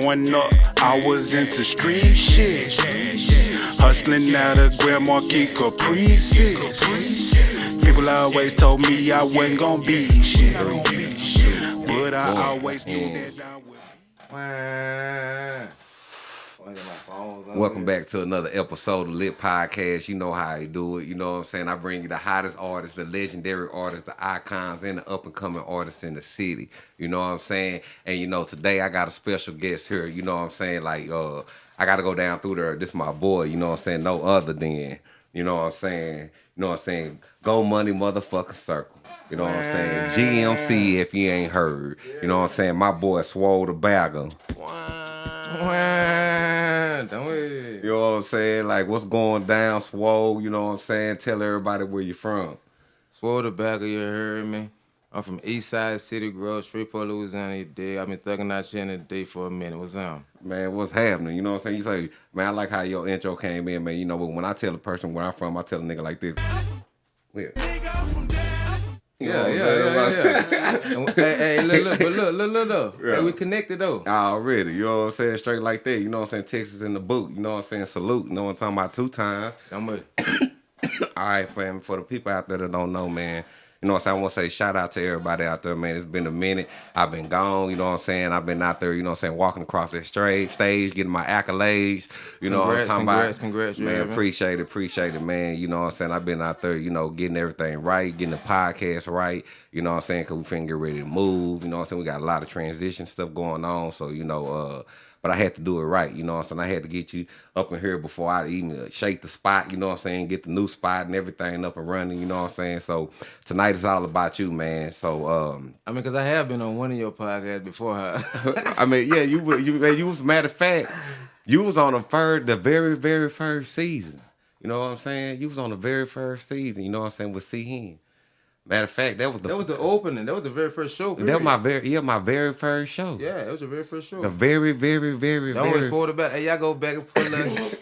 Growing up, I was into street shit. Hustling out of Grand Marquis Caprices. People always told me I wasn't gonna be shit. But I always knew that I would. Welcome back to another episode of Lit Podcast. You know how I do it. You know what I'm saying? I bring you the hottest artists, the legendary artists, the icons, and the up and coming artists in the city. You know what I'm saying? And you know, today I got a special guest here. You know what I'm saying? Like, uh, I gotta go down through there. This my boy, you know what I'm saying? No other than, you know what I'm saying? You know what I'm saying? Go money motherfucking circle. You know what I'm saying? GMC if you ain't heard. You know what I'm saying? My boy Swole the Bagger. We? You know what I'm saying? Like what's going down, Swole? You know what I'm saying? Tell everybody where you from. Swore the back of your heard me. I'm from East Side City Grove, Shreveport, Louisiana. You dig? I've been thugging out here in the day for a minute. What's up? Man, what's happening? You know what I'm saying? You say, man, I like how your intro came in, man. You know, but when I tell a person where I'm from, I tell a nigga like this. Yeah. Yeah, yeah, yeah, yeah. Hey, hey, look, look, but look, look, look, look. Yeah. Hey, we connected though. Oh, Already, you know what I'm saying? Straight like that. You know what I'm saying? Texas in the boot. You know what I'm saying? Salute. You know what I'm talking about? Two times. I'm a, All right, fam. For the people out there that don't know, man, you know what I'm saying? I want to say shout out to everybody out there, man. It's been a minute. I've been gone, you know what I'm saying? I've been out there, you know what I'm saying, walking across that straight stage, getting my accolades. You know what I'm Congrats, talking congrats, about? congrats, man, me? appreciate it, appreciate it, man. You know what I'm saying? I've been out there, you know, getting everything right, getting the podcast right. You know what I'm saying? Because we finna get ready to move. You know what I'm saying? We got a lot of transition stuff going on. So, you know, uh, but I had to do it right, you know what I'm saying? I had to get you up in here before I even shake the spot, you know what I'm saying? Get the new spot and everything up and running, you know what I'm saying? So tonight is all about you, man. So um I mean, cause I have been on one of your podcasts before. Huh? I mean, yeah, you were- you you was matter of fact, you was on the first the very, very first season. You know what I'm saying? You was on the very first season, you know what I'm saying, with C Hen. Matter of fact, that was the that was the opening. That was the very first show. that was my very yeah, my very first show. Yeah, it was the very first show. The very, very, very, Don't always the back. Hey, y'all go back and pull up.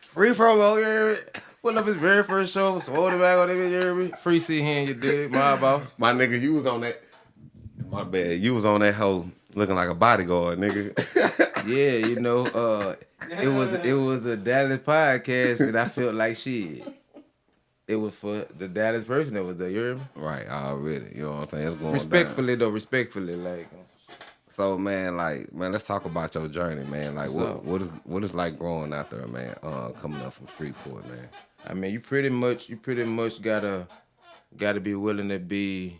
Free promo, me? Pull up his very first show. Swore the back on it, hear me? Free C hand, you dig? My boss. My nigga, you was on that. My bad. You was on that hoe looking like a bodyguard, nigga. Yeah, you know, uh, it was it was a Dallas podcast, and I felt like shit. It was for the Dallas person that was there. You hear me? right, already. You know what I'm saying? It's going Respectfully though, respectfully, like So man, like, man, let's talk about your journey, man. Like, What's what up? what is what is like growing out there, man? Uh, coming up from Shreveport, man. I mean, you pretty much you pretty much gotta gotta be willing to be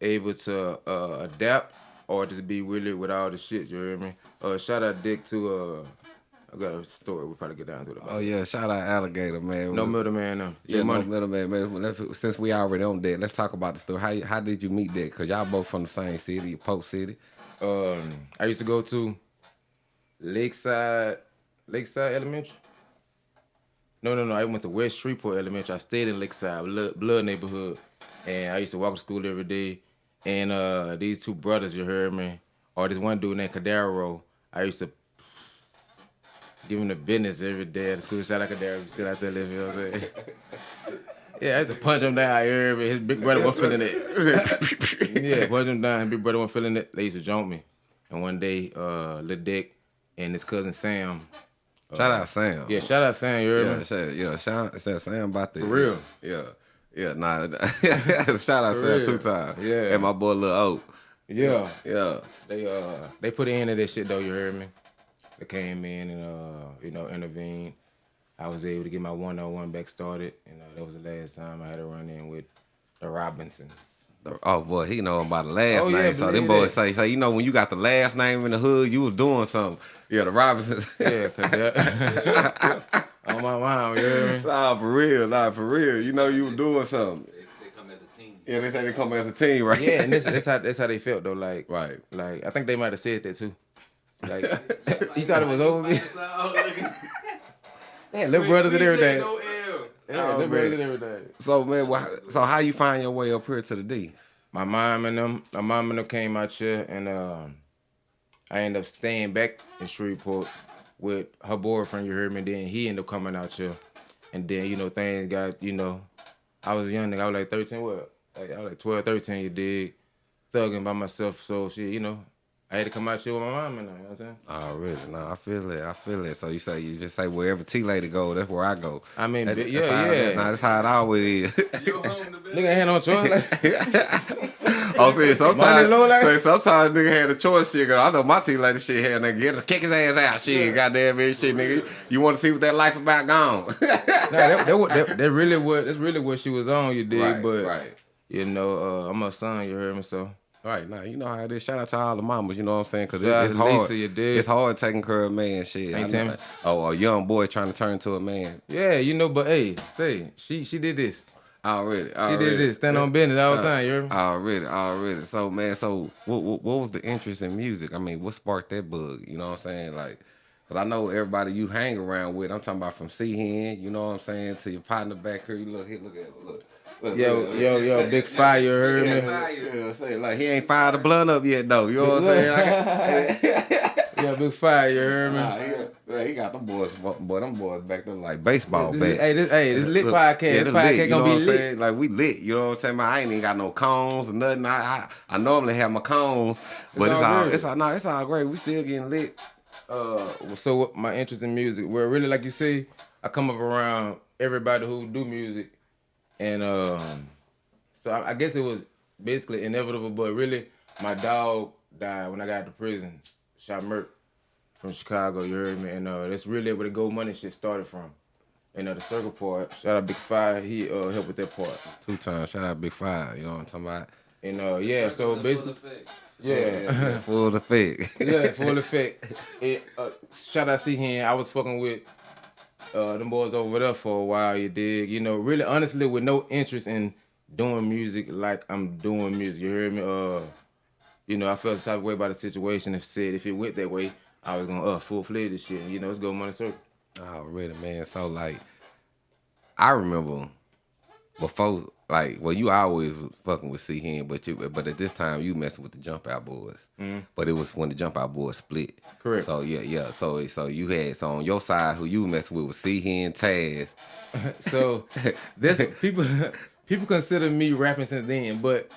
able to uh, adapt or just be willing with all the shit. You hear me? Uh, shout out Dick to uh, I got a story. We'll probably get down to it. Oh yeah, shout out Alligator, man. No middleman, no. Yeah, no middleman, man. Since we already on that, let's talk about the story. How how did you meet that? Cause y'all both from the same city, Pope City. Um, I used to go to Lakeside, Lakeside Elementary. No, no, no. I went to West Shreveport Elementary. I stayed in Lakeside, blood, blood neighborhood, and I used to walk to school every day. And uh, these two brothers, you heard me, or this one dude named Cadaro, I used to give him the business every day at the school. Shout out Cadaro, he's still out there living. You know what I'm saying? Yeah, I used to punch him down. Heard me. His big brother wasn't feeling it. yeah, punch him down. His big brother wasn't feeling it. They used to jump me. And one day, uh, Lil Dick and his cousin Sam. Shout out Sam. Yeah, shout out Sam. You heard Yeah, me? shout, yeah, shout, shout Sam about that. For real? Yeah, yeah, nah. shout out For Sam real. two times. Yeah. and my boy Lil Oak. Yeah. Yeah, They uh they put an end to that shit though. You heard me? They came in and uh you know intervened. I was able to get my one on one back started. You know that was the last time I had to run in with the Robinsons. oh boy, he know about the last Oh, yeah, name. so them boys that. say, say, you know, when you got the last name in the hood, you was doing something. Yeah, the Robinsons. Yeah, cause that on my mom. yeah. heard nah, for real, nah, for real. You know, you was doing something. They come as a team. Yeah, they say they come as a team, right? Yeah, and this, that's how that's how they felt though. Like right. like I think they might have said that too. Like you thought it was over. me? Yeah, little brothers and everything. No Yeah, Oh, little brothers man. and everything. So man, wha- so how you find your way up here to the D? My mom and them, my mom and them came out here, and um, I ended up staying back in Shreveport with her boyfriend. You heard me. Then he ended up coming out here, and then you know things got you know. I was a young nigga. I was like 13. What? Like, I was like 12, 13. You dig? Thugging by myself. So shit, you know, I had to come out here with my mom and all, you know what I'm saying? Oh, really? No, I feel it. I feel it. So you say you just say wherever T lady go, that's where I go. I mean, That- bi- that's yeah, how- yeah. Nah, that's how it always is. Nigga had no choice. Like, oh, see, sometimes, low like- so sometimes nigga had a choice. Shit, 'cause I know my T lady shit had nigga get kick his ass out. Shit, goddamn it, shit, nigga. You want to see what that life about gone? nah, that, that, that, that really what that's really what she was on, you dig? right, but right. you know, uh, I'm a son, you heard me, so Right, now you know how it is. Shout out to all the mamas, you know what I'm saying? Because out it's hard. Lisa, you dig? It's hard taking care of a man, shit. Ain't Tim? Oh, a young boy trying to turn to a man. yeah, you know, but hey, say she she did this. Already, She did this. Stand on business all the time, you heard me? Already, already. So man, so what, what what was the interest in music? I mean, what sparked that bug? You know what I'm saying? Like, cause I know everybody you hang around with. I'm talking about from C Hen, you know what I'm saying, to your partner back here. You look here, look at look. Look, Yo, look, yo, yo, big fire, you heard yeah, me? fire, you know what I'm saying? Like he ain't fired the blunt up yet though. You know what I'm saying? Like, Yeah, big fire, you heard me? nah, he, yeah, he got them boys, boy, them boys back there like baseball This- bats. hey, this, hey, this lit Look, podcast. yeah, this this podcast lit, gonna know be what I'm lit. saying? Like we lit, you know what I'm saying? Man, I ain't even got no cones or nothing. I I, I normally have my cones, but it's, all all it's all no, it's all great. We still getting lit. uh so my interest in music well really like you say i come up around everybody who do music and um so i, I guess it was basically inevitable but really my dog died when i got to prison shot Merck from chicago you heard me and uh that's really where the gold money shit started from and uh, the circle part shout out big five he uh helped with that part Two times. Shout out Big Five. You know what I'm talking about? and uh yeah so basically yeah Full effect. yeah, full effect. It, uh, shout out C Hen. I was fucking with uh, them boys over there for a while. You dig? You know, really, honestly, with no interest in doing music like I'm doing music. You hear me? Uh, you know, I felt the type of way about the situation. If said if it went that way, I was gonna uh full fledged this shit. You know, let's go money circle. Oh, really, man. So like, I remember before, like, well, you always fucking with C Hen, but you, but at this time you messing with the Jump Out Boys. Mm-hmm. But it was when the Jump Out Boys split. Correct. So yeah, yeah. So so you had so on your side who you messing with was C Hen, Taz. So this people people consider me rapping since then, but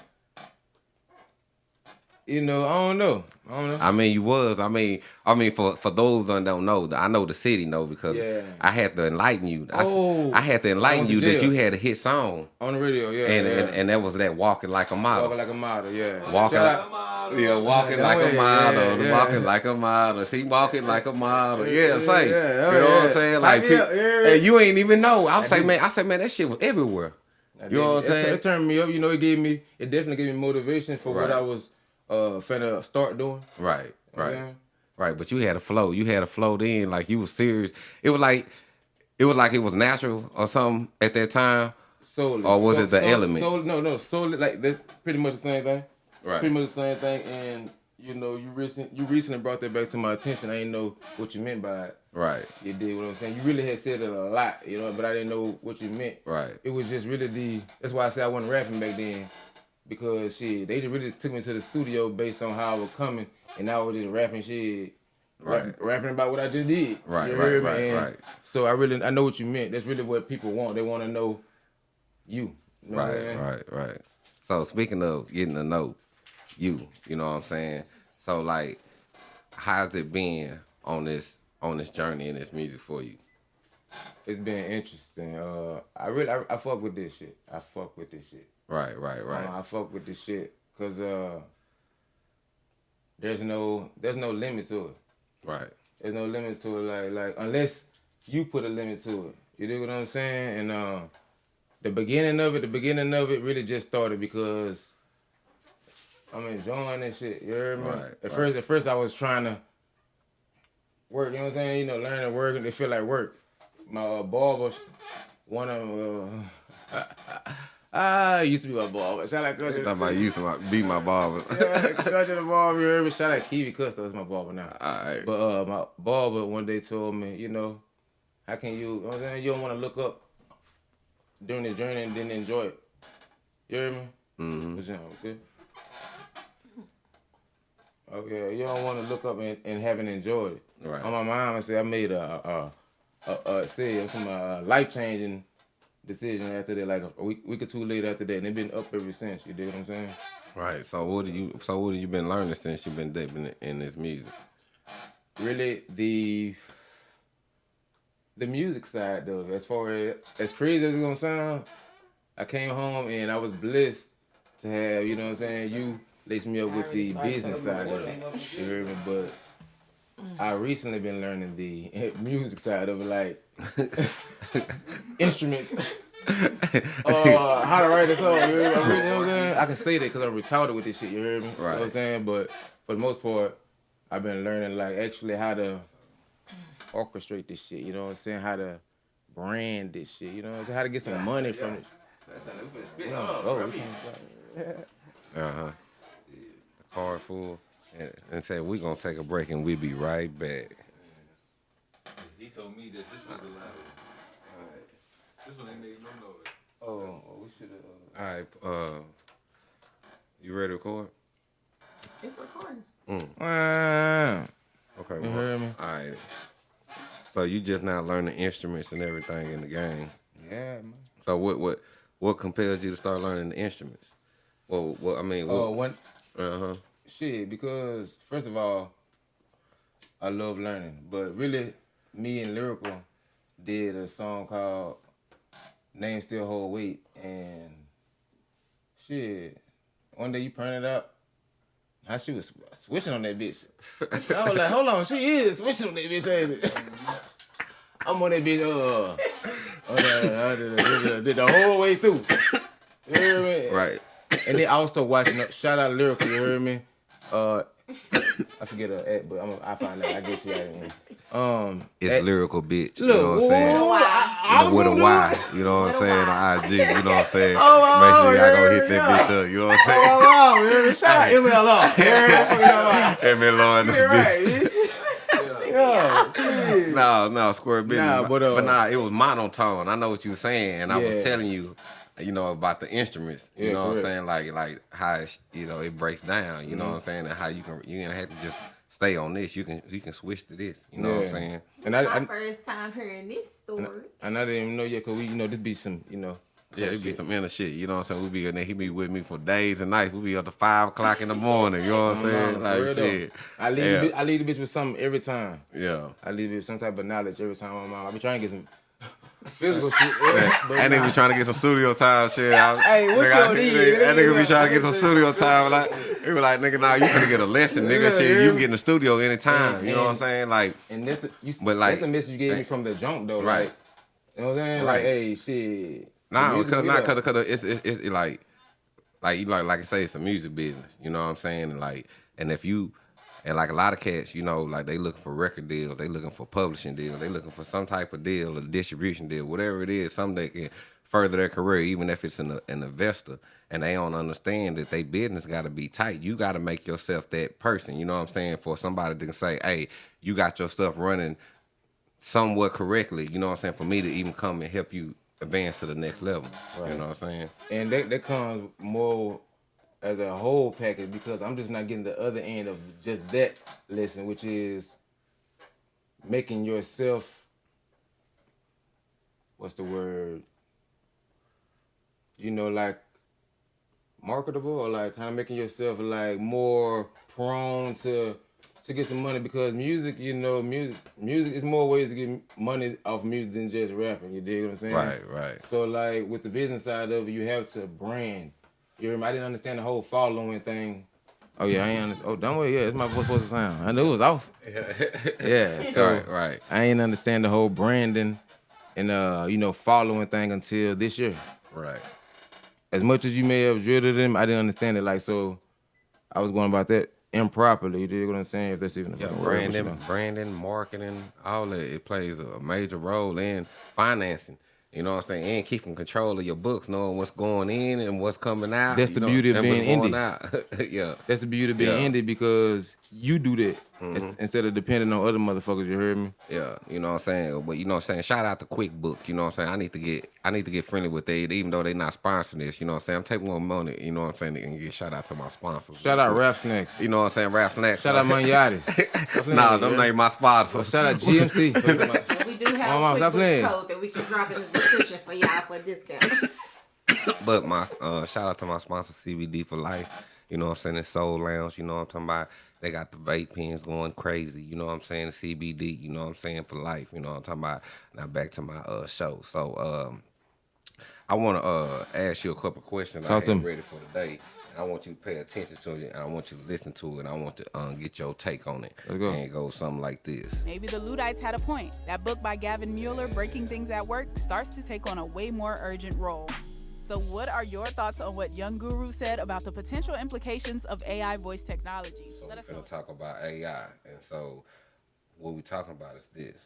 you know, I don't know. I don't know. I mean, you was. I mean, I mean, for for those that don't know, I know the city know because Yeah. I had to enlighten you. I, Oh, I had to enlighten you to that you had a hit song, On the radio, yeah. and yeah. and, and that was that walking like a model. Walking like a model, yeah. Walking like, out- yeah, walking like a model, yeah. walking like a model. See, walking like a model. Yeah, say, yeah, you know what I'm saying? Like, Pipe me up, pe- yeah. and you ain't even know. I was did. man, I said, man, that shit was everywhere. You know what I'm saying? It, turned me up. You know, it gave me, it definitely gave me motivation for what I was uh finna start doing. Right, right, Yeah. right. But you had a flow. You had a flow then, like you was serious. It was like, it was like it was natural or something at that time. Solely. Or was So- it the solely- element? Solely, no, no, solely like that's pretty much the same thing. Right. Pretty much the same thing. And you know, you recent you recently brought that back to my attention. I didn't know what you meant by it. Right, You did what I'm saying. You really had said it a lot, you know, but I didn't know what you meant. right, It was just really the. That's why I said I wasn't rapping back then, because shit, they just really took me to the studio based on how I was coming, and I was just rapping shit. rap- Right. rapping about what I just did. Right, You right, right, And right. So I really, I know what you meant. That's really what people want. They want to know you. You know what I'm right, right, right. So speaking of getting to know you, you know what I'm saying? So like, how's it been on this on this journey in this music for you? It's been interesting. Uh, I really, I, I fuck with this shit. I fuck with this shit. Right, right, right. Uh, I fuck with this shit because uh, there's no, there's no limit to it. right. There's no limit to it, like like unless you put a limit to it. You know what I'm saying? And uh, the beginning of it, the beginning of it really just started because I'm enjoying this shit. You heard me? Right, at right. first, at first I was trying to work. You know what I'm saying? You know, learning work and it feel like work. My uh, barber, one of them. Uh, ah, used to be my barber. Shout out Country. About you used to my- be my barber. Yeah, Country the barber. You heard? Shout out Kiwi Custer. That's my barber now. Alright. But uh, my barber one day told me, you know, how can you, you know I'm saying? You don't want to look up during the journey and then enjoy it. You hear me? Mm-hmm. Okay. Okay, you don't want to look up and, and haven't enjoyed it. Right. On my mind, I said I made a, a, a, a say some uh, life changing decision after that, like a week, week or two later after that, and it been up ever since. You dig what I'm saying? Right. So what do you? So what have you been learning since you've been dipping in this music? Really, the the music side though, as far as as crazy as it's gonna sound, I came home and I was blessed to have, you know what I'm saying, you lace me up with the business side of it. You hear me? But I recently been learning the music side of it, like instruments. uh, how to write a song, you. I, know what I'm saying? I can say that because I'm retarded with this shit, you hear me? You know what I'm saying? But for the most part, I've been learning like actually how to orchestrate this shit, you know what I'm saying? How to brand this shit, you know what I'm saying? How to get some money from it. Uh huh. Car full. And, and said we gonna take a break and we be right back. He told me that this was the loud. This one ain't made no noise. Oh, we should have. All right. Uh, you ready to record? It's recording. Uh, Okay. You well, heard me? All right. So you just now learning instruments and everything in the game. yeah, man. So what what what compels you to start learning the instruments? Well, what I mean, Oh, what, one uh huh. shit because first of all, I love learning, but really, me and lyrical did a song called "Name Still Hold Weight," and shit, one day you print it up. How she was switching on that bitch. I was like, hold on, she is switching on that bitch, ain't it? I'm on that bitch, uh, uh, uh, did, did the whole way through. You hear me? Right. And then also watching, shout out lyrical, you hear me? Uh, I forget her at, but I'm, I find out. I get to you at the. Um, It's at- lyrical bitch. You know what I'm saying? whoa, I, I was with a gonna do Y, it. you know what I'm saying? On IG, you know what I'm saying? Oh, oh, Make sure oh, y'all go hit that bitch up, you know what I'm saying? Oh, wow, you hear? Shout out MLR. You hear me? Hey man, Lord, this bitch. bitch. Yeah. No, no, square business. Nah, but, but, uh, nah, it was monotone. I know what you were saying, and I was telling you, you know, about the instruments. You Yeah, know what I'm saying? Like, like how it, you know it breaks down. You know Mm-hmm. what I'm saying? And how you can you don't have to just stay on this. You can you can switch to this. You know what I'm saying? And I, My I, first time hearing this story. and I didn't even know yet, cause we, you know, this be some, you know. Yeah, it be some inner shit. You know what I'm saying? We be in there. He be with me for days and nights. We be up to five o'clock in the morning. You know what I'm saying? For Like real though. shit. I leave, Yeah. the I leave the bitch with something every time. Yeah. I leave it with some type of knowledge every time I'm out. I be trying to get some physical shit. Yeah, That nigga be trying to get some studio time shit out. Hey, what's nigga, your need? That nigga be trying to get some studio time. Like, he was like, nigga, nah, you finna get a lesson, nigga. Yeah, Shit, yeah. you can get in the studio anytime. You know what I'm saying? Like, And that's the, you, But, like- that's a message you gave me from the jump though, Right. Like, you know what I'm saying? Right. Like, hey, shit. nah, because get nah, cause, cause it's, it's, it's, like, like you like, like I say, it's a music business. You know what I'm saying? And like, and if you, and like a lot of cats, you know, like they looking for record deals, they looking for publishing deals, they looking for some type of deal, a distribution deal, whatever it is, something that can further their career, even if it's an, an investor, and they don't understand that they business got to be tight. You got to make yourself that person. You know what I'm saying? For somebody to say, hey, you got your stuff running somewhat correctly. You know what I'm saying? For me to even come and help you advance to the next level. You know what I'm saying? and that that comes more as a whole package because I'm just not getting the other end of just that lesson, which is making yourself what's the word? You know, like marketable or like kind of making yourself like more prone to to get some money because music, you know, music music is more ways to get money off music than just rapping. You dig what I'm saying? Right, right. So like with the business side of it, you have to brand. You me? I didn't understand the whole following thing. Oh yeah, I ain't understand. Oh, don't worry. Yeah, it's my voice supposed to sound. I knew it was off. yeah. So Right, right. I ain't understand the whole branding and uh, you know, following thing until this year. Right. As much as you may have drilled them, I didn't understand it. Like so, I was going about that improperly. You dig what I'm saying? If that's even Yeah, branding, branding, marketing, all that it plays a major role in financing. You know what I'm saying? And keeping control of your books, knowing what's going in and what's coming out. That's the know, beauty of being indie. yeah. That's the beauty of being Yeah. indie because you do that Mm-hmm. Instead of depending on other motherfuckers. You heard me? Yeah, you know what I'm saying. But you know what I'm saying. Shout out to QuickBook. You know what I'm saying. I need to get I need to get friendly with they, even though they not sponsoring this. You know what I'm saying. I'm taking one money. You know what I'm saying. And get shout out to my sponsors. Shout out Rap Snacks. You know what I'm saying. Rap snacks. Shout out Manyatis. nah, them ain't my sponsors. Shout out GMC. What we we do have Mom, a stop quick code that we can drop in the description for y'all for a discount. But my uh, shout out to my sponsor CBD for life. You know what I'm saying? It's Soul Lounge. You know what I'm talking about? They got the vape pens going crazy. You know what I'm saying? CBD. You know what I'm saying? For life. You know what I'm talking about? Now back to my uh, show. So um, I want to uh, ask you a couple questions. I Talk to ain't me. ready for today. And I want you to pay attention to it, and I want you to listen to it, and I want to um, get your take on it. Let's go. And it goes something like this. Maybe the Luddites had a point. That book by Gavin Mueller, Breaking Things at Work, starts to take on a way more urgent role. So, what are your thoughts on what Young Guru said about the potential implications of AI voice technology? So Let we're gonna talk about AI, and so what we're talking about is this.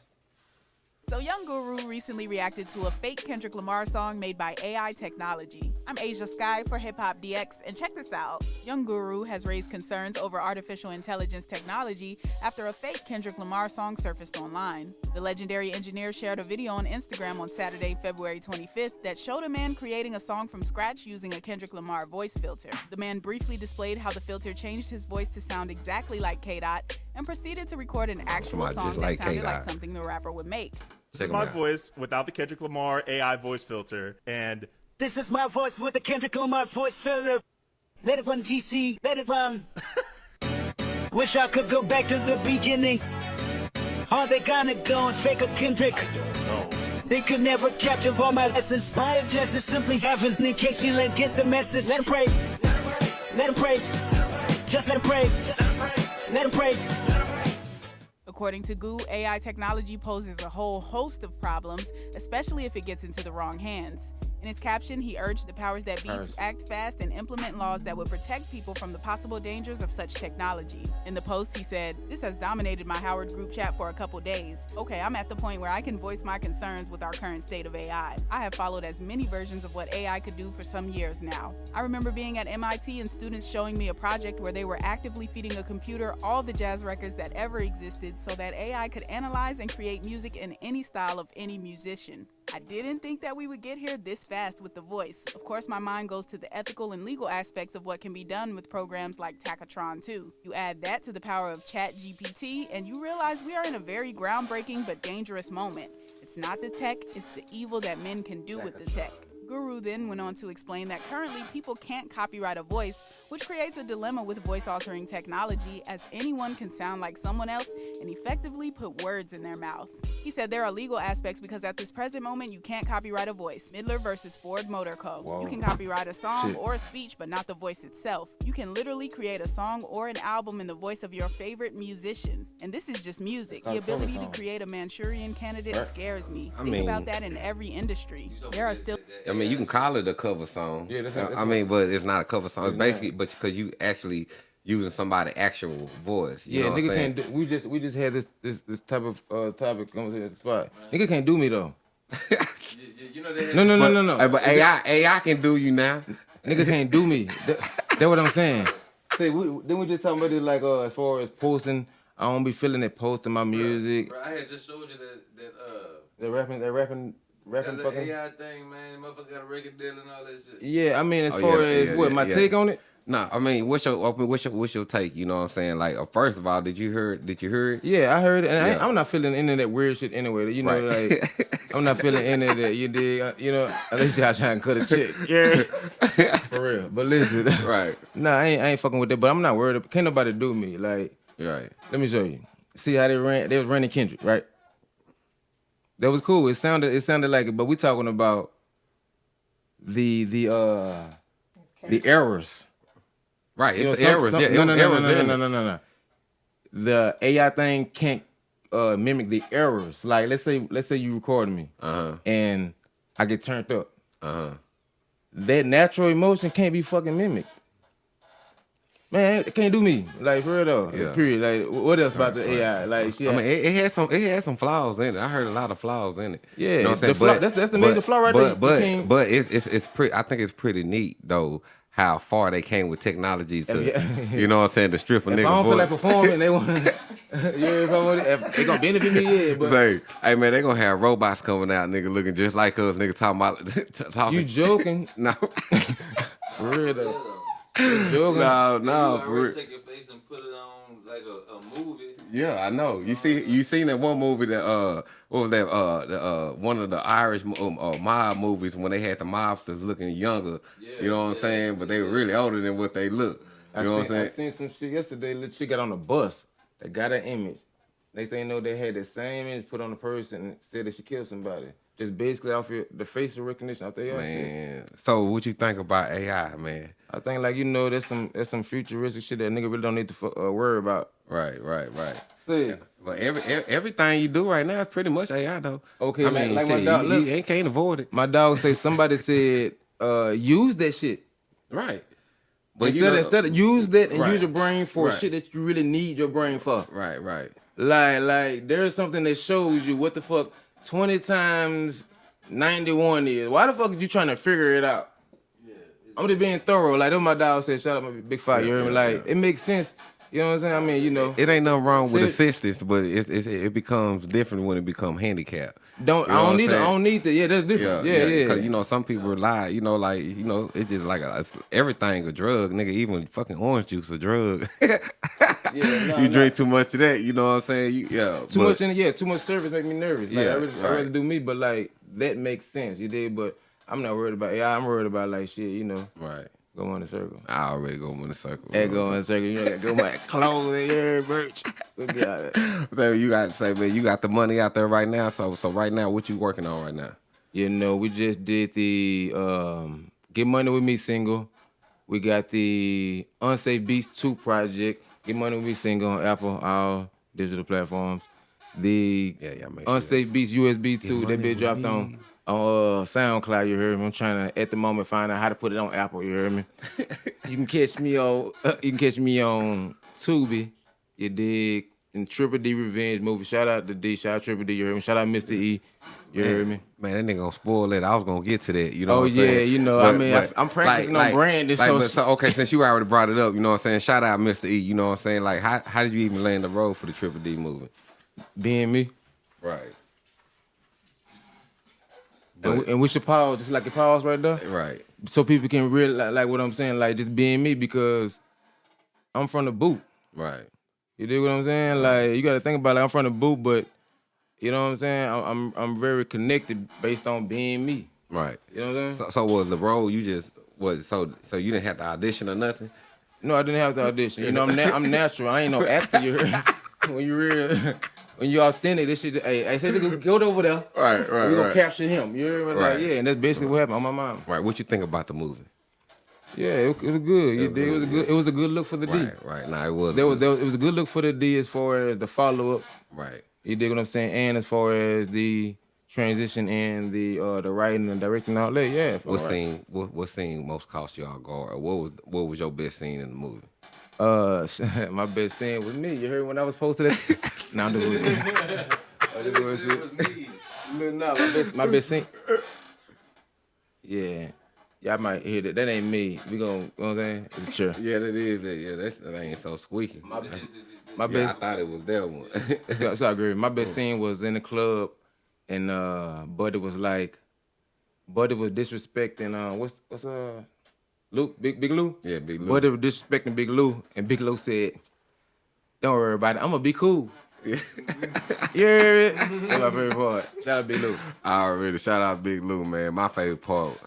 So, Young Guru recently reacted to a fake Kendrick Lamar song made by AI technology. I'm Asia Sky for Hip Hop DX, and check this out. Young Guru has raised concerns over artificial intelligence technology after a fake Kendrick Lamar song surfaced online. The legendary engineer shared a video on Instagram on Saturday, February 25th, that showed a man creating a song from scratch using a Kendrick Lamar voice filter. The man briefly displayed how the filter changed his voice to sound exactly like K Dot and proceeded to record an actual song just that sounded like something the rapper would make. Check 'em my out. voice without the Kendrick Lamar AI voice filter, and This is my voice with the Kendrick Lamar voice filter. Let it run, DC. Let it run. Wish I could go back to the beginning. Are they gonna go and fake a Kendrick? They could never capture all my lessons. My objective is simply heaven. in case you didn't get the message. Let him pray. Let him pray. Just let him pray. Let him pray. According to Goo, AI technology poses a whole host of problems, especially if it gets into the wrong hands. In his caption, he urged the powers that be to act fast and implement laws that would protect people from the possible dangers of such technology. In the post, he said, This has dominated my Howard group chat for a couple days. Okay, I'm at the point where I can voice my concerns with our current state of AI. I have followed as many versions of what AI could do for some years now. I remember being at MIT and students showing me a project where they were actively feeding a computer all the jazz records that ever existed so that AI could analyze and create music in any style of any musician. I didn't think that we would get here this fast with the voice. Of course, my mind goes to the ethical and legal aspects of what can be done with programs like Tacotron 2. You add that to the power of ChatGPT, and you realize we are in a very groundbreaking but dangerous moment. It's not the tech, it's the evil that men can do with the tech. Guru then went on to explain that currently people can't copyright a voice, which creates a dilemma with voice altering technology, as anyone can sound like someone else and effectively put words in their mouth. He said there are legal aspects because at this present moment you can't copyright a voice. Midler versus Ford Motor Co. Whoa. You can copyright a song Shit. or a speech, but not the voice itself. You can literally create a song or an album in the voice of your favorite musician. And this is just music. The It's called a ability to create a Manchurian candidate scares me. I Think mean- about that in every industry. There are still I mean, you can call it a cover song. Yeah, that's- I- that's I mean, but it's not a cover song. It's It's basically, not. but because you actually using somebody's actual voice. You Yeah, know what I'm nigga can't do. We just we just had this this this type of uh topic conversation at the spot. Nigga can't do me though. You, you- you know they No no no But, no no. hey, but AI, AI can do you now. Nigga can't do me. That, that what I'm saying. See, we, then we just talking about it like uh as far as posting. I don't be feeling it posting my music. Bro, I had just showed you that that uh They rapping, they rapping, that rapping little fucking. AI thing, man. Motherfucker got a record deal and all that shit. Yeah, I mean as Oh, far yeah, as yeah, what yeah, my yeah. take on it. No, I mean, what's your, I mean, what's your, what's your take? You know what I'm saying? Like, uh, first of all, did you hear? Did you hear it? Yeah, I heard it, and Yeah. I, I'm not feeling any of that weird shit anyway. You know, Right. like I'm not feeling any of that. You dig? Uh, You know, unless y'all trying to cut a check. Yeah, for real. But listen, Right, Nah, I ain't, I ain't fucking with that. But I'm not worried. Can't nobody do me. Like, right. let me show you. See how they ran? They was running Kendrick, right? That was cool. It sounded, it sounded like it. But we talking about the the uh the errors. Right, You know, it's some- errors. some- yeah, no, it no, was no, errors no, no, no, no, no, no. The AI thing can't uh, mimic the errors. Like, let's say, let's say you record me Uh-huh, and I get turned up. uh-huh. That natural emotion can't be fucking mimicked. Man, it can't do me. Like for real though. Yeah. Period. Like what else about the AI? Like shit. I mean, it, it had some, it had some flaws in it. I heard a lot of flaws in it. Yeah, you know what I'm the saying? flaw- that's- that's the major flaw right but, there. But, but it's, it's, it's pretty. I think it's pretty neat though how far they came with technology to, Yeah. you know what I'm saying, to strip a if nigga I don't feel like performing, they want. to, yeah, if I want, if they gonna benefit me, yeah. But Say, hey man, they gonna have robots coming out, nigga, looking just like us, nigga, talking about talking. you joking? no, For real though. You joking? no, You no, for real. take your face and put it on like a, a movie. Yeah, I know. You see, you seen that one movie that uh, what was that? Uh, the, uh, one of the Irish um, uh, mob movies when they had the mobsters looking younger. Yeah, you know what I'm saying? But they were really older than what they look. You I know what I'm saying? I seen some shit yesterday. Little chick got on a bus. They got an image. They say no, they had the same image put on the person and said that she killed somebody. Just basically off your, the facial recognition out there. shit. Man, so what you think about AI, man? I think like you know, there's some there's some futuristic shit that nigga really don't need to uh, worry about. Right, right, right. See, But every, e- everything you do right now is pretty much AI though. Okay, I like- mean, like my dog- you, look. you ain't can't avoid it. my dog say somebody said uh use that shit. Right. But you instead, know- instead of use that and Right. use your brain for Right. shit that you really need your brain for. Right, right. Like, like there's something that shows you what the fuck 20 times 91 is. Why the fuck are you trying to figure it out? I'm just being thorough. Like, that's my dog said, shout out my big five. you heard me? yeah, Like, it makes sense. You know what I'm saying? I mean, you know, It ain't nothing wrong with assistance, but it's, it's, it becomes different when it becomes handicapped. don't You I know what don't I'm need it. I don't need that. Yeah, that's different. Yeah, yeah. Cause you know some people rely, you know, like you know, it's just like a, it's, everything a drug, nigga. Even fucking orange juice a drug. Yeah, nah, you nah. drink too much of that, you know what I'm saying? You, yeah, Too but- much in yeah, too much service make me nervous. Like, Yeah, I rather, I rather do me, but like that makes sense. You did, but I'm not worried about. Yeah, I'm worried about like shit. You know, Right. go on the circle. I already go in the circle. Hey, go on the circle. You know, go my clothing, yeah, merch. Look at it. So you got to say, man, you got the money out there right now. So, so right now, what you working on right now? You know, we just did the um, Get Money With Me single. We got the Unsafe Beats 2 project. Get Money With Me single on Apple, all digital platforms. The Yeah, yeah, sure Unsafe Beats USB 2 Money that been dropped Me. on on uh, SoundCloud. You heard me. I'm trying to at the moment find out how to put it on Apple. You heard me. you can catch me on you can catch me on Tubi. You dig? In Triple D Revenge movie. Shout out to D. Shout out Triple D. You heard me. Shout out Mr. E. You heard me. Man, that nigga gonna spoil it. I was gonna get to that. You know. Oh, what I'm yeah, saying? you know, I mean, I- I'm practicing on brand, it's Like, so- but so okay, since you already brought it up, you know what I'm saying? Shout out Mr. E. You know what I'm saying? Like, how how did you even land the road for the Triple D movie? being me. Right. And, we- and we should pause, just like the pause right there, Right. so people can really like, what I'm saying, like just being me because I'm from the boot. Right. You dig what I'm saying? Like you got to think about it. Like, I'm from the boot, but you know what I'm saying. I'm I'm, I'm very connected based on being me. Right. You know what I'm saying? So, so was the role you just was so so you didn't have to audition or nothing? No, I didn't have to audition. You know, I'm na- I'm natural. I ain't no actor. You when you real, when you're authentic, this shit. Hey, I said, "Nigga, go over there. Right, right, We gonna right. capture him. You heard me? Like, Right. yeah, and that's basically what happened on my mom. Right. What you think about the movie? Yeah, it, it was good. You was dig? It was a good. It was a good look for the D. Right. Right. Nah, it was. There was, there was, it was a good look for the D as far as the follow up. right. You dig what I'm saying? And as far as the transition and the uh the writing and directing all that, yeah. What alright. scene? What, what scene most cost you all guard? What was what was your best scene in the movie? Uh, my best scene was me. You heard when I was posted it? nah, I'm just bullshit. I'm just bullshit. Nah, my best, my best scene. Yeah. Y'all might hear that. That ain't me. We gon' you know what I'm saying? It's a chair. Yeah, that is. That, yeah, that's, that ain't so squeaky. My yeah, I best thought it was that one. It's, got- it's all good. My best scene was in the club, and uh, Buddy was like, Buddy was disrespecting. Uh, what's what's uh, Luke, Big Big Lou. Yeah, Big Lou. Was disrespecting Big Lou, and Big Lou said, "Don't worry about it. I'm gonna be cool." yeah, hear? That's my favorite part. Shout out Big Lou. I already shout out Big Lou, man. My favorite part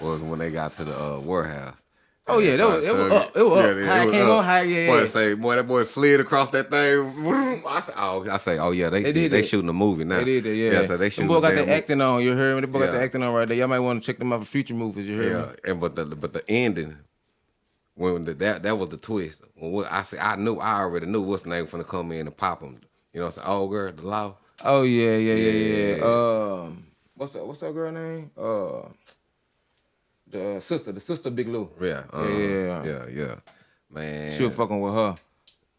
was when they got to the uh, warehouse. Oh yeah, that was, it was up. It was up. Yeah, How it was came up. on, how yeah. Boy, yeah. say, boy, that boy slid across that thing. I say, oh, I say, oh yeah, they They did they shooting a movie now. They did that, yeah. Yeah, so they shooting. boy got the acting on. You heard me? They boy got the acting on right there. Y'all might want to check them out for future movies. You heard Yeah, me? and but the but the ending when the, that that was the twist. When what, I said, I knew, I already knew what's the name finna come in and pop him. You know, what I'm saying, oh girl, the law. Oh yeah, yeah, yeah, yeah. Yeah. Um, what's that? What's that girl name? Uh, the sister, the sister Big Lou. Yeah, uh, yeah. yeah, yeah. Man, She was fucking with her.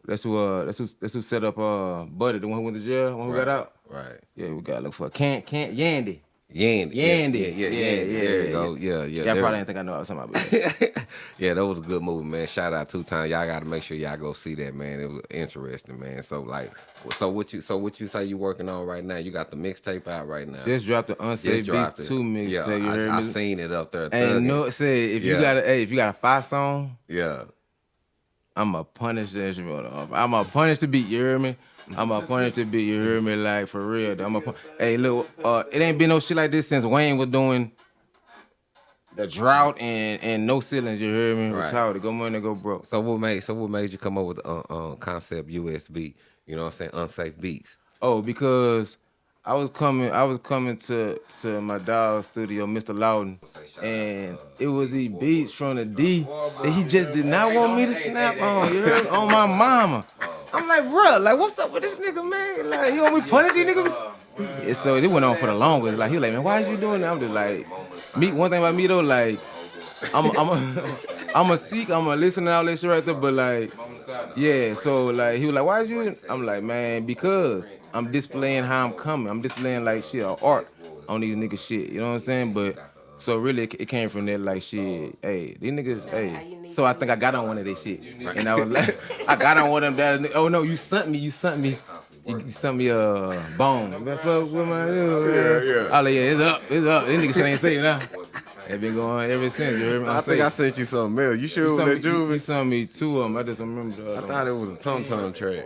That's who. Uh, that's who. That's who set up. Uh, Buddy, the one who went to jail, the one who right, got out. Right. Yeah, we gotta look for can't can't Yandy. Yandy. Yandy. Yeah, yeah, yeah. Yeah, yeah, yeah, there you yeah, go. Yeah, yeah. Yeah, I there- probably didn't think I know what I was talking about. But yeah, that was a good movie, man. Shout out two times. Y'all got to make sure y'all go see that, man. It was interesting, man. So like, so what you, so what you say you working on right now? You got the mixtape out right now. just dropped the unsafe dropped beats two mix. Yeah, you heard I, I seen it up there. And no, say if you got a, hey, if you got a five song, Yeah, I'm a punish that shit. I'm a punish the beat. You hear me? I'm a punish the beat. You hear me? Like for real. I'm a. Hey, look, uh, it ain't been no shit like this since Wayne was doing the drought and and no ceilings. You hear me? Right. Retired. Go money, go broke. So what made so what made you come up with the uh, uh, concept USB? You know what I'm saying? Unsafe beats. Oh, because I was coming, I was coming to to my dog studio, Mr. Loudon, and it was these beats from the D that he just did not want me to snap on. You on my mama. I'm like, bro, like what's up with this nigga, man? Like you want me punish these niggas? Yeah, so it went on for the longest. Like he was like, man, why is you doing that? I'm just like, me. One thing about me though, like, I'm I'm a I'm a seek, I'm a listen to all that shit right there, but like. Yeah, so like he was like, "Why is you?" I'm like, "Man, because I'm displaying how I'm coming. I'm displaying like shit or art on these niggas shit. You know what I'm saying?" But so really, it it came from that like shit. Hey, these niggas. Hey, so I think I got on one of their shit, and I was like, I got on one of them. That oh no, you sent me, you sent me. You, you sent me a bone. You been fuck with my yeah, yeah. I like, oh, yeah, it's up, it's up. These niggas shit ain't saying now. It been going ever since. You hear? I think I sent you something else. You sure you it sent was me, that you, you sent me two of them. I just remember the I other one. thought it was a Tum Tum track.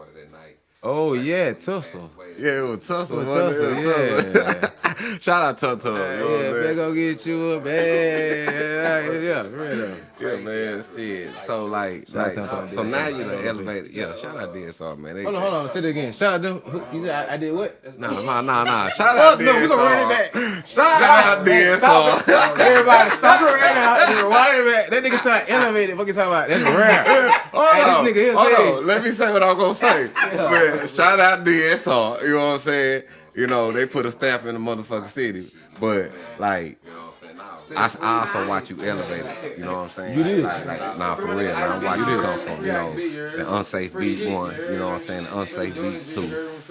Oh yeah, tussle. Yeah, it was Tussle. It was? Tussle, It was Tussle. Shout out Tum Tum. you know Yeah, they gonna get you a bag. Yeah, yeah, for real. Yeah, man, shit. So like, like out so, so now you out done elevated. Yeah, shout out DSR, man. They, Hold on, hold on. Say it again. Shout out to who- you said I, I did what? Nah, nah, nah, nah. Shout out no, we gonna run it back. Shout out Stop DSR. Everybody, stop it right now. Just Rewind it back. That nigga sound elevated. What you talking about? That's rare. Hold Hey, on, this nigga here hold say- on. Let me say what I'm gonna say. Man, shout out DSR. You know what I'm saying? You know they put a stamp in the motherfucking city, but like. I, I also watch you elevate it. You know what I'm saying? You did. Like, like, nah, for real. I'm watching you come from, you know, the unsafe beat one. You know what I'm saying? The unsafe beat two.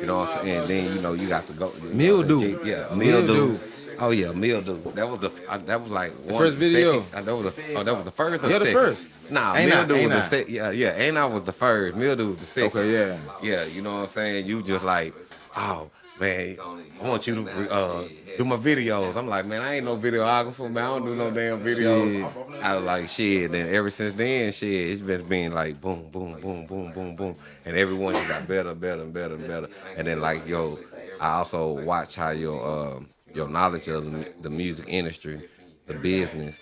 You know what I'm saying? And then you know you got to go. Mildew. Yeah, Mildew. Oh yeah, mildew. That was the uh, that was like one first video? second- uh, that was the, oh, that was the first. Or Yeah, the second? first. Nah, Ain't I- mildew ain't was the second. Yeah, yeah. Ain't I was the first. Mildew was the second. Okay, yeah. Yeah, you know what I'm saying? You just like, oh man, I want you to uh, do my videos. I'm like, man, I ain't no videographer, man. I don't do no damn videos. I was like, shit. Then ever since then, shit, it's been being like boom, boom, boom, boom, boom, boom, and everyone just got better, better, and better, and better. And then like, yo, I also watch how your um, your knowledge of the, the music industry, the business,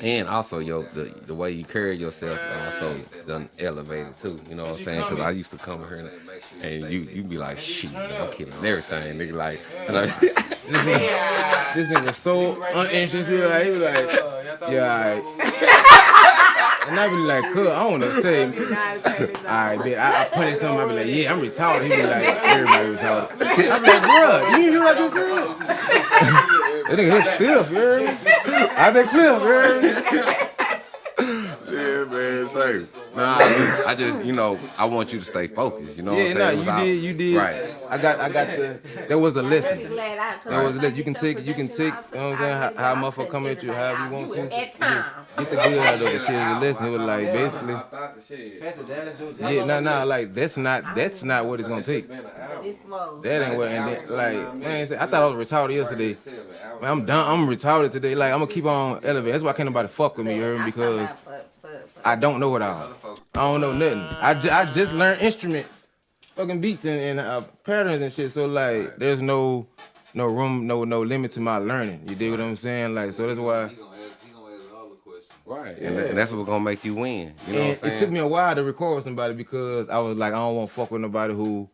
and also your the, the way you carry yourself also done elevated too. You know what I'm saying? Because I used to come here and, and you you be like, shit, I'm killing everything, nigga. Like, like This nigga so uninterested. Like he was like, yeah. And I be like, cool, I don't know what to say. Alright, bitch. I, I put in something, I be like, yeah, I'm retarded. He be like, everybody retarded. I be like, bruh, you hear what I just said? that nigga hit Cliff, you heard me? I think Cliff, me? yeah, man, say, nah, I just, you know, I want you to stay focused. You know Yeah, what I'm saying? It you did, you did. Right. I got, I got the. There was a lesson. Glad I That was a lesson. You can take, you can take. You know what I'm saying? How, how a motherfucker come at you, however you want to. At time. Get the good out of the shit. The lesson. It was like basically. Yeah, nah, nah. Like that's not, that's not what it's gonna take. This slow. That ain't what. And then, like, man, I thought I was retarded yesterday. Man, I'm done. I'm retarded today. Like, I'm gonna keep on elevating. That's why I can't nobody fuck with me, you heard me? Because I don't know it all. I don't know nothing. I, ju- I just learned instruments, fucking beats and, and uh, patterns and shit. So like, there's no no room, no no limit to my learning. You dig what I'm saying? Like, so that's why. Right. And, and that's what's gonna make you win. You know what I'm it took me a while to record with somebody because I was like, I don't want to fuck with nobody who,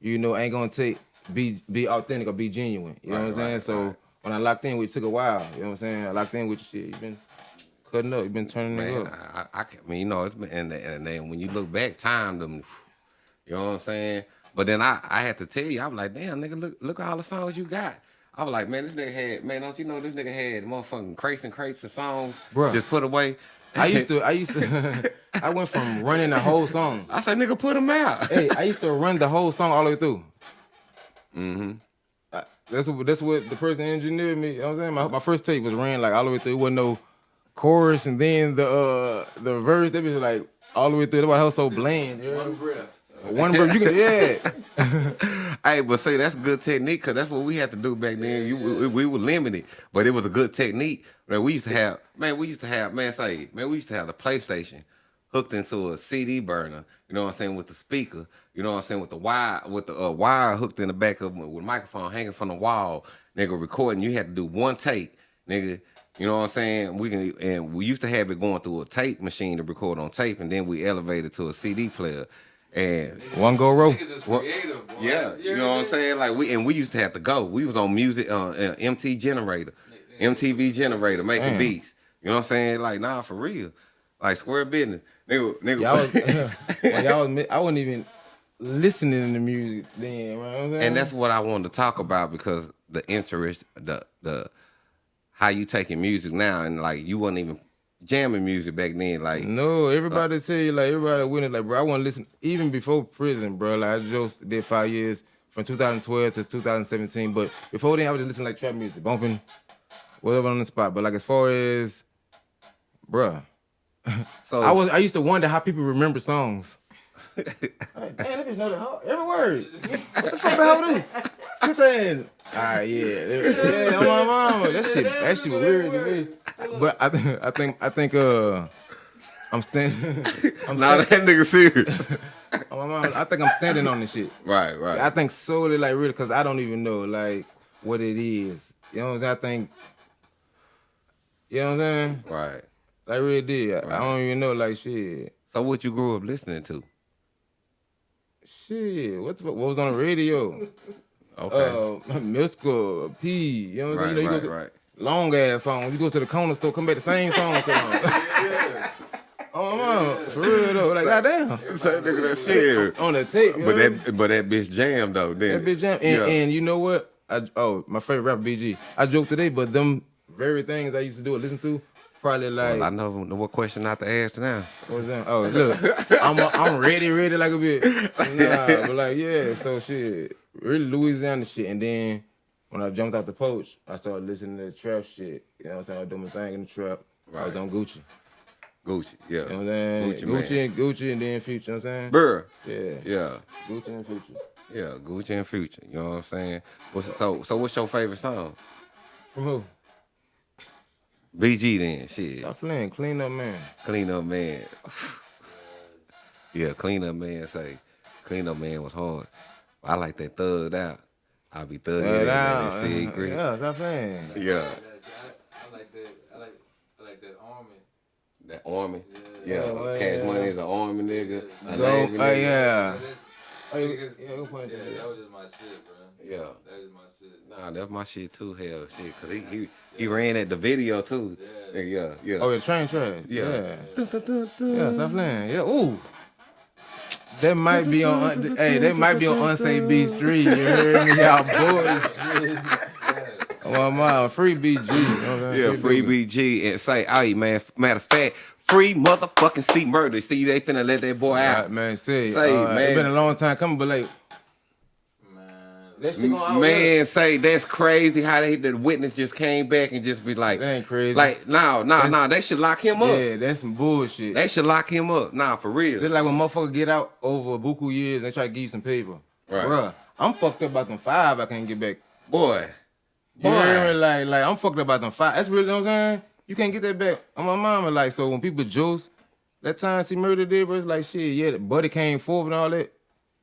you know, ain't gonna take be be authentic or be genuine. You know what I'm saying? so when I locked in with, it took a while. You know what I'm saying? I locked in with shit. You been cutting up. You been turning it Man, up. I, I, I, I mean, you know, it's been, and, and then when you look back, time them, you know what I'm saying? But then I, I had to tell you, I was like, damn, nigga, look, look at all the songs you got. I was like, man, this nigga had, man, don't you know this nigga had motherfucking crates and crates of songs Bruh. just put away. I used to. I used to. I went from running the whole song. I said, nigga, put them out. hey, I used to run the whole song all the way through. Mm-hmm. I, that's what that's what the person engineered me. You know what I'm saying? My, my first tape was ran like all the way through. It wasn't no chorus and then the uh the verse. They was like all the way through. That's why so bland. know? One breath. One breath. You can yeah. hey, but say that's good technique because that's what we had to do back then. You, we, we were limited, but it was a good technique. Man, we used to have, man, we used to have, man, say, man, we used to have the PlayStation hooked into a CD burner. You know what I'm saying with the speaker. You know what I'm saying? With the wire, with the uh, wire hooked in the back of with microphone hanging from the wall, nigga, recording. You had to do one take, nigga. You know what I'm saying? We can, and we used to have it going through a tape machine to record on tape, and then we elevated to a CD player. And One go row. Niggas is What- creative, boy. yeah, you know what I'm saying? Like we and we used to have to go. We was on music, uh, uh MT generator, MTV generator, making Damn. beats. You know what I'm saying? Like nah, for real, like square business, nigga. nigga Y'all was, when y'all was, I wasn't even listening to music then. You know what I'm saying? and that's what I wanted to talk about because the interest, the the how you taking music now, and like you wasn't even jamming music back then. Like No, everybody tell you like everybody witness like bro. I want to listen even before prison, bro. Like I just did five years from 2012 to 2017, but before then I was just listening like trap music, bumping whatever on the spot. But like as far as, bruh, so, I was I used to wonder how people remember songs. Like, Damn, that bitch know the whole, every word. what the fuck the hell do? Sit there and ah yeah, yeah, my mama. That shit, that shit was weird to me. But I think I think I think uh, I'm standing. I'm Nah, that nigga serious. Oh, my mama, I think I'm standing on this shit. right, right. I think solely like really because I don't even know like what it is. You know what I'm saying? I think. You know what I'm saying? right. Like really did. I, I don't even know like shit. So what you grew up listening to? Shit, what's what was on the radio? Okay. Uh, Miska, P. You know what I'm right, saying? You know, you right, go to, right. long ass song. You go to the corner store, come back the same song. So long. Oh man, for real though. Like goddamn. Say nigga that shit. On the tape, But that but that bitch jammed though. Then That bitch jam. And, and you know what? I oh my favorite rapper BG. I joked today, but them very things I used to do and listen to, probably like well, I know what question not to ask now. what was that? Oh look, I'm I'm ready, ready like a bit. Nah, but like yeah, so shit, really Louisiana shit. And then when I jumped out the poach, I started listening to trap shit. You know what I'm saying? I was doing my thing in the trap. I was on Gucci. Gucci, yeah. You know what I'm saying? Gucci, Gucci, man. and Gucci, and then Future. You know what I'm saying? Burr. Yeah, Yeah, Gucci and Future. yeah, Gucci and Future. You know what I'm saying? What's, so, so what's your favorite song? From who? BG then, shit. Stop playing. Clean up, man. Clean up man. yeah, clean up man say. Clean up man was hard. I like that thugged out. I'll be thugged That out. out. That cigarette. Yeah, stop playing. Yeah. That's- I, I like that. I like, I like that army. That army. Yeah. Oh, well, Cash yeah. money is an army nigga. A Go, Navy oh nigga. yeah. Oh, Yeah, yeah, yeah, go point yeah, that. that was just my shit, bro. Yeah. That is my shit. Nah, that's my shit too. Hell, shit, cause he he, he ran at the video too. Yeah, yeah, yeah. Oh, yeah, train train. Yeah. Yeah. Yeah, stop playing. Yeah, ooh. That might be on, hey, that might be on Unsafe B Street. You heard me? Y'all bullshit. Oh, my mom, free BG. You know what I'm saying? Yeah, free Duke. BG and say, hey man, matter of fact, free motherfucking C murder. See, they finna let that boy Right, out. man, say, Say, uh, man. It's been a long time coming, but like, Man, that shit gonna Man, say that's crazy how they the witness just came back and just be like, That ain't crazy. Like, no, no, no, they should lock him up. Yeah, that's some bullshit. They should lock him up. Nah, for real. Just like when motherfuckers get out over a buku years, they try to give you some paper. Right. Bruh, I'm fucked up about them five I can't get back. Boy. Boy. Like, like I'm fucked up about them five. That's really you know what I'm saying. You can't get that back. On my mama, like, so when people juice, that time she murdered it, bro, it's like shit, yeah, the buddy came forth and all that.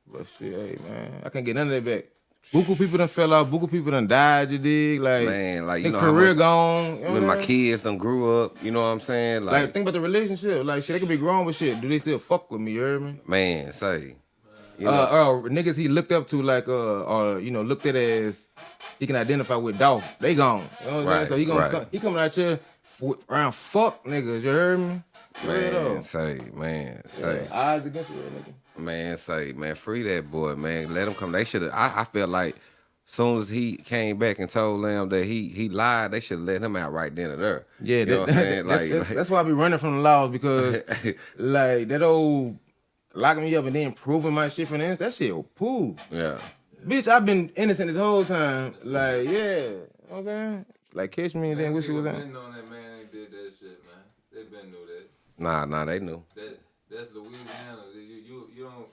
But shit, hey man, I can't get none of that back. Buku people done fell off, Buku people done died, you dig? Like Man, like, you know career much- gone. You know When my kids done grew up, you know what I'm saying? Like, Like, think about the relationship. Like shit, they could be grown with shit. Do they still fuck with me, you hear me? man, say. You know, uh, uh, niggas he looked up to like uh or you know looked at as he can identify with Dolph. They gone. You know what I'm Right, saying? So he gonna right. come, he coming out here around fuck niggas. You heard me? Man, say, man, say. Yeah, odds against real nigga. Man, say, man, free that boy, man. Let him come. They should have. I, I feel like soon as he came back and told them that he he lied, they should have let him out right then and there. Yeah, you know that- what I'm saying? that's, Like, that's, like- that's why I be running from the laws because like that old locking me up and then proving my shit from the ends, that shit was poo. yeah, Bitch, I've been innocent this whole time. Like, yeah. You know what I'm saying? Like catch me and then wish it was People out. been knowing that man ain't did that shit, man. They been knew that. nah, nah, they knew. That that's Louisiana. You you you don't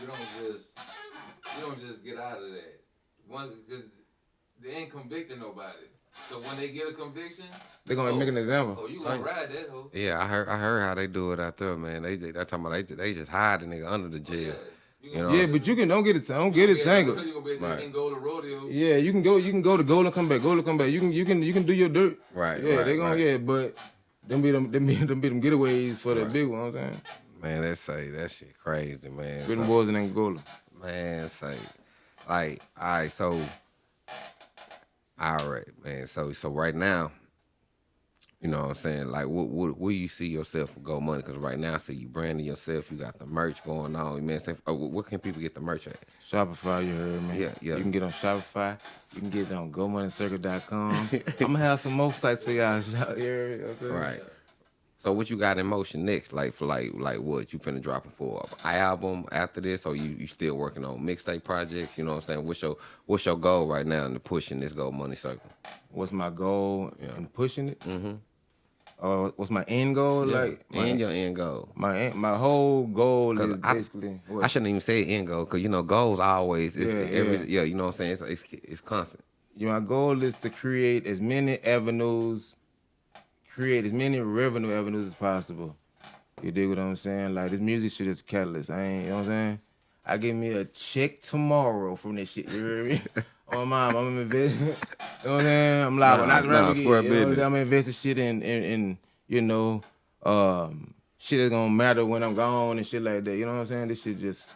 you don't just you don't just get out of that. One, 'cause they ain't convicting nobody. So when they get a conviction, They gonna oh, make an oh, example. Oh, you gonna ride that hoe? Yeah, I heard. I heard how they do it out there, man. They they talking about they they just hide the nigga under the oh, jail. You know, Yeah, but you can don't get it. Don't get it tangled. Gonna Right. the rodeo? Yeah, you can go. You can go to goal and come back. Goal and come back. You can. You can. You can do your dirt. Right, Yeah, right, they gonna. right. Yeah, but them be them. Them be them, be them getaways for the big one. You know I'm saying. Man, that say that shit crazy, man. Good So- boys in Angola. Man, say, like, all right, so, all right, man. So, so right now, you know what I'm saying? Like, what, what, where you see yourself with Go Money? Because right now, see you branding yourself. You got the merch going on. Man, say, oh, where can people get the merch at? Shopify, you heard me. Yeah, yeah. You can get on Shopify. You can get it on GoMoneyCircle.com. I'm gonna have some more sites for y'all. You heard me? You know what I'm saying? Right. So what you got in motion next? Like for like like what you finna drop it for an album after this, or you you still working on mixtape projects? You know what I'm saying? What's your what's your goal right now in the pushing this Go Money Circle? What's my goal Yeah. in pushing it? Mm-hmm. Uh, what's my end goal? Like my, and your end goal. my my whole goal is I- basically. I shouldn't even say end goal because you know goals always it's Yeah, every yeah. yeah. you know what I'm saying it's it's, it's constant. Yeah, my goal is to create as many avenues, create as many revenue avenues as possible. You dig what I'm saying? Like this music shit is catalyst. I ain't, you know what I'm saying? I give me a check tomorrow from this shit. You hear me? oh my mom, I'm investing. you know what I'm saying? I'm live. Nah, not nah, nah, square you know, business. I'm investing shit in, in, in you know, um, shit that's gonna matter when I'm gone and shit like that. You know what I'm saying? This shit just,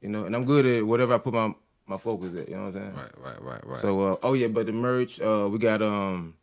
you know, and I'm good at whatever I put my my focus at. You know what I'm saying? Right, right, right, right. So uh, oh yeah, but the merch, uh, we got um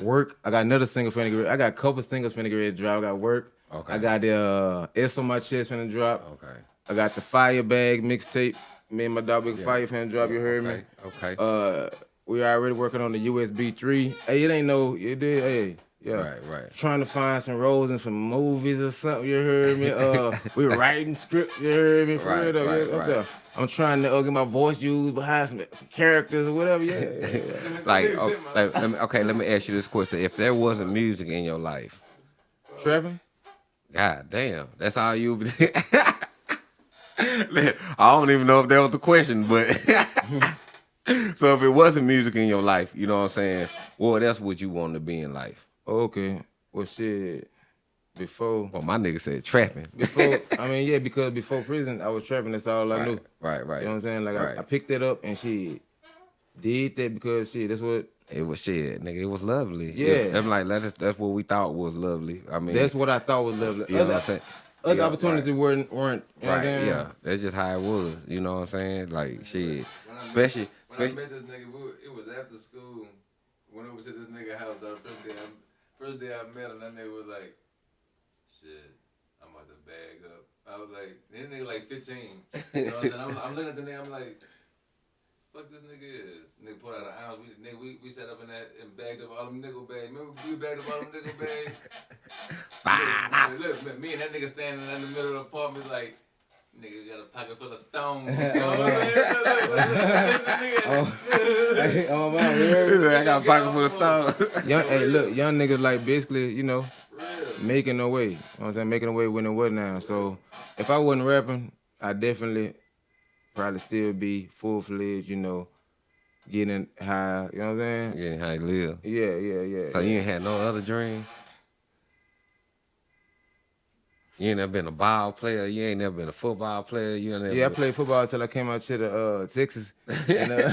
work. I got another single finna get ready. I got a couple singles finna get ready to drop. I got work. Okay. I got the uh S on my chest finna drop. okay, I got the fire bag mixtape. Me and my dog Big Fire finna drop. You heard okay, me? okay. Uh, we already working on the USB three. Hey, it ain't no, it did. Hey, yeah. Right, right. Trying to find some roles in some movies or something. You heard me? Uh, we writing script. You heard me? For Right, real right, yeah, right. there. I'm trying to uh, get my voice used behind some, some characters or whatever. Yeah, yeah, yeah. like, oh, like, let me, okay, let me ask you this question: If there wasn't music in your life, Trapping? God damn, that's all you. I don't even know if that was the question, but so if it wasn't music in your life, you know what I'm saying? What else would you want to be in life? Okay. Well, shit. Before, Well, my nigga said trapping. before, I mean, yeah, because before prison, I was trapping. That's all I knew. Right, right. You know what I'm saying? Like, Right. I, I picked that up and she did that because shit, that's what It was shit, nigga. It was lovely. Yeah. that's like that's that's what we thought was lovely. I mean, that's what I thought was lovely. you know what I'm saying. other Yeah, opportunities right. weren't weren't. You know Right, saying? yeah, that's just how it was. You know what I'm saying? Like shit, When I met- especially, when I especially met this nigga, we, it was after school. Went over to this nigga house. The first day, I, first day I met him, that nigga was like, "Shit, I'm about to bag up." I was like, "This nigga like 15." You know what I'm saying? I'm, I'm looking at the nigga. I'm like, "Fuck this nigga is." Nigga pulled out an ounce. We, nigga, we, we sat up in that and bagged up all them nickel bags. Remember we bagged up all them nickel bags. look, look, look, me and that nigga standing in the middle of the apartment like. Nigga got a pocket full of stones. Oh man, oh, you heard me? I got a pocket full of stone. young, hey, look, young niggas like basically, you know, Real. making a way. You know what I'm saying? Making a way when it was now. So if I wasn't rapping, I definitely probably still be full fledged, you know, getting high. You know what I'm saying? Getting high, you live. Yeah, yeah, yeah. So you ain't had no other dream. You ain't never been a ball player. You ain't never been a football player. You ain't never. yeah, I played football until I came out to the uh, Texas. And, uh,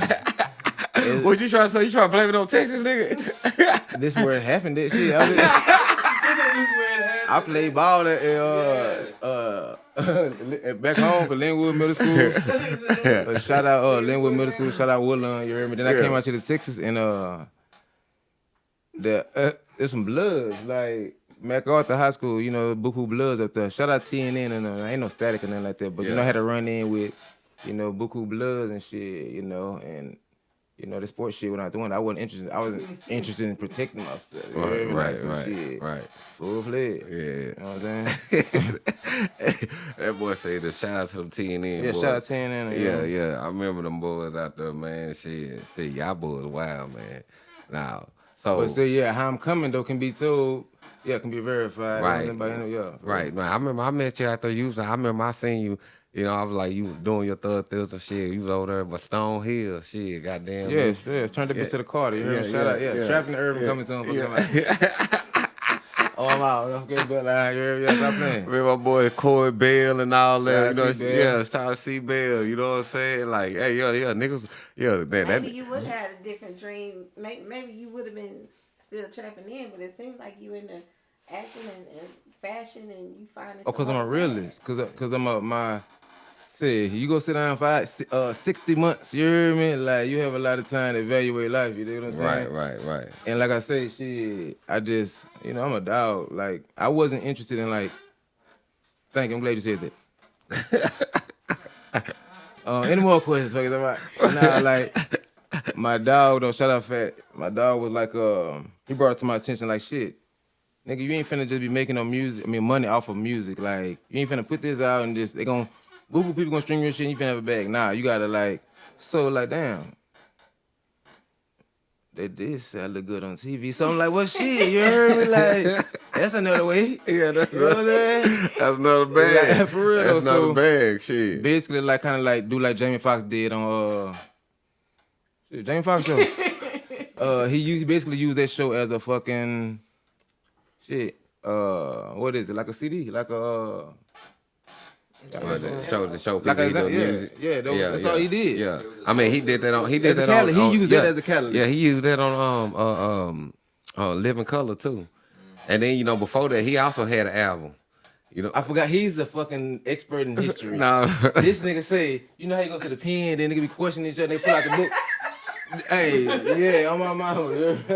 What you trying to say? You trying to blame it on Texas, nigga? this where it happened. That shit. I, was, I played ball at uh, uh, back home for Linwood Middle School. Uh, shout out uh, Linwood Middle School. Shout out Woodlawn. You heard me. Then I came out to the Texas and uh, the uh, there's some bloods like MacArthur High School. You know, Buku Bloods up there. Shout out TNN and uh, ain't no static or nothing like that. But you know, I had to run in with you know Buku Bloods and shit. You know and. You know the sports shit when I was doing, I wasn't interested. I wasn't interested in protecting myself. You heard me? Like, right, right, shit. right. Full fledged. Yeah. You know what I'm saying? that boy said the shout out to them TNN. Yeah, boys. shout out to TNN, Yeah, yeah. yeah. I remember them boys out there, man. Shit, see, y'all boys wild, man. Now, so But say, yeah, how I'm coming though can be told. Yeah, can be verified. Right. Anybody know, yeah. Right, man. I remember I met you out there. You was, I remember I seen you. You know, I was like, you was doing your third thills and shit. You was over there, but Stone Hill, shit, goddamn. Yes, yes. Turn the bitch Yeah. to the Carter. You heard me? Shout yeah, out, yeah. yeah. Trapping the urban Yeah. coming soon. Yeah. Oh, I'm out. Okay, but like, yeah, yeah, stop playing. Remember my boy Corey Bell and all that. Shout You know, C. Yeah, it's time to see Bell. You know what I'm saying? Like, hey, yeah, yeah, niggas, yeah, that, Maybe that you would have had a different dream. Maybe, maybe you would have been still trapping in, but it seems like you in the acting and, and fashion and you finding. Oh, cause I'm a other realist. Cause, I- cause I'm a my. Say, you go sit down for uh, 60 months, you hear me? Like, you have a lot of time to evaluate life, you know what I'm saying? right, right, right. And like I say, shit, I just, you know, I'm a dog. Like, I wasn't interested in like. Thank you. I'm glad you said that. uh, any more questions? Fuck it, Nah, like my dog though. Shout out Fat. My dog was like, um, he brought it to my attention like, shit, nigga, you ain't finna just be making no music. I mean, money off of music. Like, you ain't finna put this out and just they gon' Google people gonna stream your shit. and You finna have a bag. Nah, you gotta like. So like, damn they did say I look good on TV. So I'm like, well, shit, you heard me? Like, that's another way. Yeah, that's, You know what I'm saying? that's another bag. Like, for real, That's another so- bag. Shit. Basically, like, kind of like do like Jamie Foxx did on uh, shit, Jamie Foxx show. uh, he used, basically used that show as a fucking shit. Uh, what is it? Like a CD? Like a uh, Well, the show, the show Like people a- yeah, music. yeah, that- that's all he did. Yeah, I mean, he did that on. He did As that catalyst. on. He on- used yeah. that as a catalyst. Yeah, he used that on um uh, um uh, Living Color too. And then you know before that he also had an album. You know, I forgot he's a fucking expert in history. no, this nigga say, you know how you go to the pen, then nigga be questioning each other, they pull out the book. Hey, yeah, I'm on my mouth.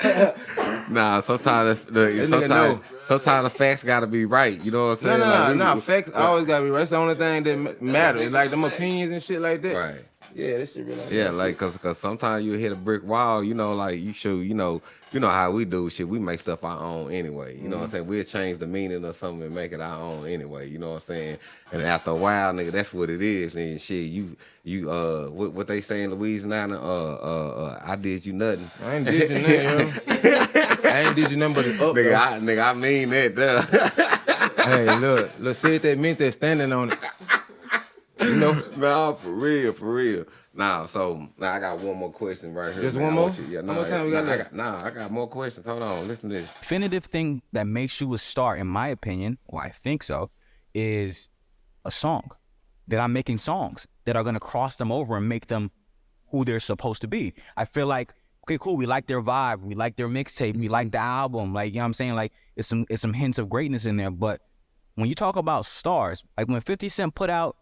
nah. Sometimes the, the sometimes sometimes the facts gotta be right. You know what I'm saying? no, Like, no, we- nah, we- facts always gotta be right. That's the only thing that ma- matters. Like them opinions and shit like that. Right. Yeah, that shit really. Yeah, like cause, cause sometimes you hit a brick wall, you know, like you should, you know, you know how we do shit. We make stuff our own anyway. You know what I'm saying? We'll change the meaning of something and make it our own anyway. You know what I'm saying? And after a while, nigga, that's what it is. And shit, you you uh what, what they say in Louisiana, uh uh, uh I did you nothing. I ain't did you nothing, yo. I ain't did you nothing but up. Nigga. I, nigga, I mean that. Duh. hey, look, look, say that meant that standing on it. You know, nah, for real, for real. Nah, so now I got one more question right here. Just man. one more? want you- Yeah, How nah, much time we got nah, I left? Nah, I got more questions. Hold on, listen to this. definitive thing that makes you a star, in my opinion, or I think so, is a song. That I'm making songs that are gonna cross them over and make them who they're supposed to be. I feel like, okay, cool, we like their vibe, we like their mixtape, we like the album, like you know what I'm saying? Like it's some it's some hints of greatness in there. But when you talk about stars, like when 50 Cent put out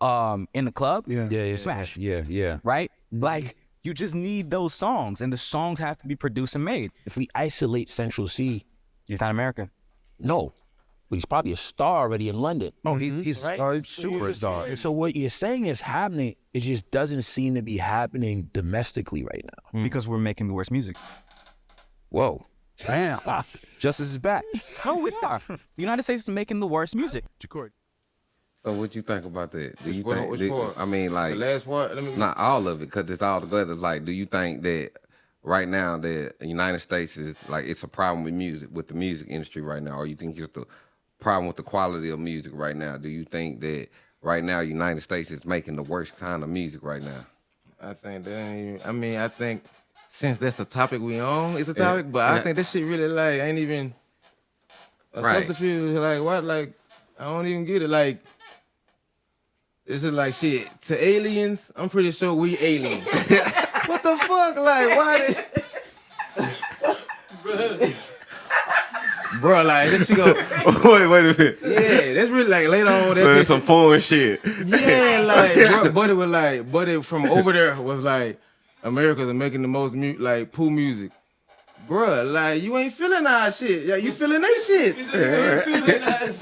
um in the club, Yeah. Yeah, yeah, smash. yeah, yeah. Right? Like you just need those songs and the songs have to be produced and made. If we isolate Central Cee, He's not American. no, but he's probably a star already in London. Oh, he, he's Right? uh, So you're just superstar. saying- So what you're saying is happening. It just doesn't seem to be happening domestically right now. because we're making the worst music. Whoa. Damn. Justice is back. No, we are. The United States is making the worst music. So what you think about that? Do you Which think? do- part? I mean, the like last part. Let me. not all of it, because it's all together. It's like, do you think that right now that the United States is like it's a problem with music with the music industry right now, or you think it's the problem with the quality of music right now? Do you think that right now United States is making the worst kind of music right now? I think that ain't even, I mean, I think since that's the topic we on, it's a Yeah. topic, but I Yeah. think this shit really like ain't even a Right. subterfuge. Like what? Like I don't even get it. Like this is like shit to aliens. I'm pretty sure we aliens. what the fuck? Like why did? Bro, like this shit go. wait, wait a minute. Yeah, that's really like later on. That bitch- some foreign shit. yeah, like, bro, but it was like, but it from over there was like, America's making the most mu- like pool music. Bruh, like you ain't feeling our shit. Yeah, you feeling that shit.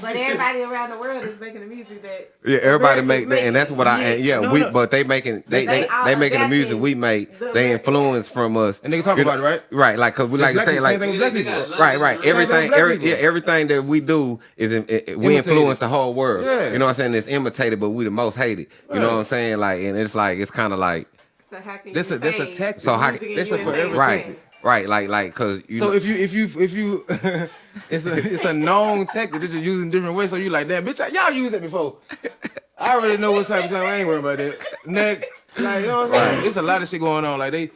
But everybody around the world is making the music that. Yeah, everybody America's make that, and that's what I. Yeah, and yeah, no, we. no. But they making they They they, they making the music we make. the They influence from us. And nigga talk about it, right? Right, like cause we like to black say like same thing with black people. right, right. Same thing with Everything, every yeah, everything that we do is in, it, it- we Imitated. influence the whole world. Yeah. You know what I'm saying? It's imitated, but we the most hated. You know what I'm saying? Like, and it's like it's kind of like So how can That's you a- that's a say tactic. so how music in a USA forever is right, trash? Right, like like cause you So know, if you if you if you it's a it's a known tactic that you're using different ways. So you like that bitch. Y'all used it before. I already know what type of time. I ain't worried about that. Next, like you know what I'm saying? It's a lot of shit going on. Like they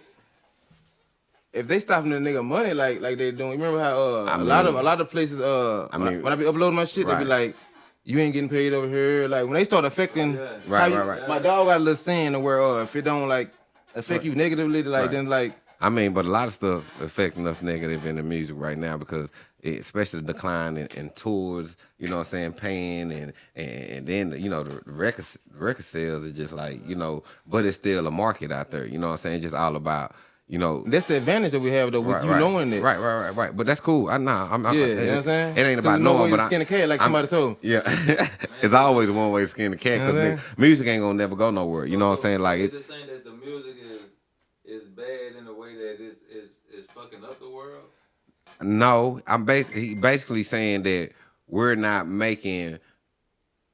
if they stopping the nigga money like like they doing, remember how uh, I a lot of a lot of places uh I when I mean- when I be uploading my shit, they be like, you ain't getting paid over here. Like when they start affecting, Yeah. Right, you- right, right. My dog got a little saying to where uh, if it don't like affect you negatively, like Right. then like I mean, but a lot of stuff affecting us negative in the music right now because it, especially the decline in, in tours, you know what I'm saying, paying and and, and then you know the record record sales are just like you know, but it's still a market out there. You know what I'm saying? It's just all about you know. that's the advantage that we have though with Right, you right. knowing it. Right, right, right, right. But that's cool. I nah, I'm, I'm Yeah, it, you know what I'm saying? It ain't about there's no way knowing, to but I- skin a cat like I'm- somebody told. Yeah, it's always one way to skin the cat You know because music ain't gonna never go nowhere. You know what I'm So- saying? Like is it's it saying that the music is is bad in a way that is is is fucking up the world? No, I'm basically basically saying that we're not making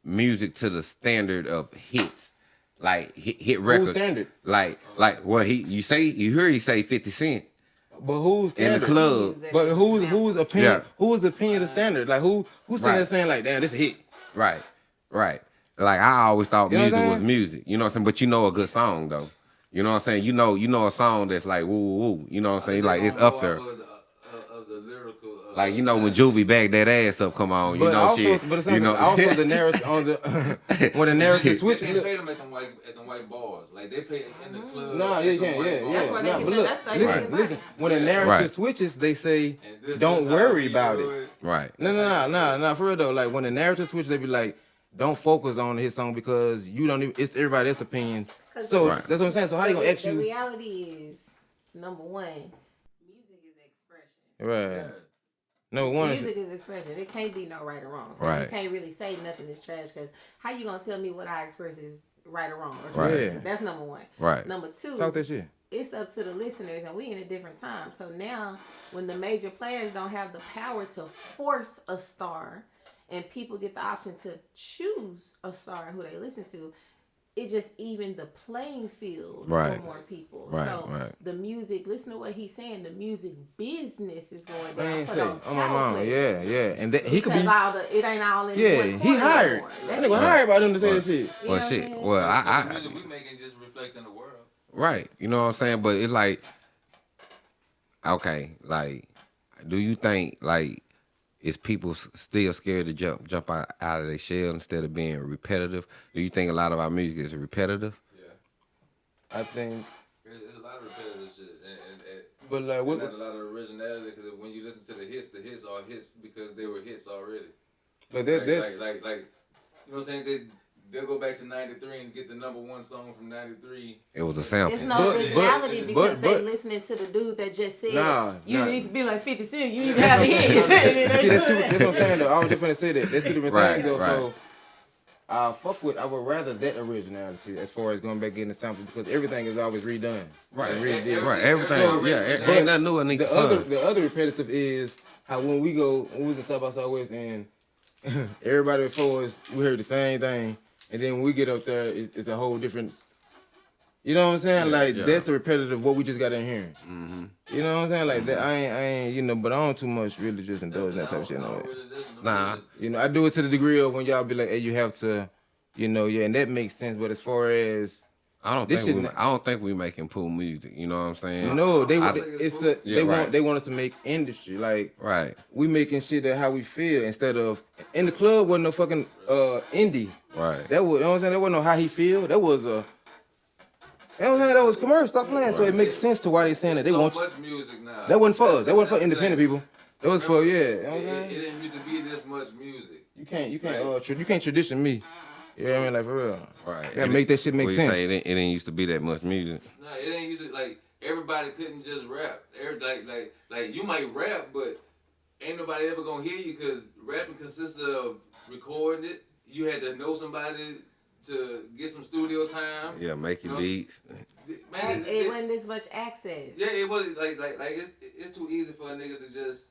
music to the standard of hits, like hit, hit records. standard? Like like well he you say you hear he say Fifty Cent But who's in the standard? club, But who's who's opinion? Yeah. Who's opinion of the standard? Like who who's sitting Right. there saying like, damn, this a hit? right, right. Like I always thought You know what I'm music was music. You know what I'm saying? But you know a good song though. You know what I'm saying? You know you know a song that's like woo woo woo. You know what I'm saying? Like it's up there. Of the, of the lyrical. Uh, Like you know when Juvie back that ass up, come on, you But know also, shit. but it's you know, also the narrative on the when the narrative They switches. can't pay them at the white at them white bars. Like they play in the club. No, at yeah, you can't, yeah, bars. yeah. That's why they Nah, get but the- look, that's the- listen, Right. listen. When the narrative Right. switches, they say, "Don't worry about do it." right. No, no, no, no, no. For real though, like when the narrative switches, they be like, "Don't focus on his song because you don't even. It's everybody else's opinion." 'Cause So Right. that's what I'm saying. So how you gonna the, ask the you? reality is number one, music is expression. Right. No one. Music is expression. It can't be no right or wrong. So Right. you can't really say nothing is trash because how you gonna tell me what I express is right or wrong? Or Right. trash? Yeah. That's number one. Right. Number two, Talk that shit. it's up to the listeners, and we in a different time. So now, when the major players don't have the power to force a star, and people get the option to choose a star who they listen to, it just even the playing field Right. for more people. Right, so right. the music, listen to what he's saying. The music business is going down ain't for say, those oh my power mama, players. yeah, yeah, and that he could be. all the, it ain't all in Yeah, one he hired. That nigga right. hired by them to say Right. that shit. You know Well, what I'm shit. Well, The I, I music we making just reflecting the world. right. You know what I'm saying? But it's like, okay, like, do you think like is people still scared to jump jump out, out of their shell instead of being repetitive? Do you think a lot of our music is repetitive? Yeah, I think, There's, there's a lot of repetitive shit, and, and, and but like what? not a lot of originality because when you listen to the hits, the hits are hits because they were hits already. But that, Like, that's like, like, like, you know what I'm saying? They, they'll go back to 93 and get the number one song from 93. It was a sample. It's no But- originality but- because but- they listening to the dude that just said Nah, you nah. need to be like 50 Cent. You need to have a hit. See, that's, two, that's what I'm saying though. I was just gonna say that. That's two different Right, things though. right. So I fuck with. I would rather that originality as far as going back getting the sample because everything is always redone. Right. And redid. Right. Everything. So- yeah. It, but ain't nothing new in the The sun. other, the other repetitive is how when we go, when we was in South by Southwest and everybody before us, we heard the same thing, and then when we get up there, it, it's a whole different. You know what I'm saying? Yeah, like yeah. that's the repetitive what we just got in here. Mm-hmm. You know what I'm saying? Like that, I ain't, I ain't, you know, but I don't too much really just indulge in that type of shit. No really Nah. You know, I do it to the degree of when y'all be like, hey, you have to, you know, yeah, and that makes sense. But as far as I don't This think we. shit- I don't think we making pool music. You know what I'm saying? No, they I- it's the Yeah, they right. want they want us to make industry like Right. we making shit that how we feel instead of in the club wasn't no fucking uh indie. Right. That was you know what I'm saying. That wasn't no how he feel. That was a. You know what I'm saying? That was commercial. Stop playing. So it makes sense to why they saying that they so want. much music now. That wasn't for us. That's- That wasn't for independent thing. people. That was for yeah. You know what I'm It, it, saying? it didn't used to be this much music. You can't you can't uh tra- you can't tradition me. You know what I mean? Like for real. Right. You gotta make that shit make What sense. Say it, didn't, it didn't used to be that much music. No, it ain't used to like everybody couldn't just rap. Every, like like like you might rap, but ain't nobody ever gonna hear you because rapping consisted of recording it. You had to know somebody to get some studio time. Yeah, make your No. beats. Man, it, it it- wasn't this much access. yeah, it was like like like it's it's too easy for a nigga to just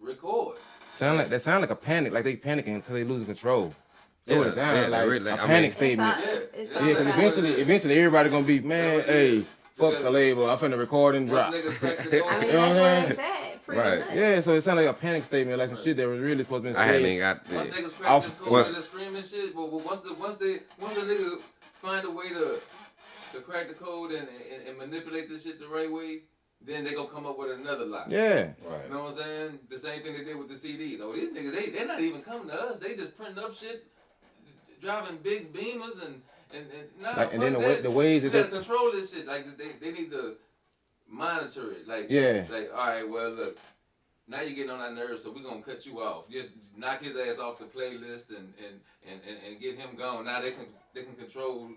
record. Sound like that sound like a panic, like they panicking because they losing control. That's Yeah, what it sound yeah, like really, a I mean- panic It's statement. all- it's- it's Yeah, because eventually, eventually everybody gonna be man. Hey, fuck the label. I'm finna record and drop. Once niggas crack the code, I mean, You know what I'm that's saying? what it's at, pretty Right. much. Yeah, so it sounded like a panic statement, like some shit that was really supposed to be I hadn't even said. got. Once The, niggas crack Off- this code what's- and the shit, but, but once the once they once the nigga find a way to to crack the code and, and, and manipulate this shit the right way, then they gonna come up with another lie. Yeah. Right. You know what I'm saying? The same thing they did with the CDs. Oh, these niggas, they they're not even coming to us. They just printing up shit, driving big beamers and and and nah, Like, and then fuck the way- the ways that they- control this shit. Like they they need to monitor it. Like Yeah. like all right, well look. Now you're getting on our nerves, so we're gonna cut you off. Just knock his ass off the playlist and and, and, and, and get him gone. Now they can they can control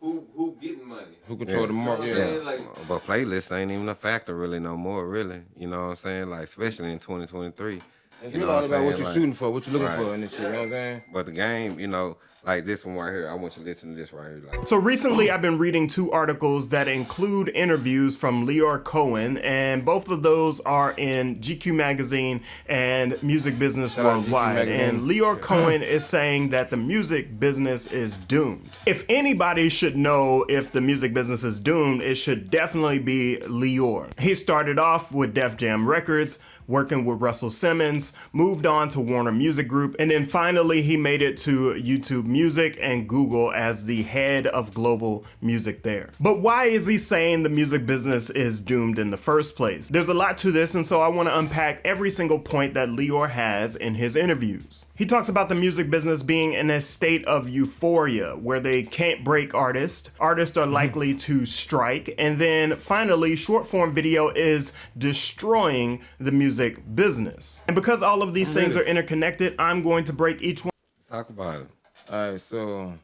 who who getting money. Who control the market? You know Yeah. Like But playlists ain't even a factor really no more, really. You know what I'm saying? Like especially in 2023. It's You really know all what I'm about what you're Like- shooting for, what you're looking Right. for in this shit. You know what I'm saying? But the game, you know, like this one right here, I want you to listen to this right here. Like So recently, I've been reading two articles that include interviews from Lyor Cohen, and both of those are in GQ Magazine and Music Business Shout out to GQ Worldwide. Magazine. And Lyor Cohen is saying that the music business is doomed. If anybody should know if the music business is doomed, it should definitely be Lyor. He started off with Def Jam Records working with Russell Simmons, moved on to Warner Music Group, and then finally he made it to YouTube Music and Google as the head of global music there. But why is he saying the music business is doomed in the first place? There's a lot to this, and so I want to unpack every single point that Lyor has in his interviews. He talks about the music business being in a state of euphoria where they can't break artists, artists are likely to strike, and then finally, short form video is destroying the music business. And because all of these things are interconnected, I'm going to break each one. Talk about it. All right, so.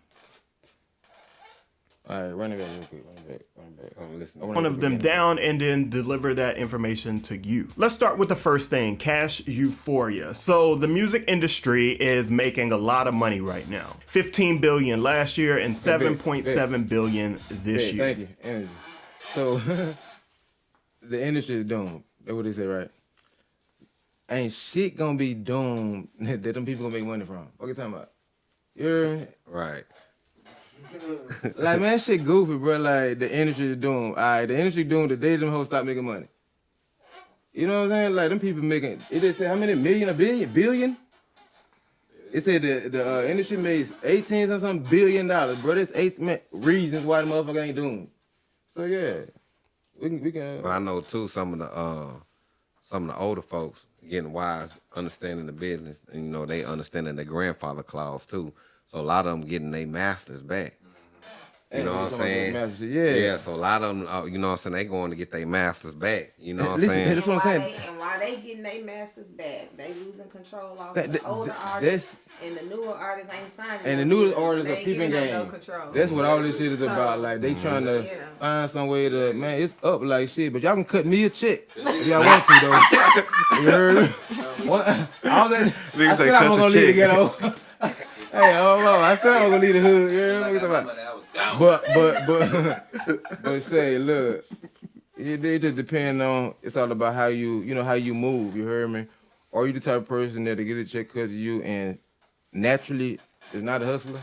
All right, run it back real quick. Run it back. Run it back. Oh, listen. One of them down and then deliver that information to you. Let's start with the first thing cash euphoria. So, the music industry is making a lot of money right now 15 billion last year and 7.7 billion this year. Thank you. Energy. So, the industry is doomed. That's what they say, right? Ain't shit gonna be doomed that them people gonna make money from. What you talking about? You hear me? Right. like man, shit goofy, bro. Like the industry is doomed. All right, the industry doomed. The day them hoes stop making money. You know what I'm saying? Like them people making. It just say how many million, a billion, billion. It said the the uh, industry makes eighteen or something billion dollars, bro. There's eight reasons why the motherfucker ain't doomed. So yeah, we can we can. But I know too some of the uh some of the older folks getting wise, understanding the business, and you know they understanding the grandfather clause too. So a lot of them getting their masters back. You know what I'm saying? masters, yeah. Yeah. So a lot of them, uh, you know what I'm saying, they going to get their masters back. You know what I'm saying? that's what I'm saying. They, and why they getting their masters back? They losing control off That- the that- older artists, and the newer artists ain't signing. And the no new artists are ain't peeping game. No control. That's what all this shit is about. Like they trying to You find some way to man, it's up like shit. But y'all can cut me a check if y'all want to though. you heard me? What? I was at. I say said I'm gonna leave the ghetto. hey, oh no, I said I'm gonna leave the hood. You heard me? What you talking about? But but but but say look, it, it just depend on. It's all about how you you know how you move. You heard me? Are you the type of person that to get a check cut to you and naturally is not a hustler?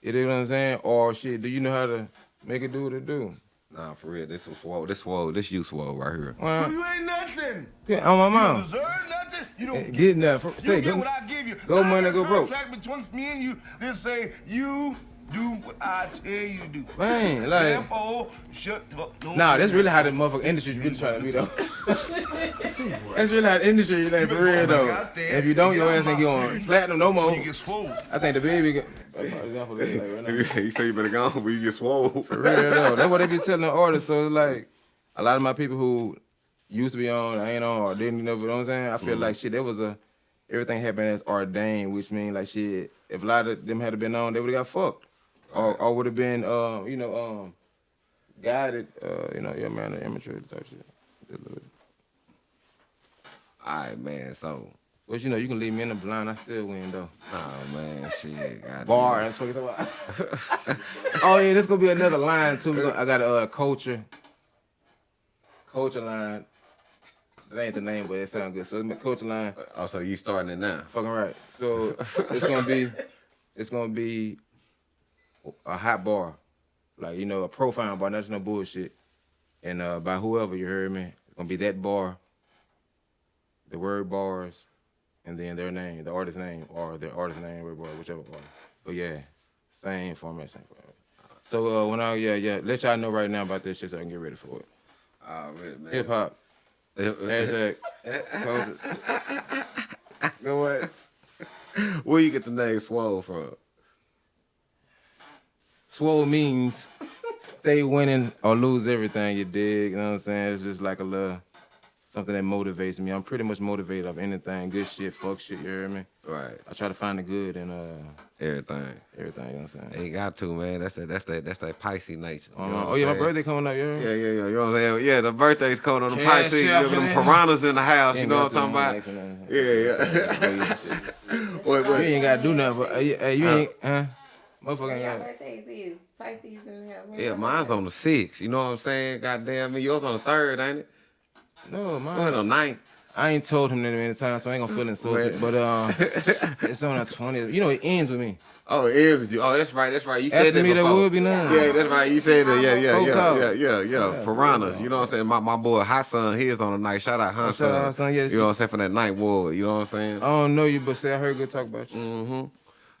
You know what I'm saying? Or shit, do you know how to make it do what it do? Nah, for real. This was swole. This swole. This you swole right here. Well, You ain't nothing. yeah, on my You don't deserve nothing. You don't Eh, Get nothing. You Say, get go, what I give you. go Now, money, go broke. Contract between me and you. They say you do what I tell you to do. Man, like- Therefore, shut the fuck. don't Nah, that's really how the motherfucking industry really trying to be though. that's really how the industry like for real though. If you don't, your ass ain't going on platinum no more. You get swole. I think the baby. Got, that's my example. Like right now. he say you better go when you get swole. For real though. That's what they be telling the artists. So it's like a lot of my people who used to be on, I ain't on, or didn't know. You know what I'm saying? I feel Mhm. like shit. There was a everything happened as ordained, which means like shit. If a lot of them had been on, they would have got fucked, or or would have been, um, you know, um, guided. Uh, you know, yeah, man, the amateur type shit. Just a little bit. All right, man. So, but you know, you can leave me in the blind. I still win though. Oh man, shit. God Bar. That's what it's about. oh yeah, this gonna be another line too. Gonna- I got a uh, culture, culture line. That ain't the name, but it sounds good. So culture line. Oh, so you starting it now? Fucking right. So it's gonna be, it's gonna be a hot bar, like you know, a profile bar. That's no bullshit. And uh, by whoever you heard me, it's gonna be that bar. The word bars, and then their name, the artist name, or their artist name, word bar, whichever bar. But yeah, same format, same format. So uh, when I yeah yeah, let y'all know right now about this shit so I can get ready for it. Already, man. Hip hop. Hashtag. Go what? Where you get the name Swole from? Swole means stay winning or lose everything you dig. You know what I'm saying? It's just like a little something that motivates me. I'm pretty much motivated of anything. Good shit, fuck shit, you hear me? Right. I try to find the good in uh Everything. everything, you know what I'm saying? Ain't got to, man. That's that. That's that. That's that Pisces nature. You know Uh, oh yeah, my birthday coming up, you hear me? Yeah, yeah, yeah. You know what I'm saying? Yeah, the birthday's coming on the Pisces. You know, them piranhas in the house. You know what I'm talking about? Yeah, yeah. Wait, You ain't gotta do nothing, but uh, yeah, hey, you ain't huh? Motherfucker ain't Yeah, got birthdays is Pisces in the. Yeah, mine's on the sixth. You know what I'm saying? Goddamn me, yours on the third, ain't it? No, Mine mine. on the ninth. I ain't told him that many times, so I ain't gonna feel insulted. But uh, it's on the 20th. You know, it ends with me. Oh, it is with you. Oh, that's right. That's right. You said After that me, there before. would be none. Yeah, that's right. You said that. Yeah, yeah, yeah, yeah, yeah, yeah. Yeah, Piranhas. You know what I'm saying? My my boy Hot Son, his on the night. Shout out Hot Shout out Son. Yeah. You know what I'm saying? For that night war. You know what I'm saying? I don't know you, but say I heard good talk about you. Mm-hmm.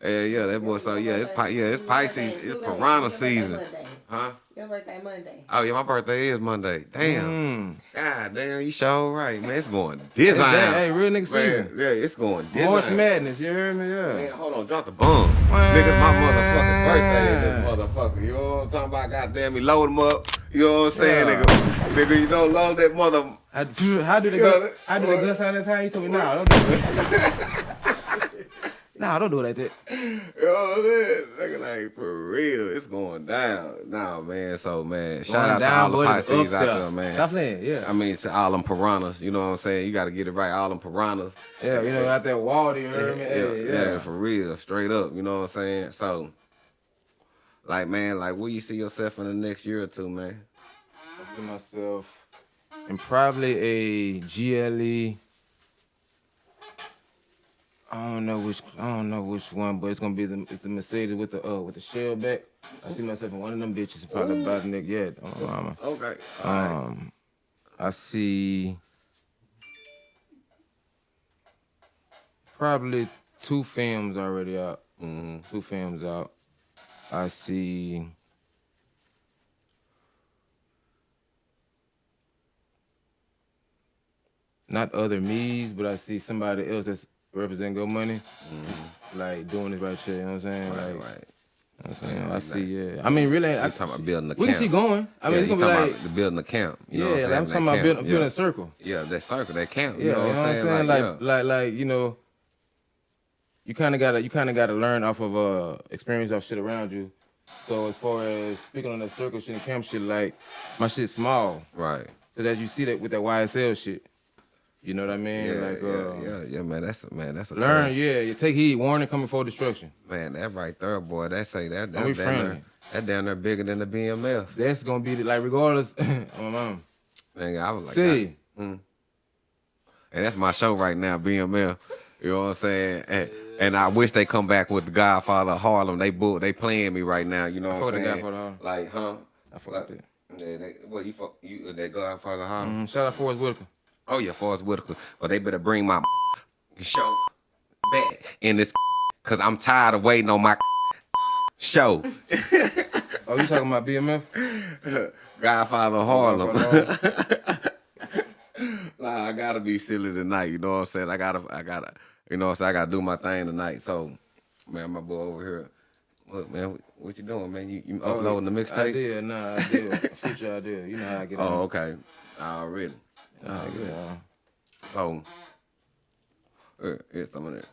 Yeah, yeah, that boy. So yeah, it's Pi- yeah, it's Pisces. It's piranha season, huh? Your birthday Monday. Oh yeah, my birthday is Monday. Damn. Mm. God damn, you sure right, man. It's going Hey, design. that- hey, real nigga Man, season. Yeah, it's going design. March Madness, you heard me? Yeah. Man, hold on, drop the bomb. Nigga, my motherfucking birthday is this motherfucker. You know what I'm talking about? Goddamn me, load him up. You know what I'm saying, Yeah. nigga? Nigga, you know, load that mother. How, how do they Yeah, go? that- How do they gun sign that time? You told me, nah, don't do it. nah, don't do it like that. You know what I'm saying? Nigga, like, for real, it's going down. Nah, man, so, man, shout Going out to all the Pisces out there. man. Stop playing, yeah. I mean, to all them piranhas, you know what I'm saying? You got to get it right, all them piranhas. Yeah, you know, out there, water, you Yeah, heard me? yeah, Hey, yeah, yeah. for real, straight up. You know what I'm saying? So, like, man, like, where you see yourself in the next year or two, man? I see myself in probably a GLE. I don't know which I don't know which one, but it's gonna be the it's the Mercedes with the uh with the shell back. I see myself in one of them bitches probably about next yeah. Oh, mama. Okay. Um, I see probably two films already out. Mm-hmm. Two films out. I see. Not other me's, but I see somebody else that's representing Go Money, like doing this right here. You know what I'm saying? Mm-hmm. Right, like, right. You know I'm saying? Yeah, I see. Yeah. I mean, really, I, talking about building the we camp. can keep going. I mean, yeah, it's gonna be talking like about building the camp. You know Yeah, what I'm, like, saying? I'm talking That about building- camp, building yeah. a circle. Yeah, that circle, that camp. Yeah, You know what I'm saying? Like, yeah. like, like, you know, you kind of gotta, you kind of gotta learn off of uh experience off shit around you. So as far as speaking on that circle shit and camp shit, like my shit small, right? Cause as you see that with that YSL shit, you know what I mean? Yeah, like, yeah, uh, yeah, yeah, man. That's man. That's a learn. Yeah, you take heed. Warning coming for destruction. Man, that right there, boy. That say that Don't that down there, that down there bigger than the BMF. That's gonna be the, like regardless. my mom. Man, I was like, See. I- mm. and that's my show right now, BMF. You know what I'm saying? And, and I wish they come back with the Godfather of Harlem. They bull, they playing me right now. You know what I'm saying? Godfather of Harlem. Like, huh? I fuck with Yeah, they, what you fuck you that Godfather of Harlem? Mm, shout out Forest Whitaker. Oh yeah, Forest Whitaker. But they better bring my show back in this cause I'm tired of waiting on my show. Oh, you talking about BMF? Godfather Harlem. Nah, I gotta be silly tonight. You know what I'm saying? I gotta, I gotta, you know what I'm saying? I gotta do my thing tonight. So, man, my boy over here. Look, man, what, you doing, man? You, you oh, uploading the mixtape? I did, nah, I did. Future I did. You know how I get Oh, on. okay. Already. Nah, yeah. So, uh, here's some of that.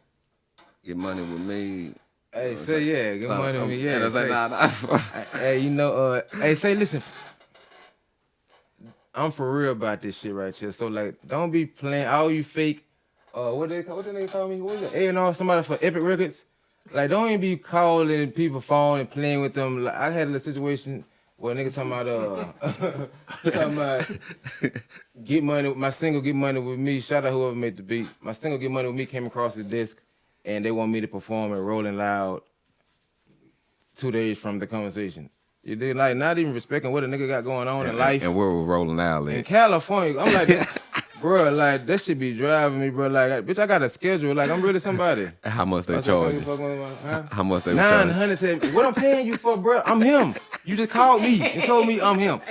Get money with me. Hey, say yeah, get money with me. Yeah, And I say, say- nah, nah. hey, you know, uh, hey, say, listen, I'm for real about this shit right here. So like, don't be playing all you fake. Uh, what they call? What they call me? What is it? A and R, somebody for Epic Records. Like, don't even be calling people phone and playing with them. Like, I had a situation a nigga talking about uh, talking about get money. My single get money with me. Shout out whoever made the beat. My single get money with me came across the disc, and they want me to perform at Rolling Loud two days from the conversation. You did like not even respecting what a nigga got going on in life. And where we're rolling out in. California, I'm like, bro, like that should be driving me, bro. Like, bitch, I got a schedule. Like, I'm really somebody. How much they charge you? you, fuck with my- huh? How much they Nine charge? hundred said, what I'm paying you for, bro? I'm him. You just called me and told me I'm him.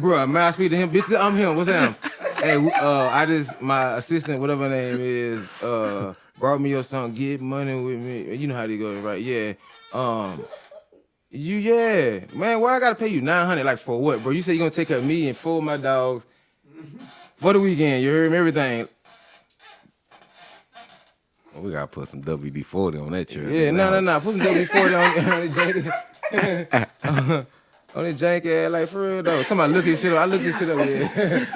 Bro, man, I speak to him. Bitch, I'm him. What's him? hey, uh, I just my assistant, whatever name is, uh, brought me your song. Get money with me. You know how they go, right? Yeah. Um, you yeah, man. Why I gotta pay you nine hundred? Like for what, bro? You say you gonna take care of me and four of my dogs for the weekend. You heard me? Everything. We gotta put some WD forty on that chair. Yeah, no, no, no. Put some WD forty on, on the jank. on the jank ass, like for real though. About look this shit up. I look this shit up.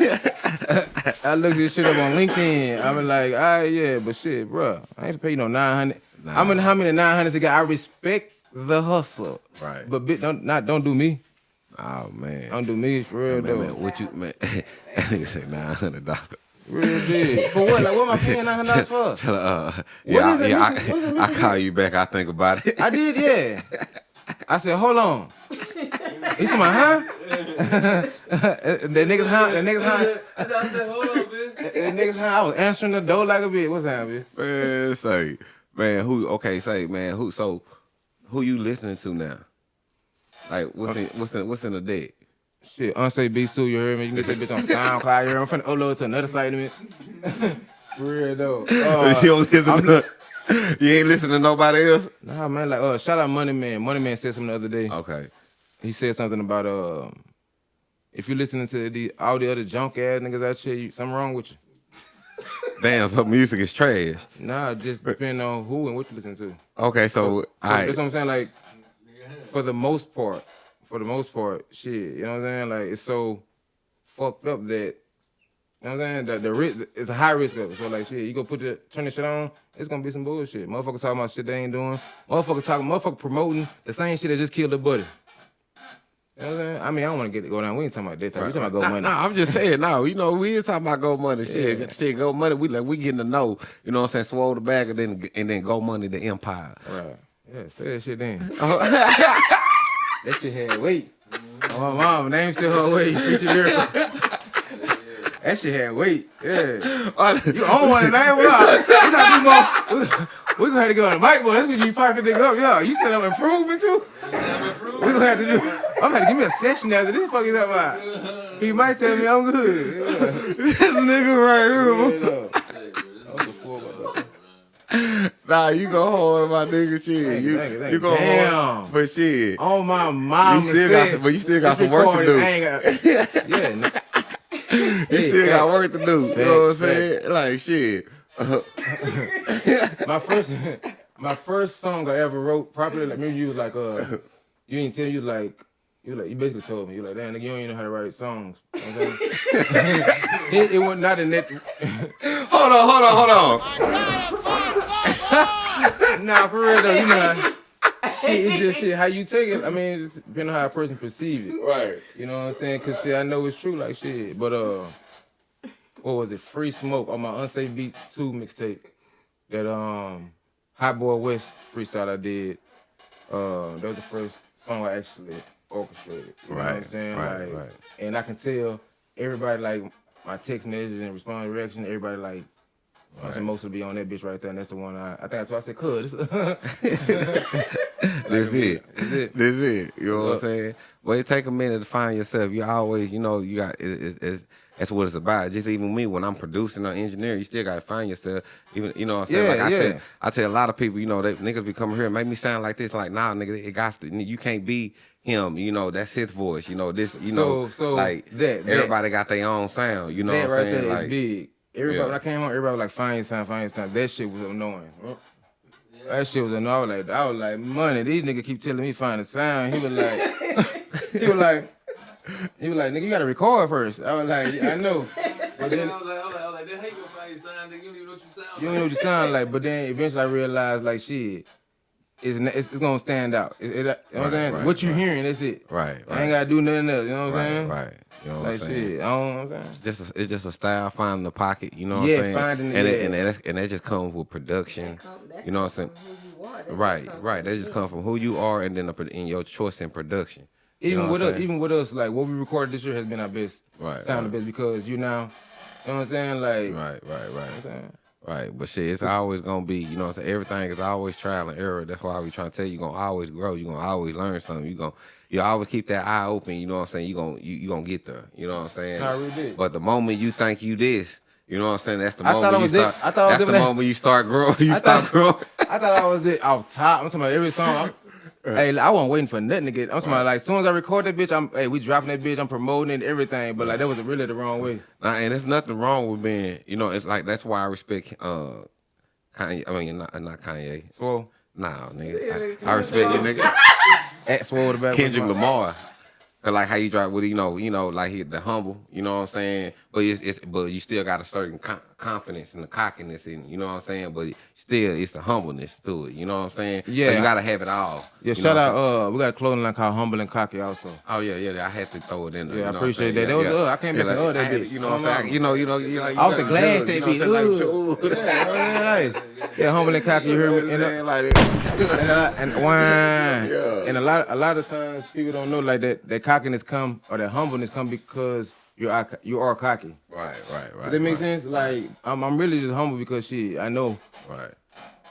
Yeah. I look this shit up on LinkedIn. I'm like, ah, yeah, but shit, bro, I ain't pay you no nine hundred. I'm in how many nine hundreds again? I respect the hustle, Right. But bitch, don't not don't do me. Oh man. Don't do me for real man, though. man, what you man? that Nigga say nine hundred dollars. Real deal. For what? Like, what am I paying nine hundred dollars for? Tell her, uh, What yeah, is I, it? yeah, What is it? What is it? I, I call you back. I think about it. I did, yeah. I said, hold on. He said, my huh? the niggas huh? The niggas huh? I said, hold on, bitch. The niggas huh? I was answering the door like a bitch. What's happening, bitch? Man, say, man, who? Okay, say, man, who? So, who you listening to now? Like, what's in what's in what's in the deck? Shit, unsafe B Sue, you heard me? You can get that bitch on SoundCloud. You heard me? I'm finna upload it to another site in a. For real though. Uh, you don't listen I'm to, you ain't listening to nobody else. Nah, man, like, uh, shout out Money Man. Money Man said something the other day. Okay. He said something about um, if you're listening to the all the other junk ass niggas out here, you, something wrong with you. Damn, so music is trash. Nah, just depending on who and what you listen to. Okay, so, So alright. that's what I'm saying. Like, for the most part, for the most part, shit, you know what I'm saying? Like, it's so fucked up that, you know what I'm saying? That the risk, it's a high risk of it. So like, shit, you go put the turn the shit on, it's gonna be some bullshit. Motherfuckers talking about shit they ain't doing. Motherfuckers talking, motherfuckers promoting the same shit that just killed the buddy. You know what I'm saying? I mean, I don't want to get it go down. We ain't talking about this. Time. We talking about go Nah, money. nah, I'm just saying, no, you know, we ain't talking about go money. Shit, Yeah. shit, go money. We like we getting to know, you know what I'm saying? Swole the bag and then and then go money the empire. Right. Yeah, say that shit then. Oh. that shit had weight. Oh, my mom, name still her weight. Preacher miracle. That shit had weight. Yeah. you own one name? What? We gotta more. We gonna have to go on the mic, boy. That's what you parking nigga up. Yo, you said I'm improving too? We gonna have to do. I'm gonna give me a session after this. Fuck is that about? He might tell me I'm good. this nigga right here. Nah, you go hard, my nigga. Shit, you, you thank you, thank you you. go Damn. hard, but shit. Oh my mom, You still got, but you still got some work to do. yeah, you Hey, still got work to do. You know what I'm saying? Like shit. my first my first song I ever wrote properly, like maybe you was like uh you ain't tell you like you like you basically told me you like damn nigga you don't even know how to write songs. You know what I'm saying? it, it was not in that Hold on, hold on, hold on. nah for real though, you know how- shit, it's just shit how you take it. I mean it's depending on how a person perceive it. Right. You know what I'm saying? Cause shit I know it's true like shit. But uh what was it? Free Smoke on my Unsafe Beats 2 mixtape. That um Hot Boy West freestyle I did. Uh that was the first song I actually orchestrated. You know what I'm Right, saying? right, like, right. And I can tell everybody like my text messages and response reaction, everybody like I said most will be on that bitch right there, and that's the one I, I think that's why I said, "Cuz." This it. That's it. This is it. You know what I'm saying? Well, it take a minute to find yourself. You always, you know, you got it, it, it's, that's what it's about. Just even me when I'm producing or engineering, you still gotta find yourself. Even you know what I'm saying? Yeah, like I yeah. tell I tell a lot of people, you know, they niggas be coming here and make me sound like this, like, nah, nigga, it got to you can't be him, you know, that's his voice. You know, this, you So- know, so like that- that- everybody got their own sound, you know that what I'm saying? there is like big. Everybody, Yeah. when I came home, everybody was like, find your sound, find your sound. That shit was annoying. That shit was annoying. I was like, I was like, money. These niggas keep telling me find a sound. He was like, he was like, he was like, nigga, you gotta record first. I was like, yeah, I know. But then I was like, I was like, I was like, then how you gonna find your sound, nigga? You don't even know what you sound you don't know what you sound like. But then eventually I realized, like, shit, it's, it's, it's gonna stand out. It, it- you know what I'm saying? right, what you right. hearing, that's it. Right, I right. ain't gotta do nothing else. You know what I'm saying? right. You know what Like I'm saying? shit, I don't know what I'm saying. Just a, it's just a style finding the pocket, you know what Yeah, I'm saying? finding- and it, yeah. and that, and that just comes with production. that you know what I'm saying? comes from who you are. That just Right, comes right. from That just come from who you are and then the, in your choice in production. Even know with us, even with us, like what we recorded this year has been our best, Right, sound right. the best because you now, you know what I'm saying, like, Right, right, right. You know what I'm saying? Right, but shit, it's always gonna be, you know, what I'm saying? everything is always trial and error. That's why we trying to tell you, you're gonna always grow. You're gonna always learn something. You gonna, you always keep that eye open. You know what I'm saying? You gonna, you, you gonna get there. You know what I'm saying? I really did. But the moment you think you this, you know what I'm saying? That's the I thought moment I you was start. it- I thought I was that's the that. moment you start growing. You I start thought- growing. I thought I was it off top. I'm talking about every song. I'm, hey, I wasn't waiting for nothing to get. I'm talking about like as soon as I record that bitch, I'm hey, we dropping that bitch. I'm promoting it, everything. But like that was really the wrong way. Nah, and there's nothing wrong with being, you know, it's like that's why I respect uh Kanye. I mean, not, not Kanye. Swole. Nah, nigga. I, I respect you, nigga. At Swole the back. Kendrick Lamar. 'Cause like how you drive with you know, you know, like he the humble, you know what I'm saying. But it's, it's but you still got a certain con- confidence and the cockiness in, you know what I'm saying. But still, it's the humbleness to it, you know what I'm saying. So Yeah. you gotta have it all. Yeah, shout out. what I'm saying? Uh, we got a clothing line called Humble and Cocky also. Oh yeah, yeah. I had to throw it in there. Yeah, you I know I'm appreciate that. That was, uh, I can't yeah, make uh, that I bitch. You know what I'm saying? You know, you know, you like Off the glass, they be what I'm saying? ooh. Like. Yeah, nice. Yeah, humble and cocky. You heard me? And, uh, and, uh, wine. Yeah. And a lot, a lot of times people don't know like that. That cockiness come or that humbleness come because you are you are cocky. Right, right, right. Does that make right. sense? Like I'm, I'm really just humble because shit, I know. Right.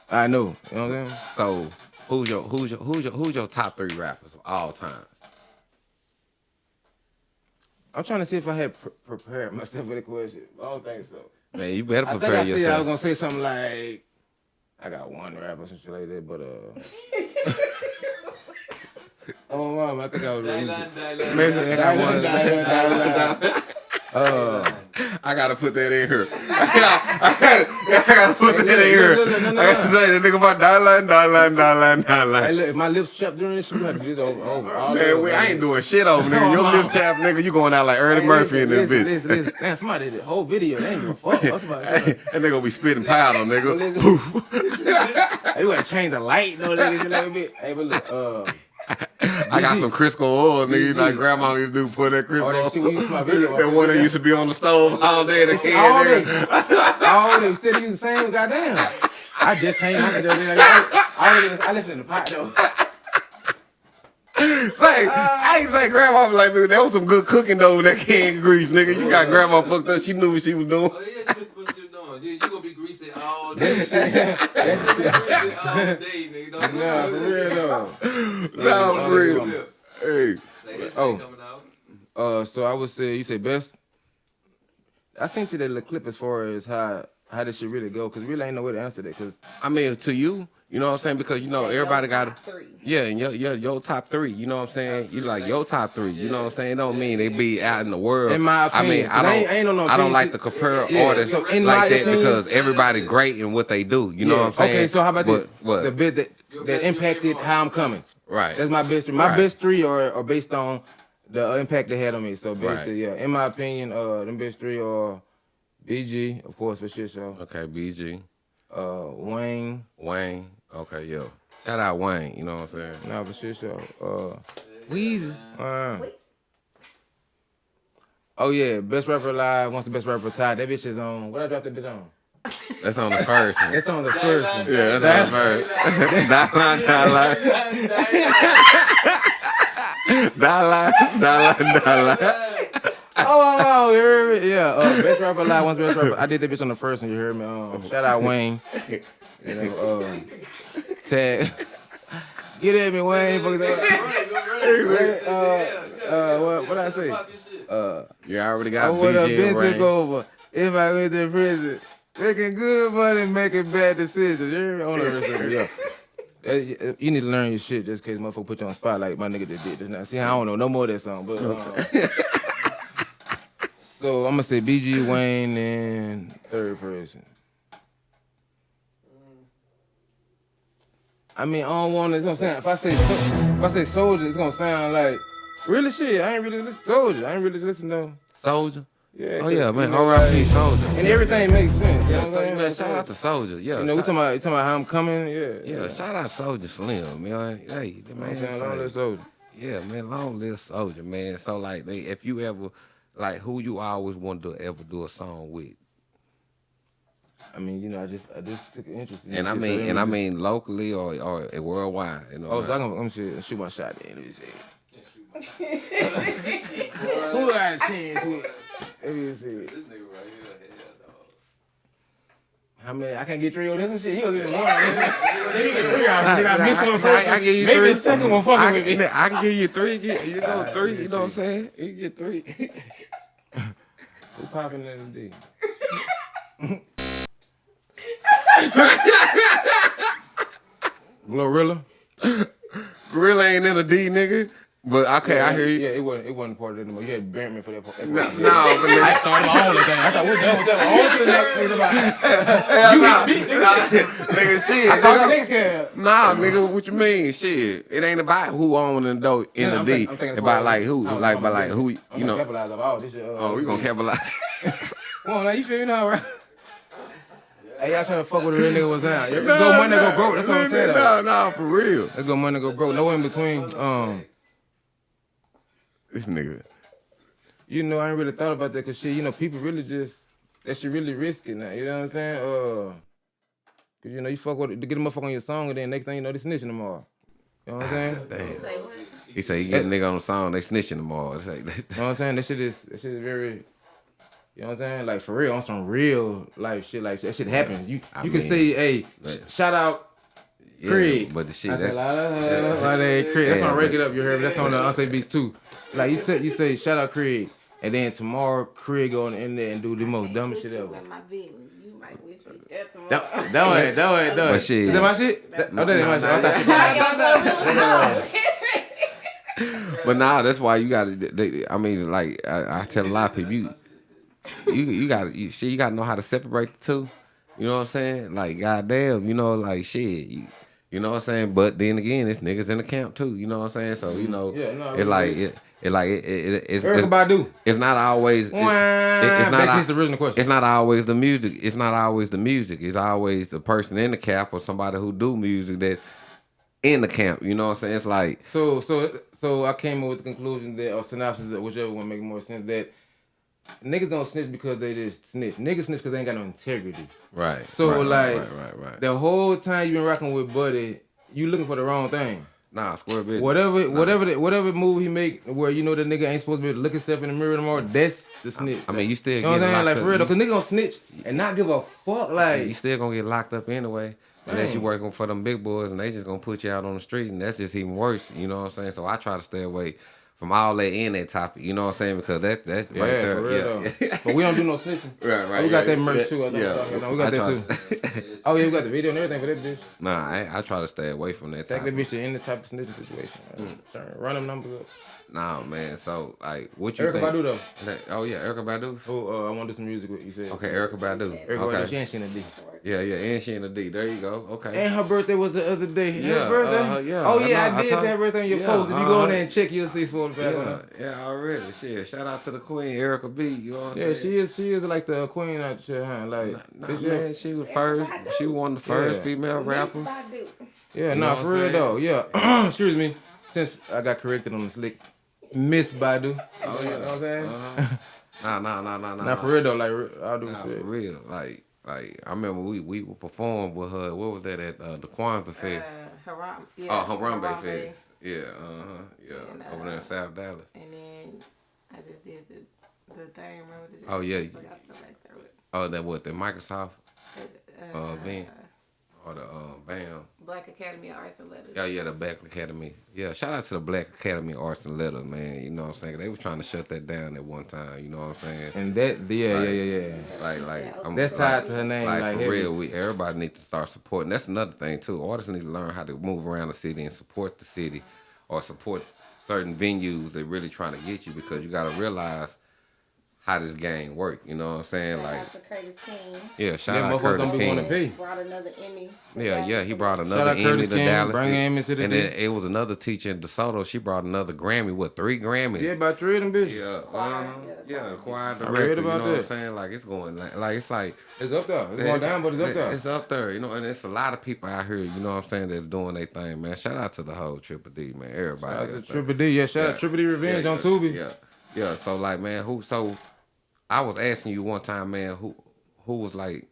I know. You know what I'm saying? So who's your who's your who's your who's your top three rappers of all time? I'm trying to see if I had pre- prepared myself for the question. I don't think so. Man, you better prepare I think prepare I said I yourself. was gonna say something like, I got one rapper, some shit like that, but uh. oh, mom, I think I was Dylan, easy. Dylan, Mason, I got one. Dylan, Dylan. Uh, I gotta put that in here. I gotta, I gotta put that in here. I gotta no. say that nigga about dollar, dollar, dollar, hey, look, if my lips chapped during this, you have to do this over. over all Man, over, we, I ain't doing shit over nigga. Your lip chap, nigga, you going out like Ernie Hey, Murphy in this listen, bitch. Listen, listen, Damn, somebody did the whole video. They ain't give a fuck. That's about Hey, it. that nigga gonna be spitting powder, nigga. Listen. Hey, you gotta change the light, no, nigga, just like. Hey, but look, uh, I got some Crisco oil, nigga. BG. Like grandma used to do put that Crisco Oh, that shit we used to my video. That one that used to be on the stove all day. The can all there. day. all day. Still use the same goddamn. I just changed my video. I, I, I left it in the pot though. Say, I ain't say grandma was like, dude, that was some good cooking though with that can grease, nigga. You got grandma fucked up. She knew what she was doing. Oh, Yeah, you what you doing? You, you gonna be greasy all day. you gonna be greasy all day, nigga. Don't Nah, for real though. Nah, for real. Hey. Like, Oh. coming out. Uh, so I would say you say best. I sent you that little clip as far as how how this shit really go, cause really ain't no way to answer that, cause I mean, to you, you know what I'm saying? Because you know everybody got Top three. Yeah, and your, your your top three, you know what I'm saying? You like your top three, you know what I'm saying? It don't mean they be out in the world. In my I mean, opinion, I don't, ain't- I ain't no I don't opinion. like to compare Yeah, artists so in like that opinion- because everybody great in what they do. You know Yeah, what I'm saying? Okay, so how about this? But- What? The bit that that impacted how I'm coming. right. That's my best three. My Right. best three are, are based on the impact they had on me. So basically, Right. yeah, in my opinion, uh, them best three are BG, of course, for shit show. Okay, BG, Uh, Wayne, Wayne. Okay, yo. Shout out Wayne, you know what I'm saying? nah, for shit show. Uh, Weezy. uh, oh yeah, best rapper alive. Once the best rapper retired, that bitch is on. What I dropped that bitch on? That's on the first one. It's on the first one. Yeah, that's on the first. Dollar, dollar. Dollar, dollar, dollar. Oh, you heard me? Yeah, uh, best rapper alive. Once best rapper. I did that bitch on the first one. You heard me? Um, shout out Wayne. You know, um, tag. Get at me, Wayne. Fuck that. Uh, uh, what what I say? Uh, You already I got would have BG been and took Rain. over if I went to prison. Making good money, making bad decisions. You? On the rest of it, yeah. Uh, You you need to learn your shit just in case motherfucker put you on the spot like my nigga just did just now. See, I don't know no more of that song, but uh, so I'm gonna say BG Wayne and third person. I mean, I don't want to. You know what I'm saying? If I say if I say Soulja, it's gonna sound like really shit. I ain't really listen to Soulja. I ain't really listen to Soulja. yeah. Oh yeah, man. R.I.P. Soulja. and everything makes sense. You Yeah, know so, I'm saying? man, shout out to Soulja. Yeah, You know, we talking about, you talking about how I'm coming. Yeah. Yeah, shout out Soulja Slim, man. Hey, the man. long live Soulja. Yeah, man, long live Soulja, man. So like, if you ever, like, who you always wanted to ever do a song with, I mean, you know, I just I just took an interest in and I shit, so mean, let and I just- mean locally or or worldwide, you know. Oh, so I'm gonna, I'm gonna shoot, shoot my shot then. Let me see. Who got a chance with? Let me see. This nigga right here, hell dog. I mean, I can't get three on this one. Shit, you gonna get one. on this one. Then you get three. I, Nah, I missed nah, one first. I, I give you Maybe three. the second one fucking I, with me. can- I can give you three. You, you know Alright, three. You know what I'm saying? You get three. Who popping in the D? Glorilla. Gorilla ain't in a D, nigga. But okay, yeah, I hear you. Yeah, it wasn't. It wasn't part of it anymore. You had burnt me for that. part. that No, part. no, but nigga- I started my own thing. I thought we're done with that. On to the next thing about. Hell You nah. hit me, nigga. Nah, nigga, shit. I thought the nigga. next guy. Nah, nigga, what you mean? Shit, it ain't about who on in the dough in Yeah, the I'm D. think- I'm thinking as about far like who, I'm- like, I'm but like who, I'm you know. capitalize off all this shit. Uh, Oh, we gonna capitalize. Come on, now you feel me now, right? Hey, y'all trying to fuck with a real nigga was out. Let's go money go broke. That's what I'm saying. No, no, for real. Let's go money go broke. No in between. Um, This nigga. you know, I ain't really thought about that because shit, you know, people really just that shit really risky now. You know what I'm saying? Uh, cause you know you fuck with to get a motherfucker on your song and then next thing you know they snitching them all. You know what I'm saying? Damn. Say what? He say you get a nigga on the song, they snitching them all. It's like, You know what I'm saying? That shit is that shit is very. You know what I'm saying? Like for real, on some real life shit. Like that shit happens. You I you can mean, say, hey, but- shout out yeah, Craig. but the shit I that's said, la, la, la, la, la, la, Craig. That's Yeah, on Rake It Up, you heard me? That's on the Unsafe Beats too. Like you said, you say shout out Craig, and then tomorrow Craig go in there and do the most dumbest shit ever. With my victims, you might wish me death tomorrow. Don't don't it, don't it, don't But it. Is that my shit? That, oh, that ain't my shit. I thought shit. But nah, that's why you gotta. I mean, like I, I tell a lot of people, you you you gotta you, shit, you gotta know how to separate the two. You know what I'm saying? Like goddamn, you know, like shit. You, you know what I'm saying? But then again, it's niggas in the camp too. You know what I'm saying? So you mm-hmm. know, Yeah, no, it like it, it like it, it, it's, Erykah it's It's not always. It, it- it's not. To al- original question. It's not always the music. It's not always the music. It's always the person in the camp or somebody who do music that in the camp. You know what I'm saying? It's like So so so I came up with the conclusion that or synopsis whichever one make more sense that niggas don't snitch because they just snitch. Niggas snitch because they ain't got no integrity. right. So right, like right, right, right. the whole time you been rocking with Buddy, you looking for the wrong thing. Nah, square bit. Whatever, whatever, the, whatever move he make, where you know the nigga ain't supposed to be able to look himself in the mirror anymore. That's the snitch. I mean, you still you know what I'm saying? Like for real, though, cause nigga gonna snitch and not give a fuck. Like you still gonna get locked up anyway. Unless you working for them big boys and they just gonna put you out on the street and that's just even worse. You know what I'm saying? So I try to stay away from all that in that topic. You know what I'm saying? Because that that's yeah, right there. for real yeah. though. but we don't do no snitching. Right, right. we got yeah, that merch yeah, too. I Yeah, what I'm talking about. we got I that too. to- oh yeah, we got the video and everything for that bitch. nah, I, I try to stay away from that. Take Topic. that bitch to any type of snitching situation. Mm. Sorry, run them numbers up. Nah, man. So like, what you Erykah think? Badu though. That- oh yeah, Erykah Badu. Oh, uh, I want to do some music with you. Said Okay, Erykah Badu. Erykah Badu. Okay. She ain't she in the D. Yeah, yeah, and she in the D. There you go. Okay. And her birthday was the other day. Yeah, her birthday. uh, yeah. Oh I yeah, know, I I did say her birthday on your yeah, post. If you go in uh-huh. there and check, you'll see spoiled back on Yeah, it. yeah, already. Shit, shout out to the queen, Erykah B. You know what I'm Yeah, saying? she is. She is like the queen out there, huh? Like, Nah, this man, she was first. She was one of the first Yeah. female rappers. yeah, You nah, for real though. Yeah, excuse me. Since I got corrected on the slick, Miss Badu. Oh, you know what I'm saying? Uh-huh. Nah, nah, nah, nah, nah. Nah, for real though. Like, I'll do Nah, for real. Like, like I remember we we performed with her. What was that at uh, the Kwanzaa Fest? Uh, Haram, yeah, oh, Harambe Harambe. Fest. Yeah, uh huh. Yeah, And, over there in uh, South Dallas. And then I just did the the thing. Remember the Oh, yeah. I forgot to go back there with Oh, that what the Microsoft uh, uh, event or the uh, BAM. Black Academy of Arts and Letters. Yeah, yeah, the Black Academy. Yeah, shout out to the Black Academy of Arts and Letters, man. You know what I'm saying? They were trying to shut that down at one time. You know what I'm saying? And that, yeah, Like- yeah, yeah, yeah. Like, like, I'm, That's like, tied to her name, Like, like, for heavy. real, we everybody needs to start supporting. That's another thing too. Artists need to learn how to move around the city and support the city, or support certain venues that really trying to get you because you got to realize how this game work. You know what I'm saying? Shout like, out to Curtis King. yeah, shout Yeah, out Curtis don't be wanna King. Brought another Emmy. Yeah, Dallas yeah, he for brought that. another out Emmy Curtis to King, Dallas. bring Emmy to the and D. then it was another teacher in DeSoto. She brought another Grammy. What three Grammys? Yeah, about three of them bitches. Yeah, Choir, uh, yeah, the yeah, choir. choir I director. read you know about what I'm saying? Like it's going, like, like it's like It's up there. It's going down, but it's up there. It's up there, you know, and it's a lot of people out here, you know what I'm saying, that's doing their thing, man. Shout out to the whole Triple D, man. Everybody. Shout out to. Triple D. Yeah, shout out Triple D Revenge yeah, on Tubi. Yeah, yeah. So like, man, who? So I was asking you one time, man, who who was like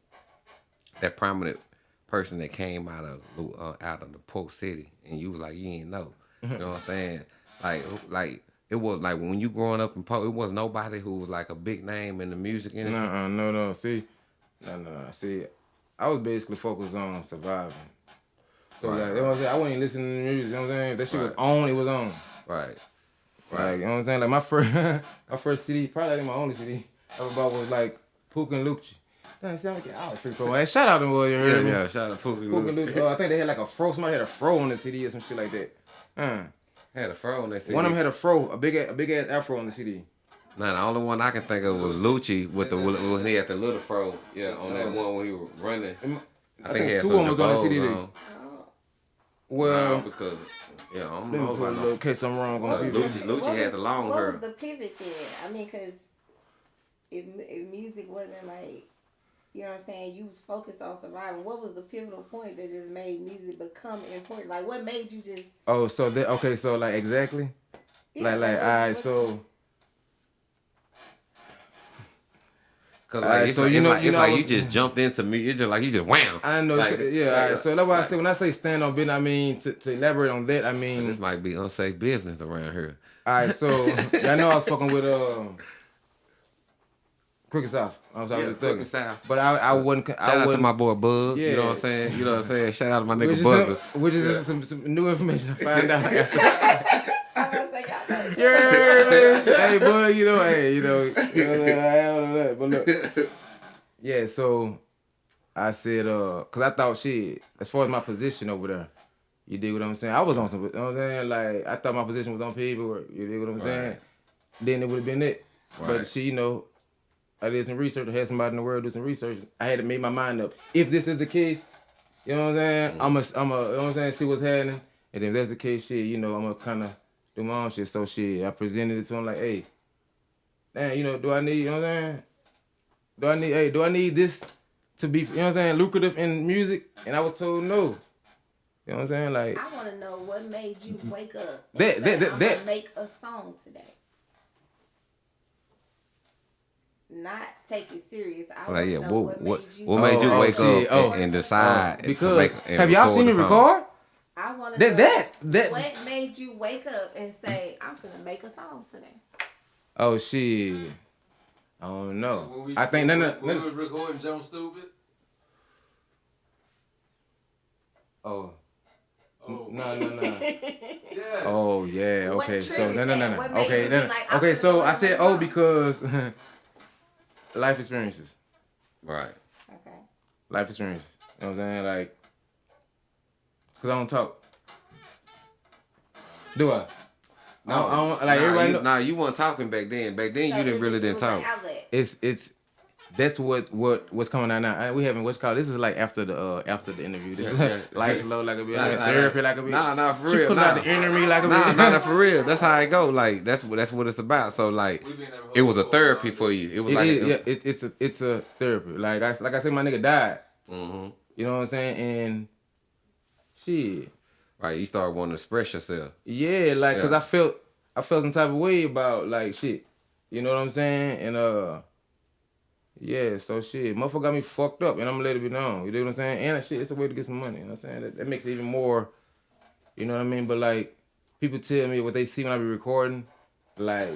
that prominent person that came out of uh, out of the Polk City, and you was like, you ain't know, you know what I'm saying? Like, like. It was like when you growing up in Polk, it was nobody who was like a big name in the music industry. No, no, no. See, no, no, no. See, I was basically focused on surviving. So Right, like, you know what I'm saying? I wasn't listening to the music. You know what I'm saying? That shit was Right. on. It was on. Right. Like, you know what I'm saying? Like my first, my first CD, probably like my only CD I ever bought was like Pook and Lucci. Damn, it sound like I was free pro. Hey, shout out to them boys. You heard Yeah, yeah, shout out to Pook and Pook Lucci. Lucci. Oh, I think they had like a fro. Somebody had a fro on the CD or some shit like that. Uh. Had a fro on that CD. One of them had a fro, a big, a big ass afro on the CD. Nah, the only one I can think of was Lucci with the when he had the little fro. Yeah, on that one when he was running. I think two of them was on the CD then. Well, Well, because yeah, I don't let me know put a about little no. case I'm wrong on But TV. Lucci, Lucci had the long what hair. was the pivot then? I mean, because if, if music wasn't like, you know what I'm saying, you was focused on surviving. What was the pivotal point that just made music become important? Like, what made you just? Oh, so that okay, so like exactly, Yeah, like like like, all right, so. Cause like, it's so like, you know- like, you know, like I you just jumped into me. It's just like you just wham. I know, Like, so- yeah. like, all right, so that's why I say when I say stand on business, I mean to, to elaborate on that, I mean This might be unsafe business around here. all right, so y'all know I was fucking with um, Crooked South. I was out Yeah, with Crooked South. but I I wasn't. Shout I out to wasn't, my boy Bug. Yeah. You know what I'm saying? You know what I'm saying? Shout out to my nigga Bug. which is Yeah. just some, some new information I found out. after. I was like, y'all know. yeah, man. hey, bud, you know, hey, you know, you know what I'm saying? I don't know that, but look. Yeah, so I said, uh, cause I thought shit, as far as my position over there, you dig what I'm saying? I was on some, you know what I'm saying? Like, I thought my position was on paperwork, you dig what I'm saying? Then it would have been it. Right. But shit, you know, I did some research, I had somebody in the world do some research. I had to make my mind up. If this is the case, you know what I'm saying? Mm-hmm. I'm a, I'm a, you know what I'm saying? See what's happening. And if that's the case, shit, you know, I'm gonna kind of do my own shit. So shit, I presented it to him like, hey, man, you know, do I need, you know what I'm saying? Do I need, hey, do I need this to be, you know what I'm saying, lucrative in music? And I was told no. You know what I'm saying? Like, I want to know what made you wake up. And That- say, that- that- I'm that- make a song today. Not take it serious. I Like, yeah, know what what, what made you. what made you Oh, wake shit, up oh. and, and decide oh, to because, make and have y'all seen me record? I want to That, that, that, what made you wake up and say, "I'm gonna make a song today." oh shit. I don't know. We, I think, no, no, when no. we was recording Jump Stupid. Oh. Oh. No, no, no. Yeah. Oh yeah, okay. So no, no, no, no. Okay, you no, no. like, okay. So I said oh because life experiences, Right. Okay. life experiences. You know what I'm saying? Like, cause I don't talk. Do I? No, I don't, like nah, everybody. you, know, nah, you weren't talking back then. Back then, So you didn't really didn't talk. it's it's that's what what what's coming out now. I- We haven't what's called. This is like after the uh after the interview. This is Yeah, yeah. lights low like a bitch, Nah, nah, therapy like a bitch. Nah, nah, for She real. pulling Nah. out the inner me like a Nah, bitch. nah, nah, for real. That's how it go. Like that's what that's what it's about. So like, We been there it was a therapy for you. It was It like, is, yeah, it's it's a it's a therapy. Like I like I said, my nigga died. hmm You know what I'm saying? And shit, right. You start wanting to express yourself. yeah, like cause Yeah. I felt I felt some type of way about like shit. You know what I'm saying? And uh, yeah, so shit, motherfucker got me fucked up, and I'm gonna let it be known. You know what I'm saying? And shit, it's a way to get some money. You know what I'm saying? That, that makes it even more. You know what I mean? But like, people tell me what they see when I be recording, like.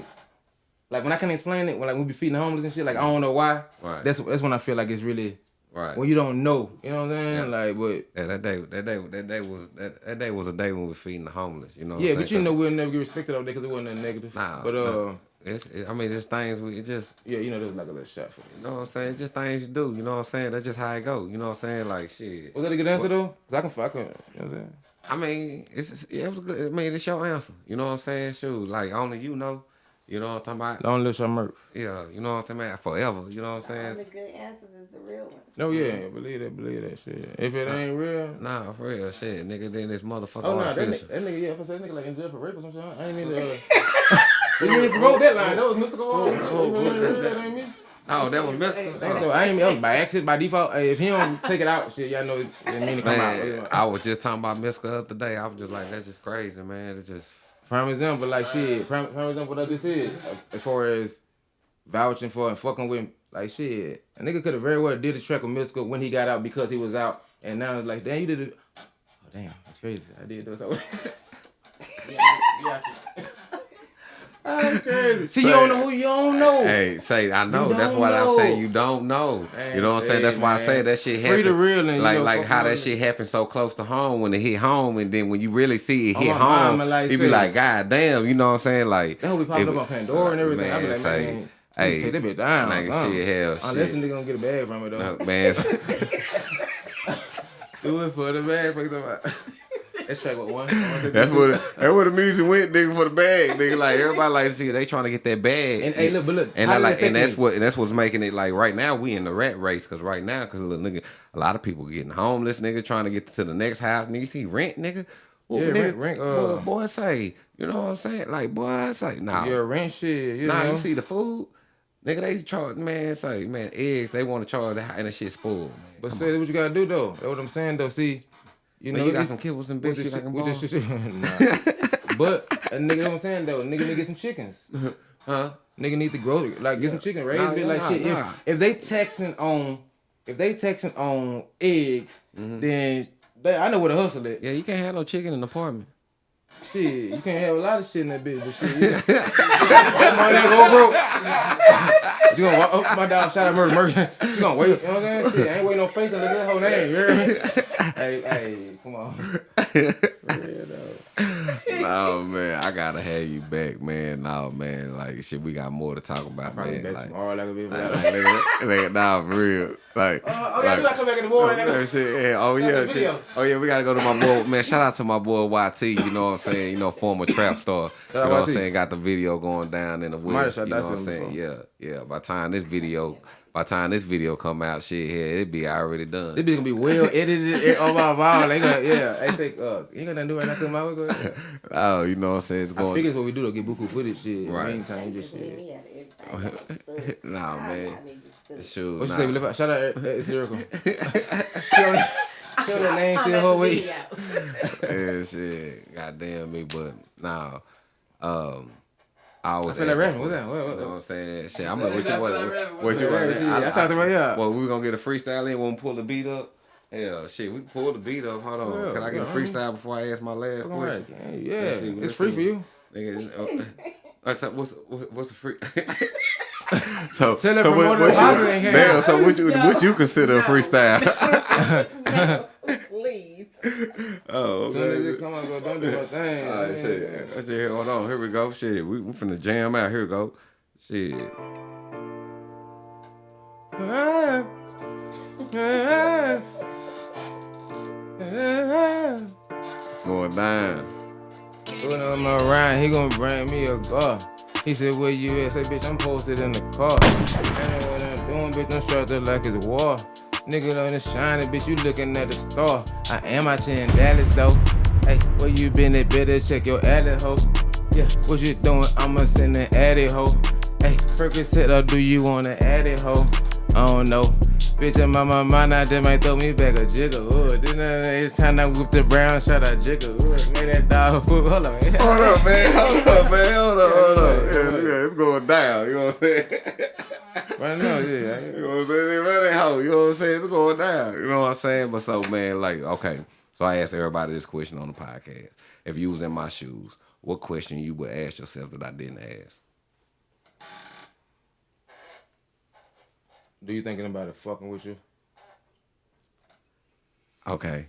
Like when I can explain it, when like we be feeding the homeless and shit, like I don't know why. Right. That's that's when I feel like it's really Right. when you don't know. You know what I'm saying? Yeah. Like, but Yeah, that day, that day, that day was that, that day was a day when we were feeding the homeless. You know. what yeah, but you know we'll never get respected over there because it wasn't nothing negative. Nah, but uh, nah. It's, it, I mean, it's things we it just, yeah, you know, there's like a little shot for me. you know what I'm saying. It's just things you do. You know what I'm saying. That's just how it go. You know what I'm saying. Like shit. Was that a good answer though? Cause I can, I can, you know what I'm saying? I mean, it's, it's yeah, it was good. I mean, it's your answer. You know what I'm saying. Shoot, like only you know. You know what I'm talking about. Don't let your murk. Yeah, you know what I'm talking about. Forever. You know what I'm All saying. the good answers is the real ones. No, yeah, believe that, believe that shit. If it ain't real, Nah, for real, shit, nigga. Then this motherfucker oh no, that nigga, that nigga, yeah, if I say that nigga like in jail for rape or some shit, I ain't mean to. Uh, didn't mean to promote that line. That was Mr. Go That ain't oh, oh, me. Oh, that was Mister. Ain't so I ain't mean, that was by accident, by default. Hey, if he don't take it out, shit, y'all know it didn't mean to come Man, out. I was just talking about Miska the other day. I was just like, that's just crazy, man. It just Prime example, like shit. Prime, prime example, what this is. As far as vouching for and fucking with, like shit. A nigga could have very well did a track with Mystikal when he got out because he was out, and now it's like, damn, you did it. Oh damn, that's crazy. I did do something. That's crazy. See, you don't know who you don't know. Hey, say I know. That's don't why I say you don't know. Man, you know what I'm saying? That's say, why I say that shit Free happened. the real and, you like know, like how that shit happened so close to home when it hit home, and then when you really see it oh, hit my home, mama, like you be like, God damn, you know what I'm saying? Like That hoe be popping up on Pandora and everything. I be like, say, man, hey, hey, take that bitch down. Like son. shit, hell, Unless shit. a nigga gonna get a bag from it though. No, man. Do it for the bag. Fuck the Let's track what one. That's what that's what the music went, nigga, for the bag, nigga. Like everybody like to see they trying to get that bag. And, hey, look, but look, and I like, and that's me? what that's what's making it like right now we in the rat race because right now because look, nigga, a lot of people getting homeless, nigga, trying to get to the next house. Nigga, you see rent, nigga. Well, Yeah, rent- rent, uh, boy, boy, say, you know what I'm saying? Like, boy, I say, nah, Yeah, rent shit. You nah, know? you see the food, nigga, they charge, man, say, man, eggs, they want to charge that, and that shit's. Man. But Come say what you gotta do though. That's what I'm saying though. See, you know you got some kibbles and bitches like with this nah. But a nigga, know what I'm saying though. Nigga need to get some chickens. Huh? Nigga need to grow like get some chicken, raise Nah, it yeah, like nah, shit. nah. If if they texting on, if they texting on eggs, then they, I know where the hustle at. Mm-hmm. Yeah, you can't have no chicken in an apartment. Shit, you can't have a lot of shit in that bitch, but shit. You, my nigga go broke. You gonna walk up my dog shout out murder murder. You gonna wait? You know what I'm saying? Shit, I ain't waiting on faith unless that whole name. You hear me? hey, hey, come on. no man, I gotta have you back, man. No man, like shit, we got more to talk about, man. Like, tomorrow like like, like, nigga, nah, for real. Like, oh, oh yeah, we gotta come back in the morning. Oh, nigga. shit, yeah. Oh yeah, shit. Oh yeah, we gotta go to my boy. Man, shout out to my boy YT. You know what I'm saying? You know, former trap star. You know what I'm saying? Got the video going down in the woods. You know what I'm saying? Yeah, yeah. By time this video, by the time this video come out, shit, yeah, it be already done. This be gonna be well edited on my wall. They gonna yeah. They say uh, you ain't got nothing to do right now. Come out. Go ahead. Oh, you know what I'm saying? It's going. I going. figure it's what we do to get buku footage shit. Right. Right. Meantime, just shit. nah, man. Shoot. What you nah. say? Lift out- Shout out uh, it's lyrical. show, show that name still whole way. yeah, shit. Goddamn me, but nah. Um, I always I feel like ask rapping. that What's question. that? What- what- You know what I'm saying? Shit, I'm I like, what you feel what, like what, rapping. what you Yeah, want? yeah, I talked about yeah. Well, we gonna get a freestyle in when we pull the beat up. Yeah, shit, we can pull the beat up. Hold on, Yeah, can I get a yeah. freestyle before I ask my last question? right. Yeah, Let's yeah. see, It's let's free see. for you. Nigga, uh, what's what's what's the free? so Tell that so what, what you, Bobby damn, so what you No. what you consider a freestyle? Please. oh, Soon as it come on, go don't do my thing. All right, shit. I said, hold on, here we go. Shit, we we finna jam out. Here we go. Shit. Going down. When I'm around, he gonna bring me a car. He said, where you at? Say, bitch, I'm posted in the car. And what I'm doing, bitch, I'm strapped up like it's war. Nigga on the shining, bitch, you looking at the star. I am out here in Dallas, though. Hey, where you been at? Better check your addy, ho. Yeah, what you doing? I'ma send an addy, ho. Hey, Percocet, or do you want an addy, ho? I don't know. Bitch, in my, my mind, I just might throw me back a jigger hood. Then uh, it's time to whip the brown shot, I jigger hood. Made that dog food. Hold on, man. Hold up, man. Hold up, man. Hold up, hold up. Yeah, yeah, it's going down. You know what I'm saying? Right now, yeah. You know what I'm saying? They running. You know what I'm saying? It's going down. You know what I'm saying? But so, man, like, okay. So I asked everybody this question on the podcast. If you was in my shoes, what question you would ask yourself that I didn't ask? Do you think anybody fucking with you? Okay.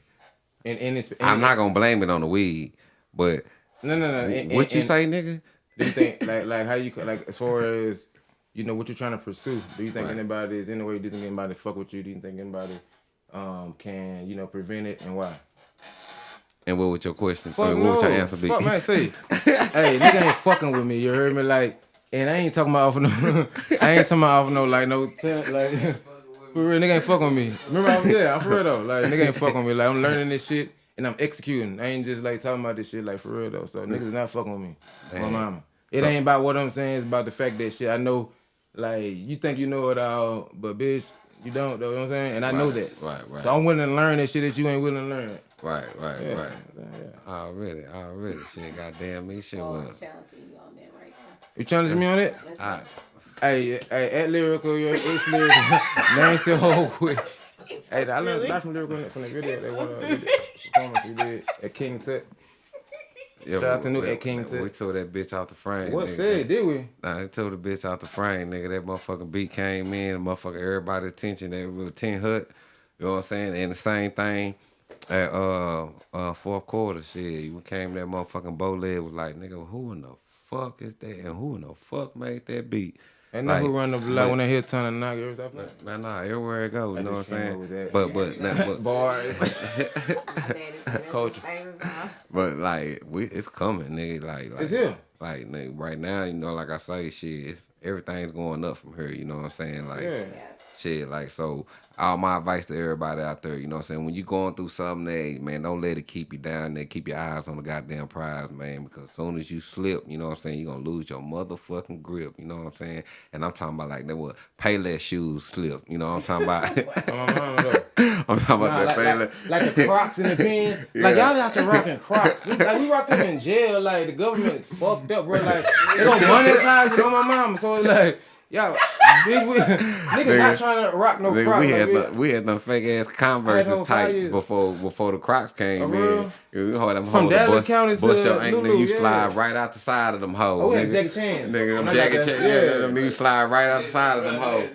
And and it's I'm not gonna blame it on the weed, but no no no. and- what and- you and say, nigga? Do you think like like how you like as far as you know what you're trying to pursue? Do you think Right. anybody is anyway? Do you think anybody fuck with you? Do you think anybody um can you know prevent it and why? And what would your question? Fuck what no. would your answer be? Fuck man, say, hey, nigga ain't fucking with me. You heard me? Like, and I ain't talking about off no, I ain't talking about off no like no ten, like for real. Nigga ain't fucking with me. Remember I was there. I'm for real though. Like nigga ain't fucking with me. Like I'm learning this shit and I'm executing. I ain't just like talking about this shit like for real though. So niggas not fucking with me. My mama. It So- ain't about what I'm saying. It's about the fact that shit. I know, like you think you know it all, but bitch, you don't. Though, you know what I'm saying? And I know that. right, right. So I'm willing to learn that shit that you ain't willing to learn. Right, right, Yeah, right. yeah. Already, already. Shit, goddamn me, shit Oh, was. challenging you on that right now. You challenge me on it? Alright. Hey, hey, at lyrical, your it's lyrical. Name still hold quick. Hey, I learned a lot from lyrical from the video. They want to performance we did at King Set. Yeah, Shout out to New Ed King. We tore that bitch out the frame. What nigga. said, did we? Nah, they tore the bitch out the frame, nigga. That motherfucking beat came in, motherfucker, everybody attention, they were 10 hut. You know what I'm saying? And the same thing at uh uh fourth quarter, shit. We came that motherfucking bow leg was like, nigga, who in the fuck is that? And who in the fuck made that beat? And know Like, who run the block when they hit ton of knockers up there? Man, nah, everywhere it goes, I you know what I'm just came up saying? with that. But but nah, but Bars. Culture. But like we, it's coming, nigga. Like, like It's here. Like nigga, right now, you know, like I say, shit, it's, everything's going up from here. You know what I'm saying? Like, Yeah. shit, like so. All my advice to everybody out there, you know what I'm saying? When you going through something, hey, man, don't let it keep you down there. Keep your eyes on the goddamn prize, man. Because as soon as you slip, you know what I'm saying, you're gonna lose your motherfucking grip. You know what I'm saying? And I'm talking about like that what Payless shoes slip. You know what I'm talking about? I'm talking about Nah, that like, Payless. like, like the Crocs in the pen. Like y'all out there rocking Crocs. Like we rock them in jail. Like the government is fucked up, bro. Like they gonna monetize it on my mama. So it's like y'all, big we, niggas not trying to rock no Nigga, Crocs. we had we- the, we had them fake ass I Converse had type before before the Crocs came Oh, in. real? Yeah, we hold them From Dallas bust, County to bust your ankle, Lulu, nigga, you yeah. slide right out the side of them hoes. Oh, we had nigga. Jackie Chan. Nigga, them I Jackie Chan, yeah, yeah. them niggas slide right out the side of them hoes.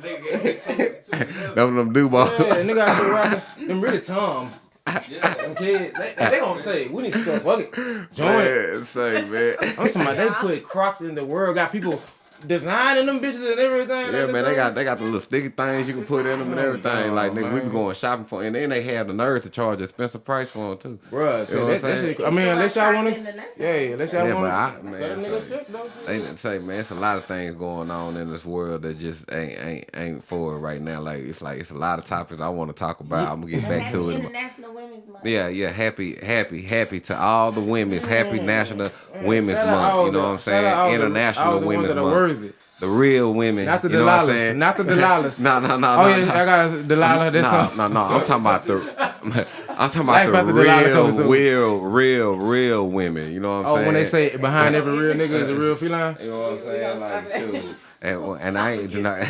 them them do balls. Yeah, nigga out there rocking them really Toms. Yeah, them kids, they, they, they gonna say we need to start fucking joint. Man, say man. I'm talking about they put Crocs in the world. Got people designing them bitches and everything. Yeah, man, they got they got the little sticky things you can put in them and oh, everything. no, like nigga, we be going shopping for, and then they have the nerve to charge expensive price for them too. Bruh, You so know what that, I'm that saying? I mean, unless y'all want to, yeah, yeah, unless y'all Yeah, want but I, to, man, let say- They say, man, it's a lot of things going on in this world that just ain't ain't ain't for it right now. Like it's like it's a lot of topics I want to talk about. I'm gonna get back to it. International Women's Month. Yeah, yeah, happy, happy, happy to all the women's happy mm. National mm. Women's Shout out all Month. You know what I'm shout out all saying? International all the ones Women's Month. Worthy. The real women. Not the you know what I'm Delilahs, saying? not the Delilahs. no, no, no. Oh, no, yeah, no. I got a Delilah, this no, no, no. I'm talking about the. I'm talking Life about the after Delilah real, real, real, real women. You know what I'm Oh, saying? when they say behind every real nigga is a real feline. You know what I'm saying? Like, shoot. And, and I ain't denying.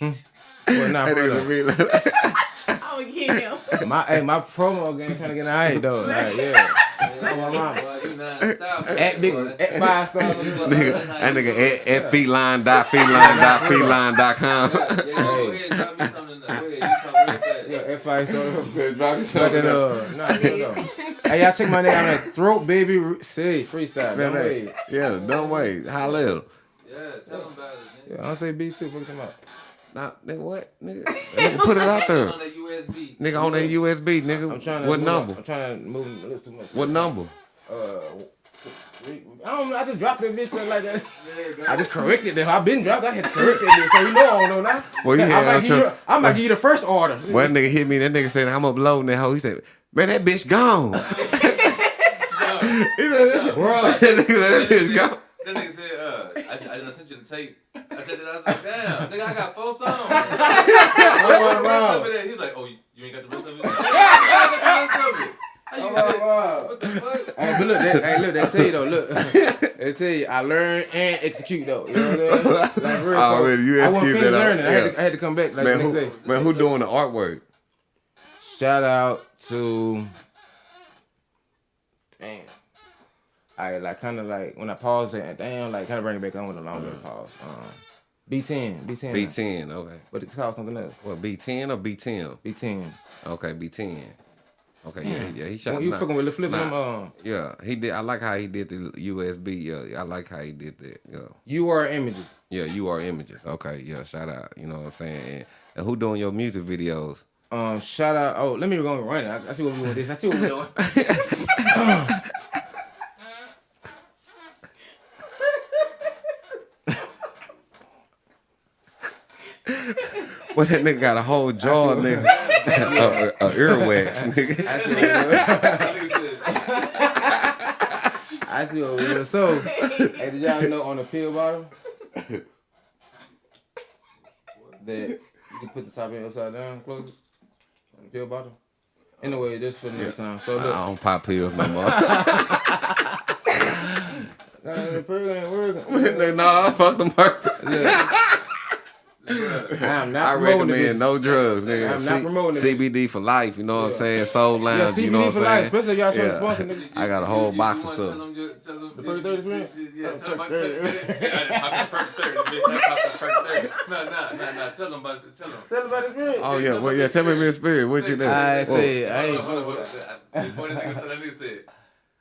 Hmm? Well, nah, That for real. Be like- I'm gonna get him. My hey, my promo game kind of getting alright though. Like, yeah. Oh, my mama. At big, at five star. nigga, that nigga at, at feline dot feline dot feline dot com. Yeah, five star. Drop me But then, uh, nah, here we go. Hey, y'all check my name out at Throat Baby Say Freestyle. Don't wait. yeah, don't wait. How little? Yeah, tell them about it. Yeah, I don't say B6. Fuck them up. Nah, nigga, what? Nigga, nigga put it out there. It's on that USB. Nigga on that USB, nigga. I'm trying to what move- number? I'm trying to move a little too much. What number? Uh, I don't know. I just dropped that bitch like that. I just corrected it. I've been dropped. I had to correct that bitch, so you know I don't know now. Well, yeah, I might I'm give you. trying- the- I might give you the first order. One nigga hit me. That nigga said, I'm uploading that hoe. He said, man, that bitch gone. he said, Bro, that nigga said, that bitch gone. That nigga said, uh, I, I just sent you the tape. I checked it out. I was like, damn, nigga, I got four songs. Wrong, the rest wrong. of it. He was like, oh, you, you ain't got the rest of it? Yeah, I got the rest of it. Oh, get wow. What the fuck? Hey, but look, that, hey, look, they tell you though, look, they tell you I learn and execute though. You know what I'm saying? Like, real, Oh, so man, you I wasn't execute finished that out. learning. I, had Yeah. to, I had to come back like Man, the next who, day. man, who doing the artwork? Shout out to, damn. I like kind of like when I pause it, damn, like kind of bring it back on with a longer pause. Um, B10, B10, B10, okay. but it's called something else. What, B10 or B10? B10. Okay, B10. Okay, yeah, yeah, he shot. When you nah, fucking with the flipping nah, them, um, Yeah, he did. I like how he did the USB. Yeah, I like how he did that. Yeah, you are images. yeah, you are images. Okay, yeah, shout out. You know what I'm saying? And, and who doing your music videos? Um, shout out. Oh, let me go and run. I, I see what we doing this. I see what we're doing. Well, that nigga got a whole jaw, nigga. a, a, a earwax, nigga. I see what we're doing. I see what we're doing. So, hey, did y'all know on the pill bottle that you can put the top end upside down, close it on the pill bottle? Anyway, just for the next time. So I don't pop pills no more. nah, the pill ain't working. nah, fuck them. Yeah. I'm not I promoting recommend no drugs, nigga. I'm not C- promoting it. CBD for life. You know what I'm saying? Soul Yeah, Lounge. you know what I'm life, saying? especially if y'all trying to sponsor, nigga. I got a whole You- box you of stuff. Tell them, tell them, The first 30 minutes? Yeah, Oh, tell them about first tell 30 them. Yeah, I didn't the first thirty. Bitch, I popped first thirty. No, no, no, no. Tell them about it. Tell them. Tell about his experience. Oh yeah, well yeah. Tell me your spirit. What you Say- do? I Whoa. say, I ain't. Hold on, hold on. Before the nigga started, that nigga said,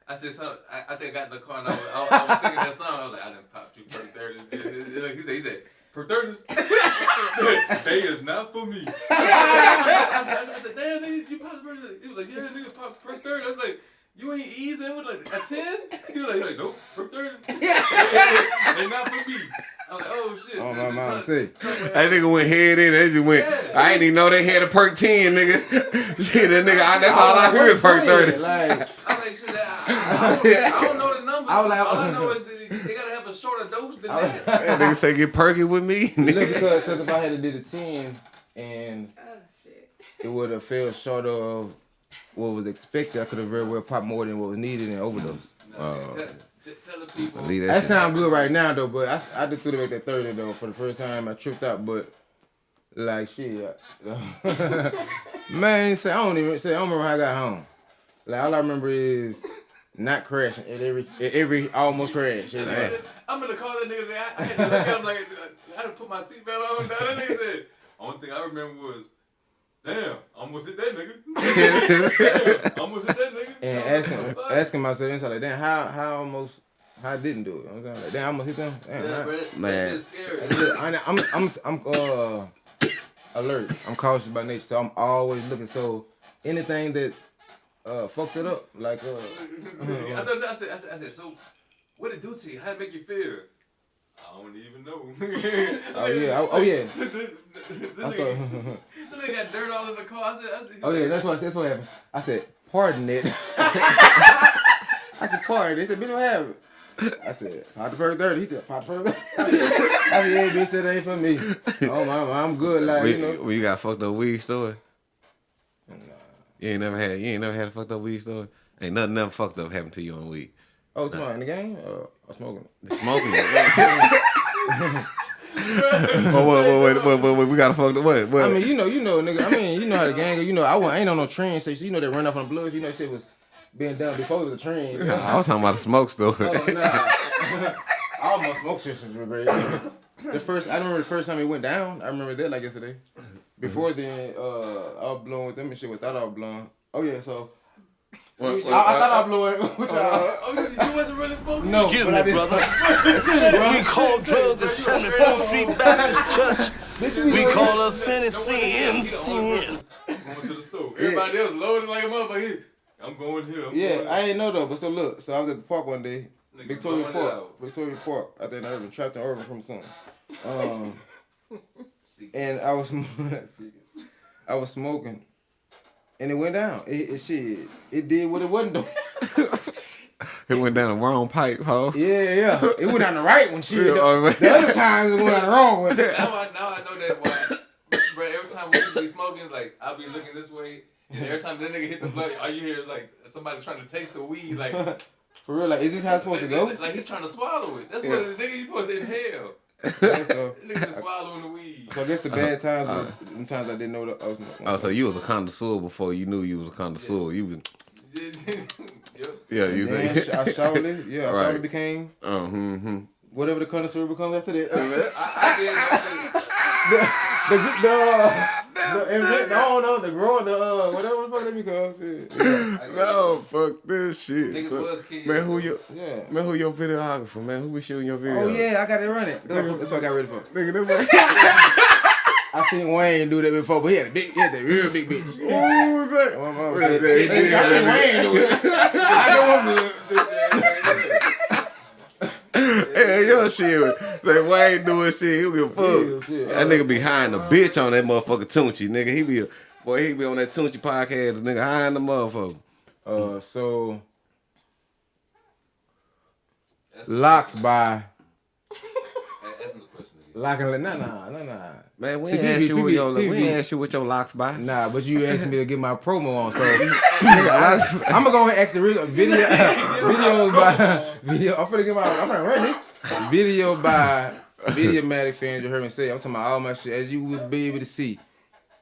I said, son, I, I think I got in the car and I was, I, I was singing that song. I was like, I didn't pop two per 30. He said, he said, per 30s? they is not for me. I said, I said, I said damn, nigga, you popped per 30. He was like, yeah, nigga, pop per 30. I was like, you ain't easing with like a 10? He was like, he was like nope, per 30. they not for me. I was like, oh shit. Oh, my The- the mom tongue- say. tongue went That nigga went head in. They just went. I didn't even know they had a perk ten, nigga. Shit, that nigga. I, that's all I heard. Perk thirty. Like, I'm like, shit, I, I, I, don't, I don't know the numbers. I was like- all I know is that they gotta have a shorter than I was- that. That nigga say get perky with me. look, nigga. because, because if I had to do the 10 and Oh shit. it would have fell short of what was expected, I could have very well popped more than what was needed and overdose. No, man, uh, tell, t- tell the people. That that sound good right now though, but I, I just threw it back that 30 though for the first time. I tripped out, but like shit, man, say I don't even say I don't remember how I got home. Like all I remember is not crashing at every at every almost crash. It was I'm gonna call that nigga. I, I had to look at him like I had to put my seatbelt on. That nigga said. Only thing I remember was, damn, almost hit that nigga. damn, almost hit that nigga. and I like, asking asking myself inside like, damn, how how almost how I didn't do it. You know what I'm saying like, damn, I almost hit them. Damn, Yeah, how- bro, that, Man. that shit's scary. That's it. I, I'm I'm I'm uh alert. I'm cautious by nature, so I'm always looking. So anything that uh fucks it up, like uh, I, told you, I said, I said, I said, so what it do to you? How it make you feel? I don't even know. Oh, yeah. Oh, oh, yeah. the, the, the, nigga, the nigga got dirt all in the car. I said, I said, oh yeah, that's what that's what happened. I said, pardon it. I said, pardon. They said, bitch, what happened? I said, pot the first thirty. He said, pot the first thirty. I said, yeah, bitch, that ain't for me. Oh my, I'm good. Like We, you know, we got fucked up weed story. You ain't never had. You ain't never had a fucked up weed story. Ain't nothing never fucked up happened to you on weed. Oh, it's in the game or, or smoking. Smoking it. Wait, wait, wait, wait, wait, wait, we gotta fuck the what? what? I mean, you know, you know, nigga. I mean, you know how the gang. go. You know, I, I ain't on no trend, so you know they run off on the bloods. You know, shit was being done before it was a trend. you know? I was talking about the smoke story. Oh, nah. All my smoke systems were great. The first, I remember the first time it went down. I remember that like yesterday. Before then, uh, I was blowing with them and shit without I was blowing. Oh yeah, so. What- I, what- I thought I blew it with y'all. Oh, you, you wasn't really smoking? No, Excuse but me, I did. brother. Excuse me, bro. We call drugs the 74th Street Baptist Church. We call it? us sin sin sin. Going to the store. Everybody else loaded like a motherfucker. He, I'm going here. I'm Yeah, going I ain't know though. But so look, so I was at the park one day, Nigga Victoria Park. Victoria Park. I think I was trapped in Irving from something. Um, and I was, I was smoking, and it went down. It, it shit, it did what it wasn't doing. it went down the wrong pipe, huh? Yeah, yeah. It went down the right one. Shit. Yeah, The, oh, the other times it went down the wrong one. now I now I know that why. Bro, every time we be smoking, like I'll be looking this way, and every time that nigga hit the blunt, all you hear is like somebody trying to taste the weed, like For real, like, is this how it's supposed to go? Like, like he's trying to swallow it. That's Yeah. what the nigga you supposed to inhale. Yeah, so, Nigga just swallowing the weed. so I guess the bad times were the times I didn't know that I was smoking. Oh, so you was a connoisseur before you knew you was a connoisseur. You was, yep. yeah, you Then I, think. sh- I surely, yeah, I Right. surely became Oh, hmm, hmm. whatever the connoisseur becomes after that. I, I did. I the the the, the, the no no the growing the uh whatever the fuck that become shit. Yeah. No, fuck this shit. Niggas So- was kids. man, who your Yeah. man, who your videographer? Man, who be shooting your video? Oh yeah, I got it running. That's what I got ready for. nigga, that man. I seen Wayne do that before, but he had a big, he had that real big bitch. Who was that? My mama Wait, said, wait, I seen Wayne do it. I know I'm good. Hey, your shit. Like Wayne doing shit. He give a fuck. shit. That nigga be hiding a bitch on that motherfucker Tunchi, nigga. He be a boy. He be on that Tunchi podcast. Nigga hiding the motherfucker. Uh, so locks by Ask him the question again. locking. Nah, nah, nah, nah. Man, we See, ain't ask you what your we PB. ain't ask you what your locks by. Nah, but you asked me to get my promo on, so I, am gonna go ahead and ask the real video. videos by video. I'm gonna get my. I'm gonna run it. Video by Videomatic fans, you heard me say, I'm talking about all my shit as you would be able to see.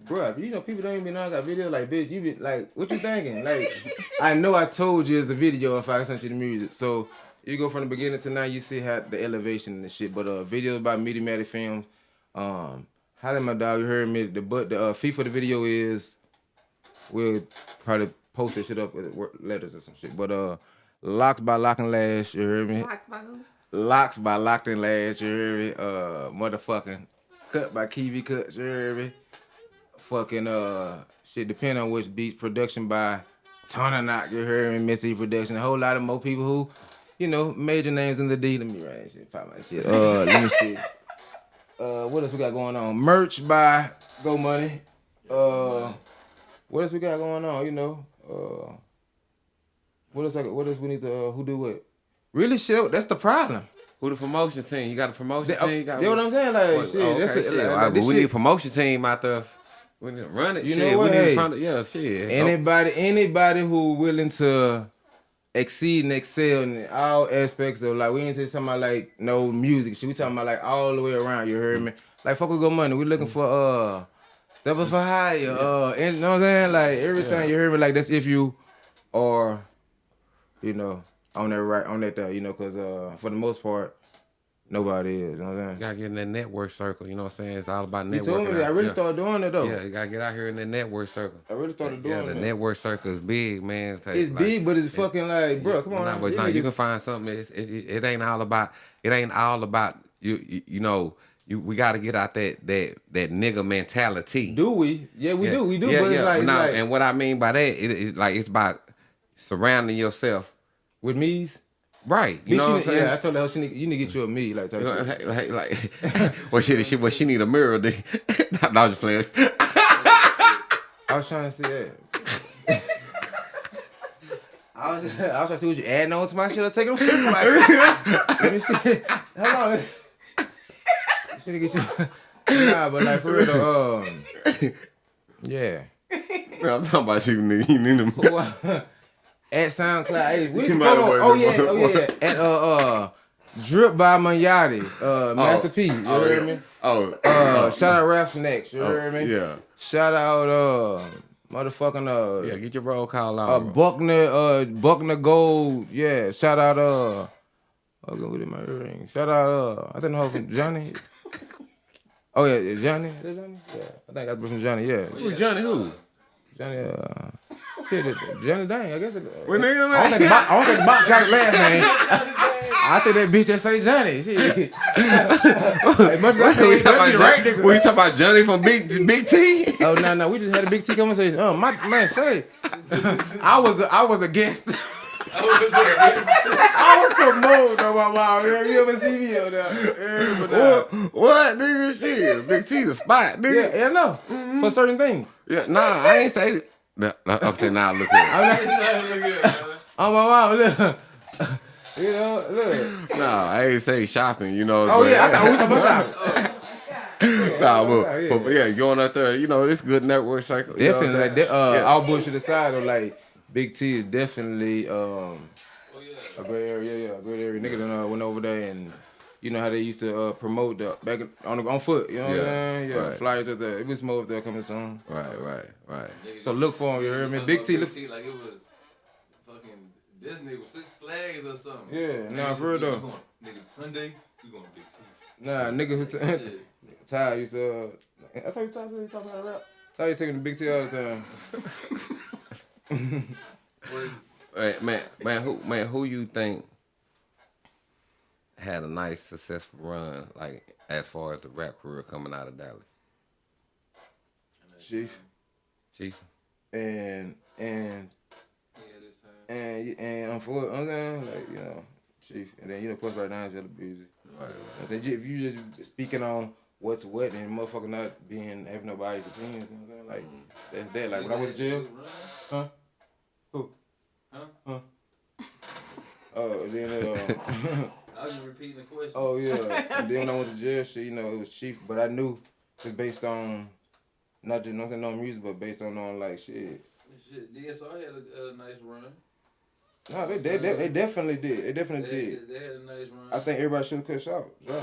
Bruh, you know people don't even know I got video like bitch. You be like, what you thinking? Like, I know I told you it's the video if I sent you the music. So you go from the beginning to now, you see how the elevation and the shit. But uh, videos by Mediamatic Films. Um, how did my dog? You heard me. The but the uh, fee for the video is we'll probably post this shit up with letters or some shit. But uh, locks by Lock and Lash. You heard me. Locks by who? Locks by Locked and heard me? Uh, motherfucking Cut by Kiwi Cut me? Fucking, uh, shit, depending on which beats, production by Tona Knock, you heard me? Missy Production, a whole lot of more people who, you know, major names in the D. Let me write shit, pop my shit. Uh, let me see. Uh, what else we got going on? Merch by Go Money. Uh, what else we got going on? You know, uh, what else? I, what else we need to? Uh, who do what? Really, shit. That's the problem. Who the promotion team? You got a promotion They- team? You got you know what I'm saying? Like, What- shit, oh, that's okay, the- shit. like, right, but we need a promotion team out there. We need to run it. You shit. know what? We need Hey, to. Yeah, shit. Oh, Anybody, anybody who willing to exceed and excel in all aspects of like we ain't talking about like no music shit. We talking about like all the way around. You heard me? Like fuck with good money. We looking for uh step us for higher. Uh, and, you know what I'm saying? Like everything. Yeah. You heard me? Like that's if you are, you know, on that right on that uh, you know, cause uh for the most part nobody is. You know what I'm saying? You gotta get in that network circle. You know what I'm saying? It's all about You told me. I really yeah. started doing it though. Yeah, you gotta get out here in the network circle. I really started doing it. Yeah, the that. network circle is big, man. It's, It's big, but it's fucking like, bro, come on Nah, now. but You nah, you can find something. It's, it, it, ain't all about. It ain't all about you. You, you know. You, we got to get out that that that nigga mentality. Do we? Yeah, we do. We do. Yeah, but it's yeah. like, it's like and what I mean by that, it, it like it's about surrounding yourself with me's. Right. You Bitch, know what I'm saying? Yeah, I told her she need, you need to get you a me like type You know, shit. like, like, like well, she, she, well, she need a mirror. Then. no, I was just playing. I was trying to see that. I was, I was trying to see what you adding on to my shit or taking away from my Let me see. Hold on. Should get you. Nah, but like for real though, um, yeah. No, I'm talking about you need, you need a mirror. At SoundCloud, hey, we might on. Oh yeah, oh yeah. At uh uh, Drip by Manjati, uh, Master P. You oh, heard yeah. me? Oh, Uh, oh. shout out Rap Snacks. You Oh, heard me? yeah. Shout out uh, motherfucking uh. Yeah, get your roll call Uh. Buckner, uh, Buckner Gold, yeah. Shout out, uh, I'll go with my earring. Shout out, uh, I think the from Johnny. Oh yeah, yeah, Johnny. Is that Johnny? Yeah, I think I got from Johnny. Yeah. Who Johnny? Who? Johnny. Uh, shit, it- Johnny Dang. I guess. It, Well, nigga, I don't think the box, I don't think the box got his last name. I think that bitch that say Johnny. Shit. as much as I think we it talking about the right Johnny- nigga. we talking about Johnny from Big Big T? Oh no no, we just had a big T conversation. Oh my man, say I was a, I was a guest. I was promoted though, my mom. You ever see me on there? Yeah, but, uh, What? What, nigga? Shit, Big T the spot, nigga. yeah, no, for certain things. Yeah, nah, I ain't say. Nah, nah, okay, now look at it. I'm not, oh my mom, look. You know, look. No, I ain't say shopping. You know. Oh but- yeah, I thought we was talking about shopping. Nah, but, yeah. but, but yeah, going out there, you know, it's good network cycle. you know I'm Definitely, like saying? that, uh, Yeah. all bullshit aside, though, like Big T is definitely um oh, yeah. a great area, yeah, yeah, a great area. Nigga done uh, went over there and you know how they used to uh, promote the back on the, on foot, you know what Yeah, I'm saying? Yeah, right. flyers up there. It was more up there coming soon. Right, right, right. So look for him, you heard me? Big about T, Big look. T like it was fucking Disney with Six Flags or something. Yeah, Niggas, nah, for real we though. going- Niggas Sunday, we going to Big T. Nah, nigga who t- Shit. Ty used to. Uh, I told you Ty used to talk about rap. Ty used to singing the Big T all the time. Hey, man, man, who, man, who you think had a nice, successful run, like as far as the rap career coming out of Dallas? Chief. Chief. And and and and I'm for I'm saying like you know chief and then you know plus right now is really busy. Right. I said if you just speaking on what's what and motherfucker not being having nobody's opinions, you know what I'm saying? Like that's that. Like when I was to jail, huh? Who? Huh? Huh? Oh, and then uh, I was just repeating the question. oh yeah, and then when I went to jail, shit, you know it was cheap, but I knew it's based on not just nothing on music, but based on on like shit. Shit, DSR had a, a nice run. No, they, they, they, they definitely did. They definitely They, did. they had a nice run. I think everybody should have cut short. Dry.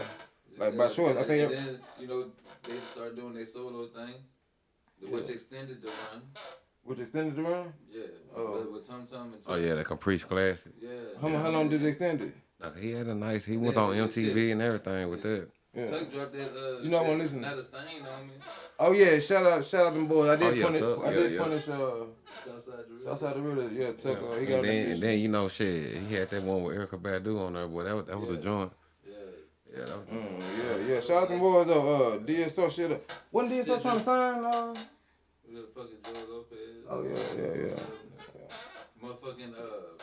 like by Yeah, choice. I think and it- then, you know they start doing their solo thing, the- which Yeah. extended the run. which extended the run. Yeah, Oh. with, with Tum Tum and Oh yeah, the Caprice Classic. Yeah. How, mu- how long did they extend it? Like, he had a nice. He went Yeah, on MTV shit. and everything with that. Yeah. Tuck dropped that. Uh, You know I'm wanna listen. Not a stain on me. Oh yeah, shout out, shout out them boys. I did Oh, yeah, punish, Tuck, I yeah, did yeah. punish, uh, Southside Drill. Southside the River. Yeah, Tuck. Uh, he and got then, and then you know, shit, he had that one with Erykah Badu on there, boy. That was that was a joint. Yeah. Yeah, that was. Mm, yeah, yeah. Shout out them boys though. Uh, DSO shit. up. Wasn't DSO trying to sign? Uh, With fucking Joe Lopez. oh yeah, yeah, yeah. Motherfucking uh.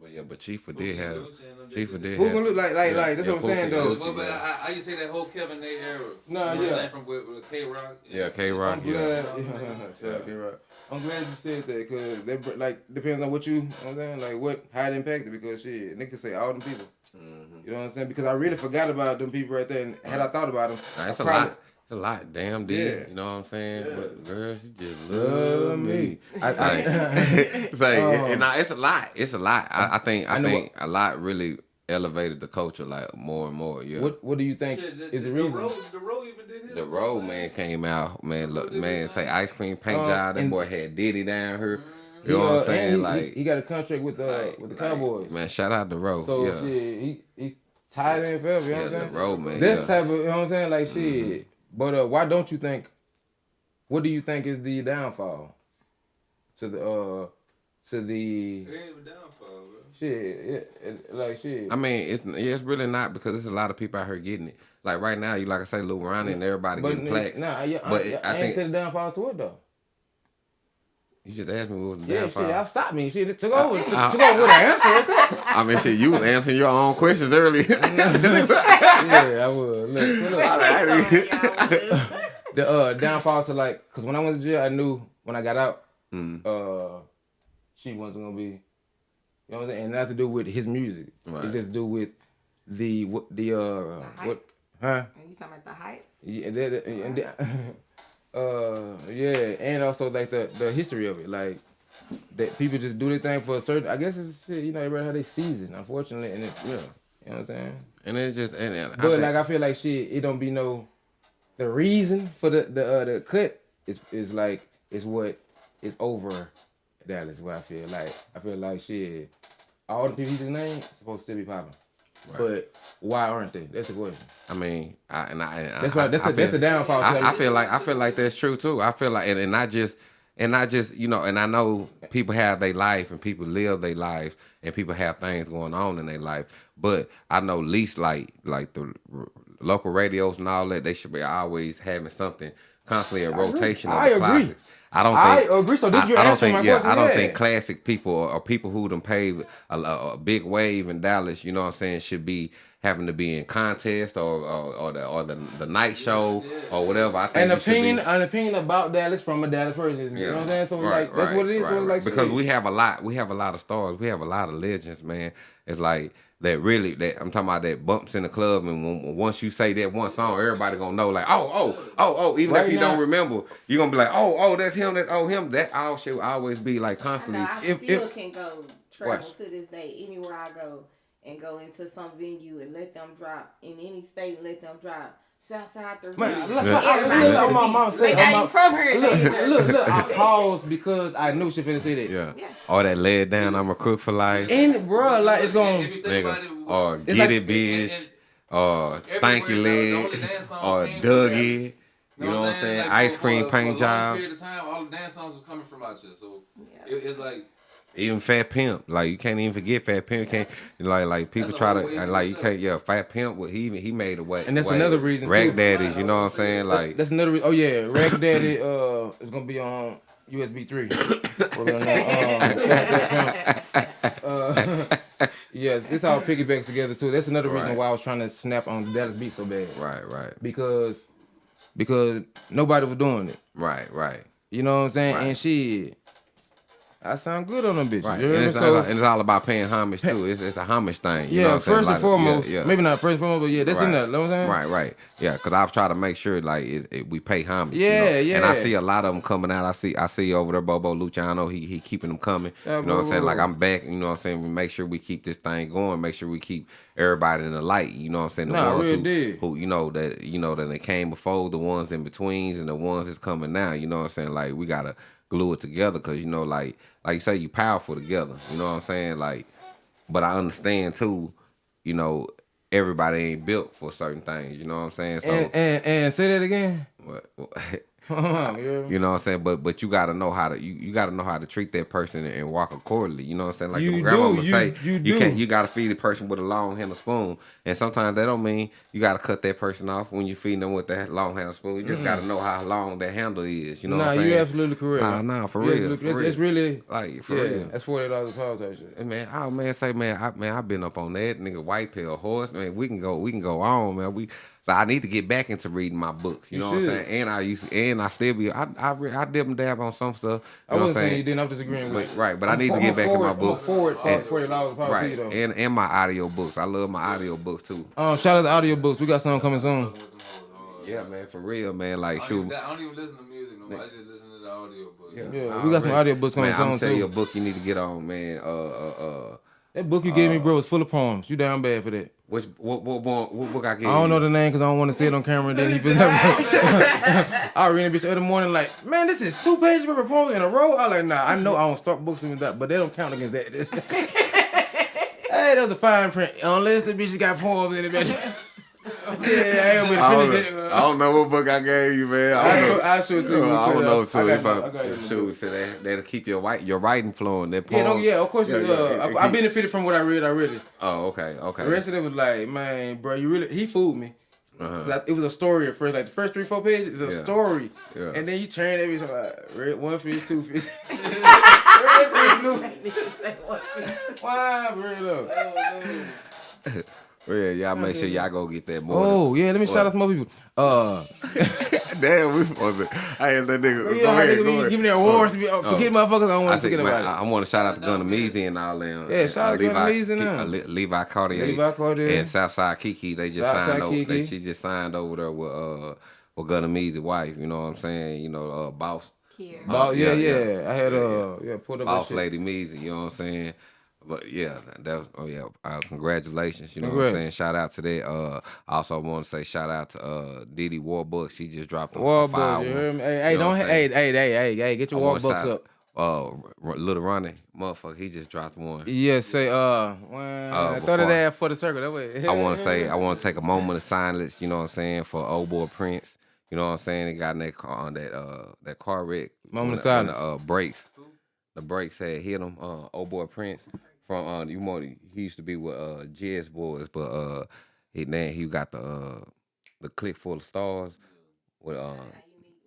But yeah, but Chief did have Lucci Chief did did Who gonna look like- like- yeah, like, that's yeah, what I'm saying, though. Lucci, But, but yeah. I, I used to say that whole Kevin Nate era. Nah, you know yeah. Saying from with, with K Rock. Yeah, K-Rock, yeah. glad. Yeah. Yeah, yeah. K-Rock. I'm glad you said that because they br- like depends on what you, you know what I'm saying, like what how it impacted because shit, niggas say all them people. Mm-hmm. You know what I'm saying? Because I really forgot about them people right there, and had I thought about them, Nah, it's I a probably- lot. It's a lot. Damn, dude. Yeah. You know what I'm saying? Yeah. But girl, she just Love love me. me. I- Like, I- it's like, Um, and nah, it's a lot. It's a lot. I, I think. I, I know think a lot really elevated the culture like more and more. Yeah. What What do you think Shit, the, is the the reason? Road, Dorrough even did his. Dorrough man came out, man. Look, man, say ice cream paint Uh, job. That and- boy had Diddy down here. He, You know uh, what I'm saying? he, like, he, he got a contract with uh like- with the like, Cowboys. Man, shout out Dorrough. So yeah. shit, he he's tied in forever. You know Yeah, what I'm Dorrough man, This yeah. Mm-hmm. type of, you know what I'm saying? Like shit. But uh, why don't you think? What do you think is the downfall to the uh to the It ain't even downfall, bro. shit? It, it, like shit. I mean, it's yeah, it's really not because there's a lot of people out here getting it. Like right now, you like I say, Lil Ronnie and everybody but getting plaques. nah, yeah, but I, I, I ain't think said the downfall to it though. You just asked me what was the Yeah, downfall. shit, y'all stopped me. Shit, it took over. Took, I- took over with an answer right there. I mean, shit, you was answering your own questions earlier. yeah, I would. Look, so look. the uh, downfall to like, cause when I went to jail, I knew when I got out, Mm. uh, she wasn't gonna be. You know what I'm saying? And nothing to do with his music. Right. It's just to do with the what the uh hype? what huh? Are you talking about the hype? Yeah, that, and that, uh, yeah, and also like the the history of it, like that people just do their thing for a certain. I guess it's you know everybody how they season, unfortunately, and it yeah, you know what I'm saying. and it's just and, and I But think- like I feel like shit, it don't be no the reason for the the uh, the cut is is like is what is over Dallas. What I feel like I feel like shit, all the people he just named supposed to still be popping, but why aren't they? That's the question. I mean, I, and I, and That's I, why- that's I the- that's feel- the downfall, I, I feel like I feel like that's true too. I feel like, and, and not just, and not just, you know, and I know people have their life and people live their life and people have things going on in their life. But I know least like like the r- local radios and all that, they should be always having something constantly a I rotation of I the agree. classics. I don't I think. agree. So this I, you're I don't think. yeah, question, I don't yeah. think classic people or, or people who done paved a, a, a big wave in Dallas, you know what I'm saying, should be having to be in contest or or, or the or the, the night show or whatever. I think An you should be- opinion, an opinion about Dallas from a Dallas person. You know what I'm saying? So Right, like that's right, what it is. right, right. like because we have a lot, we have a lot of stars, we have a lot of legends, man. It's like that really that I'm talking about that bumps in the club, and when, once you say that one song, everybody gonna know like oh oh oh oh. Even Right if you now- don't remember, you're gonna be like oh oh that's him, that oh him. That all should always be like I constantly. know I if still if can go travel Watch. to this day anywhere I go and go into some venue and let them drop in any state. Let them drop Southside the Man, Reef. let's Yeah. not, I, look, on on my mom beat. say, Like, on my, ain't from here. Look, look, look, I paused because I knew she finna say that. yeah, Yeah. or that laid down, I'm a crook for life, And bro, like it's gonna. If you think about it, nigga, or get like- it bitch, or stanky Everywhere, leg, only dance songs or came Dougie. You know what I'm saying? saying? Like, Ice cream for- paint for job. period of time, all the dance songs was coming from out here. So Yeah. it, it's like Even Fat Pimp, like you can't even forget Fat Pimp. Can't like like people That's try to and, like you can't. Yeah, Fat Pimp. What he even he made a way. And that's way- another reason, Rag too. daddies. You know what I'm saying? Like That's another. Re- oh yeah, Rag Daddy. Uh, is gonna be on USB three. We're gonna, um, shout out to Pimp. uh, yes, it's all piggybacks together too. That's another reason Right. why I was trying to snap on the Dallas beat so bad right, right, because because nobody was doing it. right, right. You know what I'm saying? Right. And shit, I sound good on them bitches. Right, You and it's, So all, and it's all about paying homage too. It's, it's a homage thing. You yeah, first and foremost, yeah, yeah. maybe not first and foremost, but yeah, that's in Right. there. You know what I'm saying? Right, right. Yeah, because I've tried to make sure like it, it, we pay homage. you Yeah. And I see a lot of them coming out. I see I see over there Bobo Luciano. He he keeping them coming. Yeah, you know what I'm saying? Bobo. Like I'm back. You know what I'm saying? We make sure we keep this thing going. Make sure we keep everybody in the light. You know what I'm saying? The Nah, ones real who, deal. who you know that you know that they came before, the ones in betweens, and the ones that's coming now. You know what I'm saying? Like we gotta glue it together because you know like like you say you powerful together. You know what I'm saying? Like, but I understand too. You know. Everybody ain't built for certain things, you know what I'm saying? So And, and and say that again. what, what- Yeah. you know what I'm saying? But but you gotta know how to you, you gotta know how to treat that person and, and walk accordingly. You know what I'm saying? Like You your grandma would say, you you do. can't you gotta feed the person with a long handle spoon. And sometimes that don't mean you gotta cut that person off when you feeding them with that long handle spoon. You just Mm. gotta know how long that handle is. You know nah, what I'm saying? you absolutely correct. Nah, nah, for real. For it's, real. it's really like for yeah, real. That's forty dollars a shit. Hey, man, oh man, say man, I man, I've been up on that nigga white pill horse. Man, we can go, we can go on, man. We so I need to get back into reading my books. You, You know what I'm saying? And I used to, and I still be, I I, re- I dip and dab on some stuff. I You I'm wasn't saying saying? you didn't. I'm disagreeing with But, right, but i I'm need for- to get I'm back in forward- my I'm books. forward for And- forty dollars a pound right, to though. and and my audio books. I love my audio books too. Um, shout out to audio books. We got something coming soon. Yeah, man, for real, man. Like I don't, shoot. even, I don't even listen to music no more. I just listen to the audio books. Yeah, we got some audio books coming man, I'm soon, tell you a book you need to get on, man. Uh, uh, uh. That book you gave me, uh, bro, was full of poems. You down bad for that. Which what what what, what book I gave I don't you? know the name because I don't want to say it on camera. And then he feels I read a bitch every morning like, man, this is two pages of poems in a row. I like, nah, I know I don't start books with that, but they don't count against that. hey, that was a fine print. Unless the bitch got poems in it, man. yeah, I ain't I don't, it. I don't know what book I gave you, man. I don't know. show- I'll show it to you. I We'll don't know. up. So I got if. I, I got it. shoot, so that that'll keep your white your writing flowing. That Yeah, no, yeah, of course. Yeah, it, yeah, uh, it- I, it I keep- benefited from what I read already. Oh, okay, okay. The rest of it was like, man, bro, you really he fooled me. Uh-huh. It was a story at first, like the first three, four pages is a Yeah. story. story. Yeah. And then you turn every time like red one fish, two fish. red fish, blue. Why, bro? Well, yeah, y'all make sure y'all go get that more. Oh yeah, let me shout out some more people. Uh, Damn, we supposed to. I had that nigga. you go know how ahead, niggas go be ahead. giving their awards to be oh, forget motherfuckers. I don't want to said, forget man, about I, it. want to shout out to Gunna Meezy and all them. Yeah, shout out to Gunna Meezy and them. uh, Levi Cartier. Levi Cartier. And Southside Kiki. They just Southside signed over. They, she just signed over there with uh with Gunna Meezy wife. You know what I'm saying? You know, uh, boss. Kier. Boss- yeah, yeah. I had, uh, yeah, pulled up that Boss. Lady Meezy. You know what I'm saying? But yeah, that was, oh yeah, uh, congratulations. You know what I'm saying? Shout out to that. Uh, I also want to say shout out to uh Didi Warbucks. She just dropped a, Warbucks, you one. heard me? Hey, You know don't what I'm ha- hey, hey, hey, hey, hey, get your Warbucks up. Uh, Little Ronnie, motherfucker, he just dropped one. Yeah, say uh, when Uh, throw that ass for the circle. That way. I want to say, I want to take a moment of silence. You know what I'm saying for old boy Prince. You know what I'm saying? He got in that car on that uh that car wreck. Moment of silence. The, uh, brakes, the brakes had hit him. Uh, old boy Prince from uh, you know he used to be with uh Jazz Boys, but uh he then he got the uh the click full of stars with uh.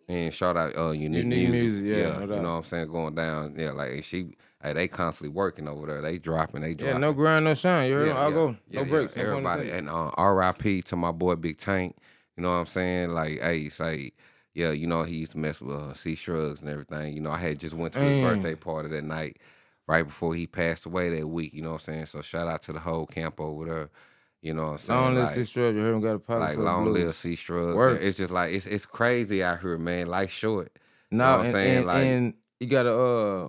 And shout out uh unique, Unique music, Music, yeah, no you know what I'm saying, going down, yeah, like she, hey, they constantly working over there, they dropping, they dropping. Yeah, no grind, no shine. You me? I'll go. No breaks. Everybody and uh, R.I.P. to my boy Big Tank. You know what I'm saying? Like, hey, say, yeah, you know he used to mess with uh, C Shrugs and everything. You know, I had just went to his Mm. birthday party that night, right before he passed away that week. You know what I'm saying? So shout out to the whole camp over there. You know what I'm saying? Long live Like- C Shrugs. You heard him got a pilot like long blues. live C. Work. It's just like it's it's crazy out here, man. Life short. You No, know what I'm and, saying? and, like and you gotta uh,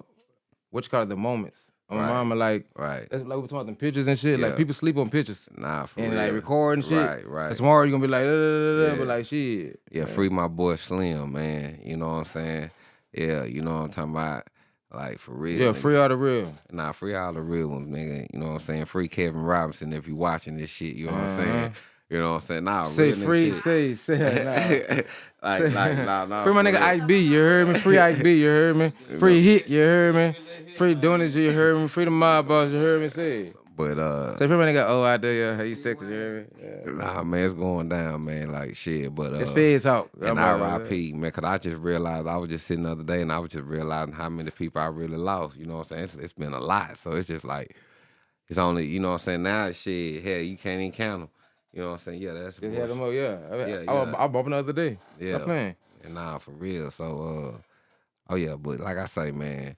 what you call it, the moments. My Right. mama like, right. that's like we talking pictures and shit. Yeah. Like people sleep on pictures. Nah, for and real. like recording shit. Right, right. And tomorrow you gonna be like, da, da, da, da, Yeah. but like shit. Yeah, free my boy Slim, man. You know what I'm saying? Yeah, you know what I'm talking about? Like for real. Yeah, nigga. free all the real. Nah, free all the real ones, nigga. You know what I'm saying? Free Kevin Robinson if you watching this shit. You know what I'm saying? Uh-huh. You know what I'm saying? Nah, Say free, say, say, nah. like, Say- like, nah, nah. Free my nigga. Ike B, you heard me? Free Ike B, you heard me? Free Hit, you heard me? Free Donuts, you heard me? Free the Mob Boss, you heard me? Say. But uh Say free my nigga O out there, yeah. How you sexy, you heard me? Yeah. Nah, man, it's going down, man. Like shit, but uh, It's feds talk. And out RIP, man, cause I just realized I was just sitting the other day, and I was just realizing how many people I really lost. You know what I'm saying? It's, it's been a lot, so it's just like it's only, you know what I'm saying? Now, shit, hell, you can't even count them. You know what I'm saying? Yeah, that's Just had them up, yeah. I, Yeah, I, yeah. I, I bumped the other day. yeah. Stop playing. And nah, for real. So, uh, oh yeah, but like I say, man,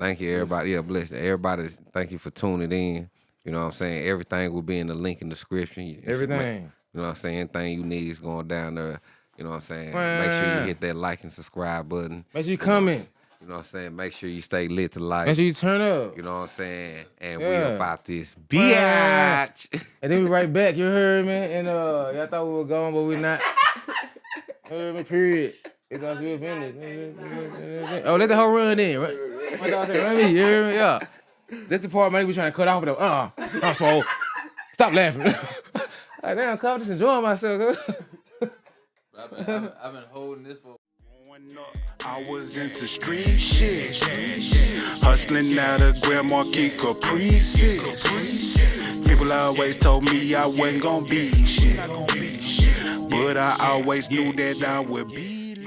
Thank you, everybody. Yeah, bless everybody. Thank you for tuning in. You know what I'm saying? Everything will be in the link in the description. Everything. You know what I'm saying? Anything you need is going down there. You know what I'm saying? Make sure you hit that like and subscribe button. Make sure you what comment. You know what I'm saying? Make sure you stay lit to life. Make sure you turn up. You know what I'm saying? And we about this Wow. biatch. And then we right back. You heard me? And uh, y'all thought we were gone, but we're not. You heard me? Period. It's us we finished. Oh, let the whole run in. Right? My dog said, run me. You heard me? Yeah. This the part man we trying to cut off with the uh. uh so stop laughing. like damn, come just enjoying myself. I've been, I've been, I've been holding this for. I was into street shit. Hustling out of Grand Marquis Caprices. People always told me I wasn't gonna be shit. But I always knew that I would be